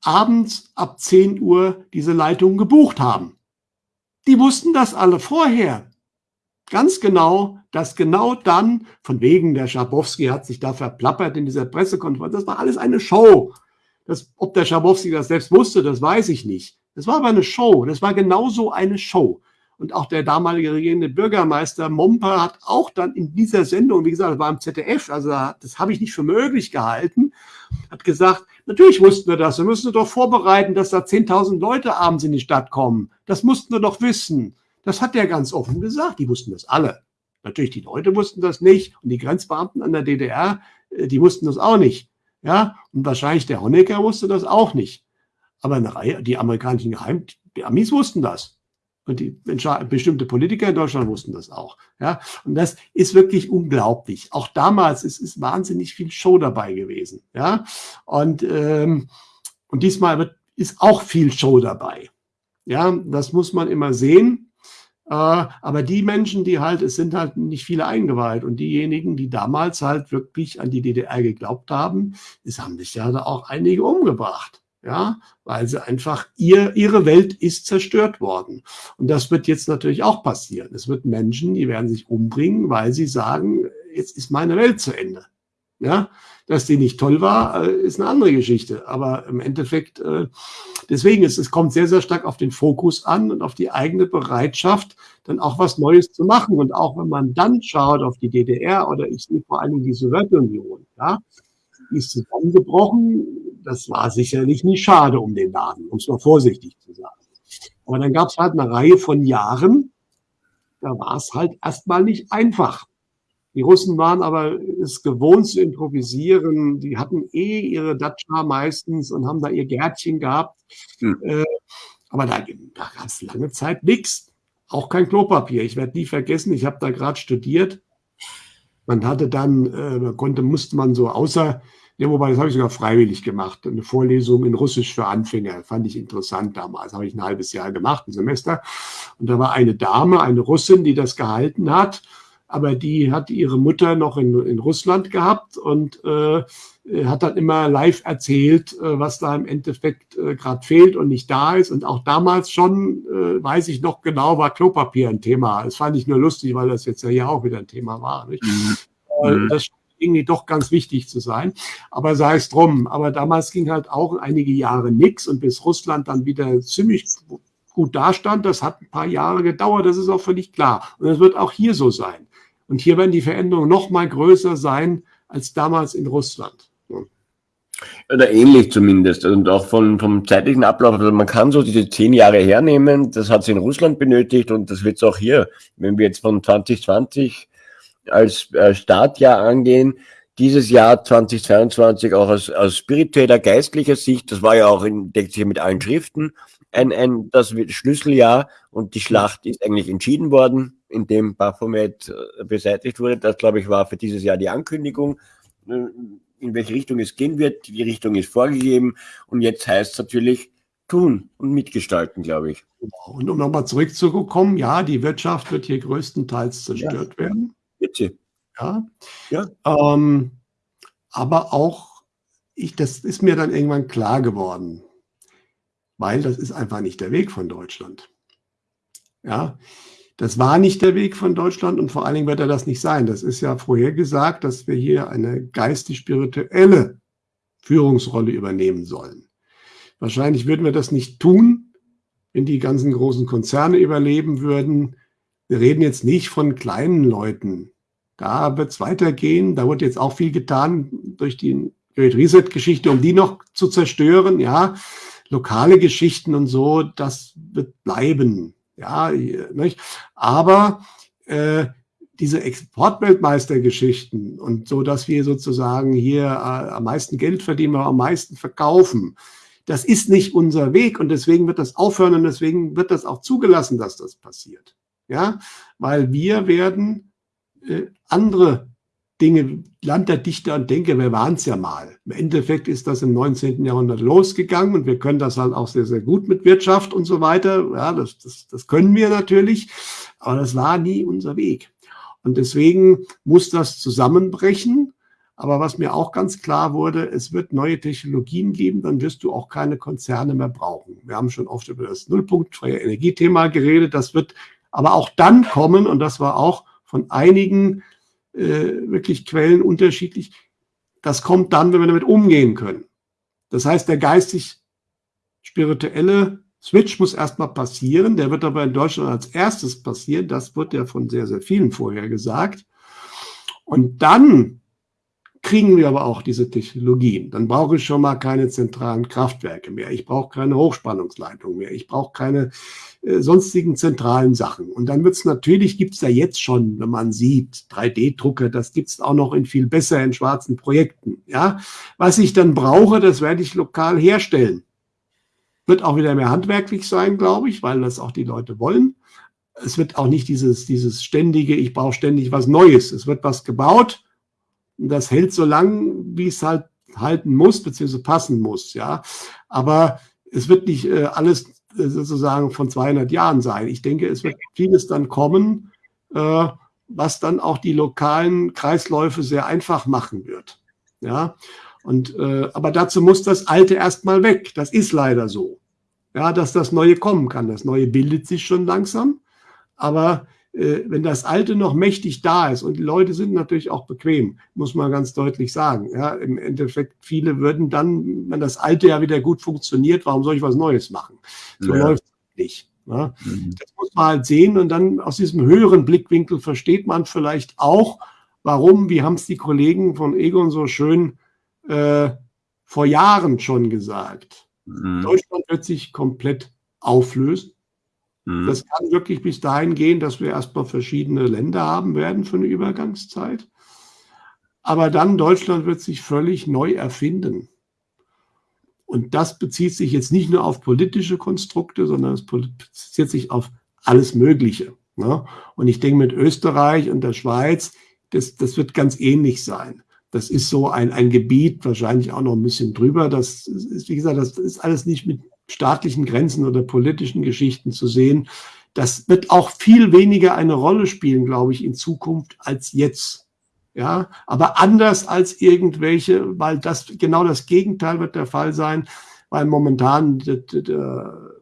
abends ab 10 Uhr diese Leitung gebucht haben. Die wussten das alle vorher. Ganz genau, dass genau dann, von wegen der Schabowski hat sich da verplappert in dieser Pressekonferenz, das war alles eine Show. Das, ob der Schabowski das selbst wusste, das weiß ich nicht. Das war aber eine Show. Das war genauso eine Show. Und auch der damalige regierende Bürgermeister Momper hat auch dann in dieser Sendung, wie gesagt, das war im ZDF, also das habe ich nicht für möglich gehalten, hat gesagt, natürlich wussten wir das, wir müssen doch vorbereiten, dass da 10.000 Leute abends in die Stadt kommen. Das mussten wir doch wissen. Das hat er ganz offen gesagt, die wussten das alle. Natürlich, die Leute wussten das nicht und die Grenzbeamten an der DDR, äh, die wussten das auch nicht. Ja, und wahrscheinlich der Honecker wusste das auch nicht. Aber eine Reihe, die amerikanischen Geheim, die Amis wussten das. Und die bestimmte Politiker in Deutschland wussten das auch. Ja, und das ist wirklich unglaublich. Auch damals ist, ist wahnsinnig viel Show dabei gewesen. Ja, und, ähm, und diesmal wird, ist auch viel Show dabei. Ja, das muss man immer sehen. Äh, aber die Menschen, die halt, es sind halt nicht viele eingeweiht. Und diejenigen, die damals halt wirklich an die DDR geglaubt haben, es haben sich ja da auch einige umgebracht ja, weil sie einfach, ihr, ihre Welt ist zerstört worden. Und das wird jetzt natürlich auch passieren. Es wird Menschen, die werden sich umbringen, weil sie sagen, jetzt ist meine Welt zu Ende. Ja, dass die nicht toll war, äh, ist eine andere Geschichte. Aber im Endeffekt, äh, deswegen ist es kommt sehr, sehr stark auf den Fokus an und auf die eigene Bereitschaft, dann auch was Neues zu machen. Und auch wenn man dann schaut auf die DDR oder ich sehe vor allem die Sowjetunion, ja, die ist zusammengebrochen. Das war sicherlich nicht schade um den Laden, um es mal vorsichtig zu sagen. Aber dann gab es halt eine Reihe von Jahren, da war es halt erstmal nicht einfach. Die Russen waren aber es gewohnt zu improvisieren. Die hatten eh ihre Datscha meistens und haben da ihr Gärtchen gehabt. Hm. Äh, aber da, da gab es lange Zeit nichts. Auch kein Klopapier. Ich werde nie vergessen, ich habe da gerade studiert. Man hatte dann, äh, konnte, musste man so außer ja, wobei, das habe ich sogar freiwillig gemacht. Eine Vorlesung in Russisch für Anfänger. Fand ich interessant damals. Habe ich ein halbes Jahr gemacht, ein Semester. Und da war eine Dame, eine Russin, die das gehalten hat. Aber die hat ihre Mutter noch in, in Russland gehabt und äh, hat dann immer live erzählt, äh, was da im Endeffekt äh, gerade fehlt und nicht da ist. Und auch damals schon, äh, weiß ich noch genau, war Klopapier ein Thema. Das fand ich nur lustig, weil das jetzt ja hier auch wieder ein Thema war. Nicht? Mhm. Äh, das irgendwie doch ganz wichtig zu sein. Aber sei es drum. Aber damals ging halt auch einige Jahre nichts und bis Russland dann wieder ziemlich gut dastand, das hat ein paar Jahre gedauert, das ist auch völlig klar. Und das wird auch hier so sein. Und hier werden die Veränderungen noch mal größer sein als damals in Russland. Oder ähnlich zumindest. Und auch von, vom zeitlichen Ablauf. Also man kann so diese zehn Jahre hernehmen. Das hat es in Russland benötigt und das wird es auch hier. Wenn wir jetzt von 2020 als äh, Startjahr angehen. Dieses Jahr 2022 auch aus, aus spiritueller, geistlicher Sicht, das war ja auch in, deckt sich mit allen Schriften, ein, ein das Schlüsseljahr und die Schlacht ist eigentlich entschieden worden, indem Baphomet äh, beseitigt wurde. Das, glaube ich, war für dieses Jahr die Ankündigung, äh, in welche Richtung es gehen wird. Die Richtung ist vorgegeben und jetzt heißt es natürlich tun und mitgestalten, glaube ich. Und um nochmal zurückzukommen, ja, die Wirtschaft wird hier größtenteils zerstört ja. werden. Bitte. Ja. ja. Ähm, aber auch, ich, das ist mir dann irgendwann klar geworden, weil das ist einfach nicht der Weg von Deutschland. Ja, das war nicht der Weg von Deutschland und vor allen Dingen wird er das nicht sein. Das ist ja vorher gesagt, dass wir hier eine geistig-spirituelle Führungsrolle übernehmen sollen. Wahrscheinlich würden wir das nicht tun, wenn die ganzen großen Konzerne überleben würden, wir reden jetzt nicht von kleinen Leuten. Da wird es weitergehen. Da wird jetzt auch viel getan durch die Great Reset-Geschichte, um die noch zu zerstören. Ja, lokale Geschichten und so, das wird bleiben. Ja, nicht? aber äh, diese Exportweltmeistergeschichten und so, dass wir sozusagen hier äh, am meisten Geld verdienen, aber am meisten verkaufen, das ist nicht unser Weg und deswegen wird das aufhören und deswegen wird das auch zugelassen, dass das passiert ja, weil wir werden äh, andere Dinge, Land der Dichter und Denker, wir waren es ja mal. Im Endeffekt ist das im 19. Jahrhundert losgegangen und wir können das halt auch sehr, sehr gut mit Wirtschaft und so weiter. Ja, das, das, das können wir natürlich, aber das war nie unser Weg. Und deswegen muss das zusammenbrechen. Aber was mir auch ganz klar wurde, es wird neue Technologien geben, dann wirst du auch keine Konzerne mehr brauchen. Wir haben schon oft über das Nullpunktfreie Energiethema geredet. Das wird aber auch dann kommen, und das war auch von einigen äh, wirklich Quellen unterschiedlich, das kommt dann, wenn wir damit umgehen können. Das heißt, der geistig-spirituelle Switch muss erstmal passieren. Der wird aber in Deutschland als erstes passieren. Das wird ja von sehr, sehr vielen vorher gesagt. Und dann kriegen wir aber auch diese Technologien. Dann brauche ich schon mal keine zentralen Kraftwerke mehr. Ich brauche keine Hochspannungsleitung mehr. Ich brauche keine äh, sonstigen zentralen Sachen. Und dann wird es natürlich, gibt es ja jetzt schon, wenn man sieht, 3D-Drucker, das gibt es auch noch in viel besser in schwarzen Projekten. Ja, was ich dann brauche, das werde ich lokal herstellen. Wird auch wieder mehr handwerklich sein, glaube ich, weil das auch die Leute wollen. Es wird auch nicht dieses, dieses ständige, ich brauche ständig was Neues. Es wird was gebaut das hält so lang, wie es halt halten muss, beziehungsweise passen muss, ja. Aber es wird nicht äh, alles äh, sozusagen von 200 Jahren sein. Ich denke, es wird vieles dann kommen, äh, was dann auch die lokalen Kreisläufe sehr einfach machen wird. Ja, und äh, aber dazu muss das Alte erstmal weg. Das ist leider so. Ja, dass das Neue kommen kann. Das Neue bildet sich schon langsam, aber wenn das Alte noch mächtig da ist und die Leute sind natürlich auch bequem, muss man ganz deutlich sagen. Ja, im Endeffekt viele würden dann, wenn das Alte ja wieder gut funktioniert, warum soll ich was Neues machen? So ja. läuft es nicht. Ja. Mhm. Das muss man halt sehen und dann aus diesem höheren Blickwinkel versteht man vielleicht auch, warum, wie haben es die Kollegen von Egon so schön äh, vor Jahren schon gesagt. Mhm. Deutschland wird sich komplett auflösen. Mhm. Das kann wirklich bis dahin gehen, dass wir erstmal verschiedene Länder haben werden für eine Übergangszeit. Aber dann Deutschland wird sich völlig neu erfinden. Und das bezieht sich jetzt nicht nur auf politische Konstrukte, sondern es bezieht sich auf alles Mögliche. Ne? Und ich denke, mit Österreich und der Schweiz, das, das wird ganz ähnlich sein. Das ist so ein, ein Gebiet, wahrscheinlich auch noch ein bisschen drüber. Das ist, wie gesagt, das ist alles nicht mit staatlichen Grenzen oder politischen Geschichten zu sehen. Das wird auch viel weniger eine Rolle spielen, glaube ich, in Zukunft als jetzt. Ja, aber anders als irgendwelche, weil das genau das Gegenteil wird der Fall sein, weil momentan der, der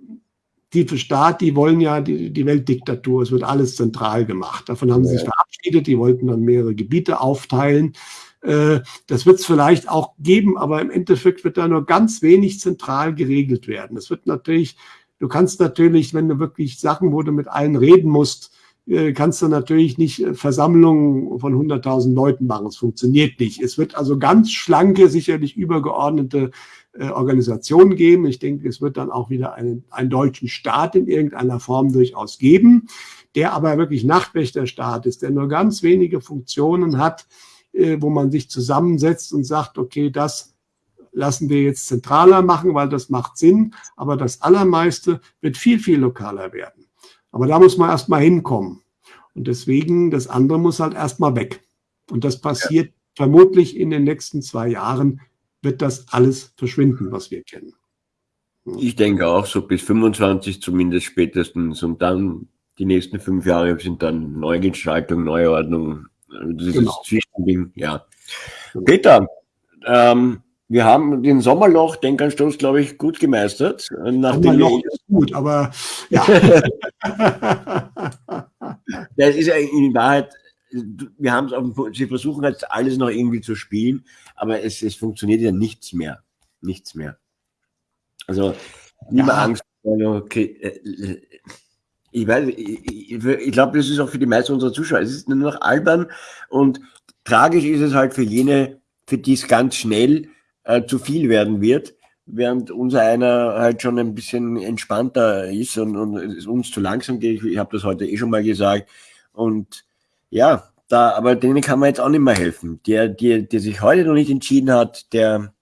tiefe Staat, die wollen ja die, die Weltdiktatur, es wird alles zentral gemacht. Davon haben sie sich verabschiedet, die wollten dann mehrere Gebiete aufteilen. Äh, das wird es vielleicht auch geben, aber im Endeffekt wird da nur ganz wenig zentral geregelt werden. Es wird natürlich, du kannst natürlich, wenn du wirklich Sachen, wo du mit allen reden musst, äh, kannst du natürlich nicht äh, Versammlungen von 100.000 Leuten machen. Es funktioniert nicht. Es wird also ganz schlanke, sicherlich übergeordnete Organisationen geben. Ich denke, es wird dann auch wieder einen, einen deutschen Staat in irgendeiner Form durchaus geben, der aber wirklich Nachtwächterstaat ist, der nur ganz wenige Funktionen hat, wo man sich zusammensetzt und sagt, okay, das lassen wir jetzt zentraler machen, weil das macht Sinn, aber das Allermeiste wird viel, viel lokaler werden. Aber da muss man erstmal hinkommen. Und deswegen, das andere muss halt erstmal weg. Und das passiert ja. vermutlich in den nächsten zwei Jahren, wird das alles verschwinden, was wir kennen. Ich denke auch so bis 25 zumindest spätestens und dann die nächsten fünf Jahre sind dann Neugestaltung, Neuordnung, dieses genau. Zwischending, ja. Peter, ähm, wir haben den Sommerloch, Denkanstoß, glaube ich, gut gemeistert. Sommerloch ist gut, aber ja. das ist ja in Wahrheit, wir haben es auf, sie versuchen jetzt alles noch irgendwie zu spielen, aber es, es funktioniert ja nichts mehr. Nichts mehr. Also, niemand ja. Angst. Okay, äh, ich weiß, ich, ich glaube, das ist auch für die meisten unserer Zuschauer. Es ist nur noch albern und tragisch ist es halt für jene, für die es ganz schnell äh, zu viel werden wird, während unser einer halt schon ein bisschen entspannter ist und, und es uns zu langsam geht. Ich, ich habe das heute eh schon mal gesagt. Und ja, da, aber denen kann man jetzt auch nicht mehr helfen. Der, der, der sich heute noch nicht entschieden hat, der,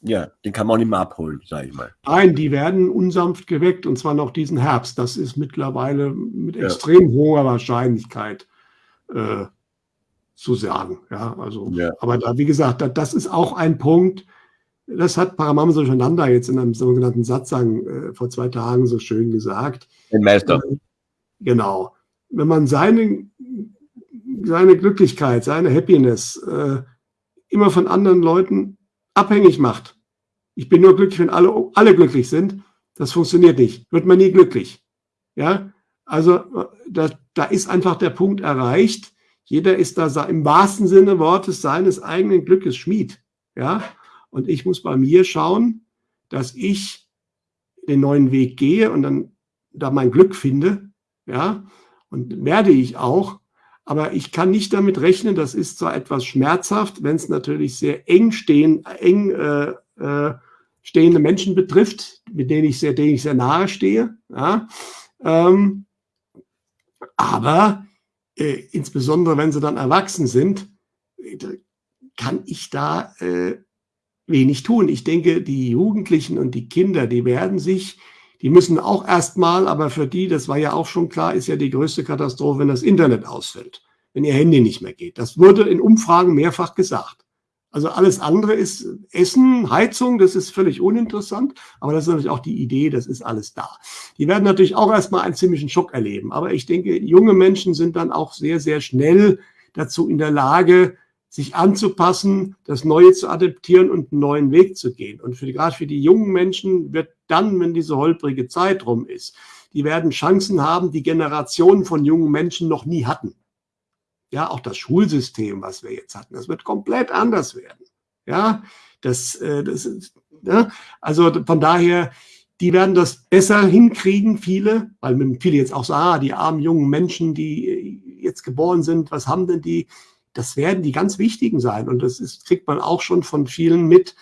ja, den kann man auch nicht mehr abholen, sage ich mal. Nein, die werden unsanft geweckt und zwar noch diesen Herbst. Das ist mittlerweile mit ja. extrem hoher Wahrscheinlichkeit äh, zu sagen. Ja, also, ja. aber da, wie gesagt, da, das ist auch ein Punkt, das hat Paramamsa Durcheinander jetzt in einem sogenannten Satzang äh, vor zwei Tagen so schön gesagt. Den Meister. Äh, genau. Wenn man seine, seine Glücklichkeit, seine Happiness äh, immer von anderen Leuten abhängig macht. Ich bin nur glücklich, wenn alle, alle glücklich sind. Das funktioniert nicht. Wird man nie glücklich. Ja, also da, da ist einfach der Punkt erreicht. Jeder ist da im wahrsten Sinne Wortes seines eigenen Glückes Schmied. Ja, und ich muss bei mir schauen, dass ich den neuen Weg gehe und dann da mein Glück finde. Ja, und werde ich auch. Aber ich kann nicht damit rechnen, das ist zwar etwas schmerzhaft, wenn es natürlich sehr eng, stehen, eng äh, äh, stehende Menschen betrifft, mit denen ich sehr, denen ich sehr nahe stehe. Ja? Ähm, aber äh, insbesondere, wenn sie dann erwachsen sind, äh, kann ich da äh, wenig tun. Ich denke, die Jugendlichen und die Kinder, die werden sich die müssen auch erstmal, aber für die, das war ja auch schon klar, ist ja die größte Katastrophe, wenn das Internet ausfällt, wenn ihr Handy nicht mehr geht. Das wurde in Umfragen mehrfach gesagt. Also alles andere ist Essen, Heizung, das ist völlig uninteressant, aber das ist natürlich auch die Idee, das ist alles da. Die werden natürlich auch erstmal einen ziemlichen Schock erleben, aber ich denke, junge Menschen sind dann auch sehr, sehr schnell dazu in der Lage, sich anzupassen, das Neue zu adaptieren und einen neuen Weg zu gehen. Und für, gerade für die jungen Menschen wird dann, wenn diese holprige Zeit rum ist, die werden Chancen haben, die Generationen von jungen Menschen noch nie hatten. Ja, auch das Schulsystem, was wir jetzt hatten, das wird komplett anders werden. Ja, das, äh, das ist, ja, also von daher, die werden das besser hinkriegen, viele, weil viele jetzt auch sagen, ah, die armen jungen Menschen, die jetzt geboren sind, was haben denn die? Das werden die ganz wichtigen sein. Und das ist, kriegt man auch schon von vielen mit,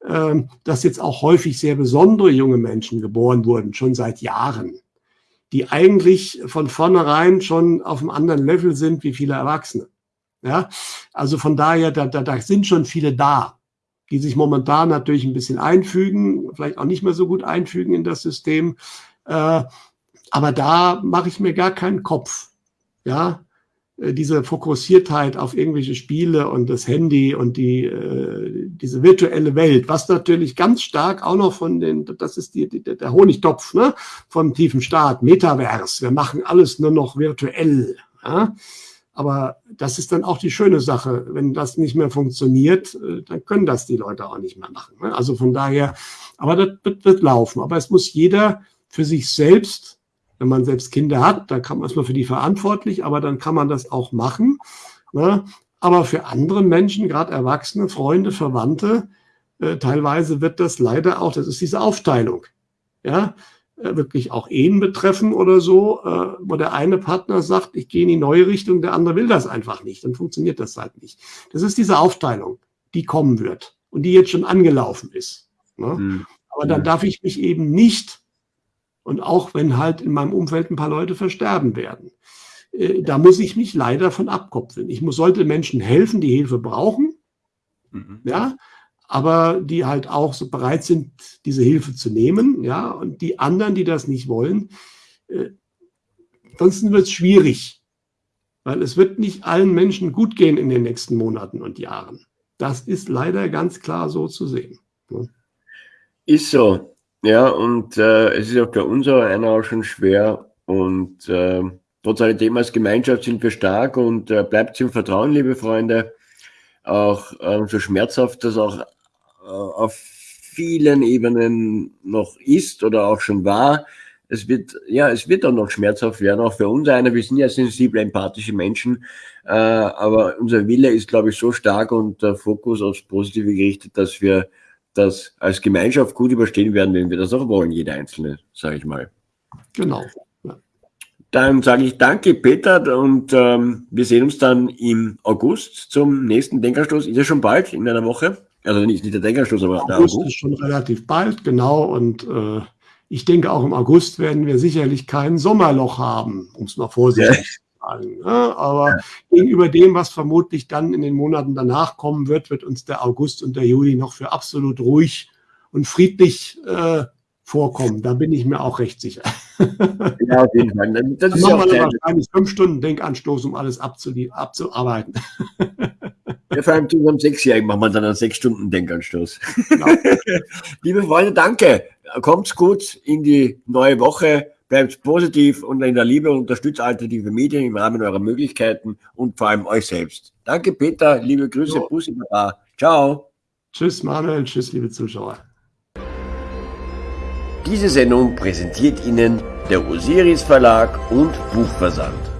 äh, dass jetzt auch häufig sehr besondere junge Menschen geboren wurden, schon seit Jahren die eigentlich von vornherein schon auf einem anderen Level sind wie viele Erwachsene. Ja, also von daher, da, da, da sind schon viele da, die sich momentan natürlich ein bisschen einfügen, vielleicht auch nicht mehr so gut einfügen in das System. Äh, aber da mache ich mir gar keinen Kopf. Ja, diese Fokussiertheit auf irgendwelche Spiele und das Handy und die, äh, diese virtuelle Welt, was natürlich ganz stark auch noch von den, das ist die, die, der Honigtopf ne, vom tiefen Staat, Metaverse, wir machen alles nur noch virtuell. Ja? Aber das ist dann auch die schöne Sache. Wenn das nicht mehr funktioniert, äh, dann können das die Leute auch nicht mehr machen. Ne? Also von daher, aber das wird laufen. Aber es muss jeder für sich selbst wenn man selbst Kinder hat, dann kann man erstmal für die verantwortlich, aber dann kann man das auch machen. Ne? Aber für andere Menschen, gerade Erwachsene, Freunde, Verwandte, äh, teilweise wird das leider auch, das ist diese Aufteilung, ja, äh, wirklich auch Ehen betreffen oder so, äh, wo der eine Partner sagt, ich gehe in die neue Richtung, der andere will das einfach nicht, dann funktioniert das halt nicht. Das ist diese Aufteilung, die kommen wird und die jetzt schon angelaufen ist. Ne? Mhm. Aber dann darf ich mich eben nicht und auch wenn halt in meinem Umfeld ein paar Leute versterben werden. Äh, da muss ich mich leider von abkopfeln. Ich muss, sollte Menschen helfen, die Hilfe brauchen, mhm. ja, aber die halt auch so bereit sind, diese Hilfe zu nehmen, ja, und die anderen, die das nicht wollen, äh, ansonsten wird es schwierig, weil es wird nicht allen Menschen gut gehen in den nächsten Monaten und Jahren. Das ist leider ganz klar so zu sehen. Ne? Ist so. Ja, und äh, es ist auch einer auch schon schwer. Und äh, trotz alledem als Gemeinschaft sind wir stark und äh, bleibt im Vertrauen, liebe Freunde. Auch äh, so schmerzhaft das auch äh, auf vielen Ebenen noch ist oder auch schon war. Es wird, ja, es wird auch noch schmerzhaft werden, auch für uns einer. Wir sind ja sensible, empathische Menschen, äh, aber unser Wille ist, glaube ich, so stark und der Fokus aufs Positive gerichtet, dass wir das als Gemeinschaft gut überstehen werden, wenn wir das auch wollen, jeder Einzelne, sage ich mal. Genau. Dann sage ich danke, Peter, und ähm, wir sehen uns dann im August zum nächsten Denkerstoß. Ist ja schon bald, in einer Woche. Also nicht, nicht der Denkerstoß, aber der August. August ist schon relativ bald, genau. Und äh, ich denke, auch im August werden wir sicherlich kein Sommerloch haben, um es mal vorsichtig sagen. Ne? Aber ja. gegenüber dem, was vermutlich dann in den Monaten danach kommen wird, wird uns der August und der Juli noch für absolut ruhig und friedlich äh, vorkommen. Da bin ich mir auch recht sicher. Ja, auf jeden Fall. Das dann ist machen wir wahrscheinlich fünf Stunden Denkanstoß, um alles abzuarbeiten. Ja, vor allem zu unserem Sechsjährigen machen wir dann einen sechs Stunden Denkanstoß. Genau. Liebe Freunde, danke. Kommt's gut in die neue Woche bleibt positiv und in der Liebe und unterstützt alternative Medien im Rahmen eurer Möglichkeiten und vor allem euch selbst. Danke, Peter. Liebe Grüße. Jo. Bussi, Baba. Ciao. Tschüss, Manuel. Tschüss, liebe Zuschauer. Diese Sendung präsentiert Ihnen der Osiris Verlag und Buchversand.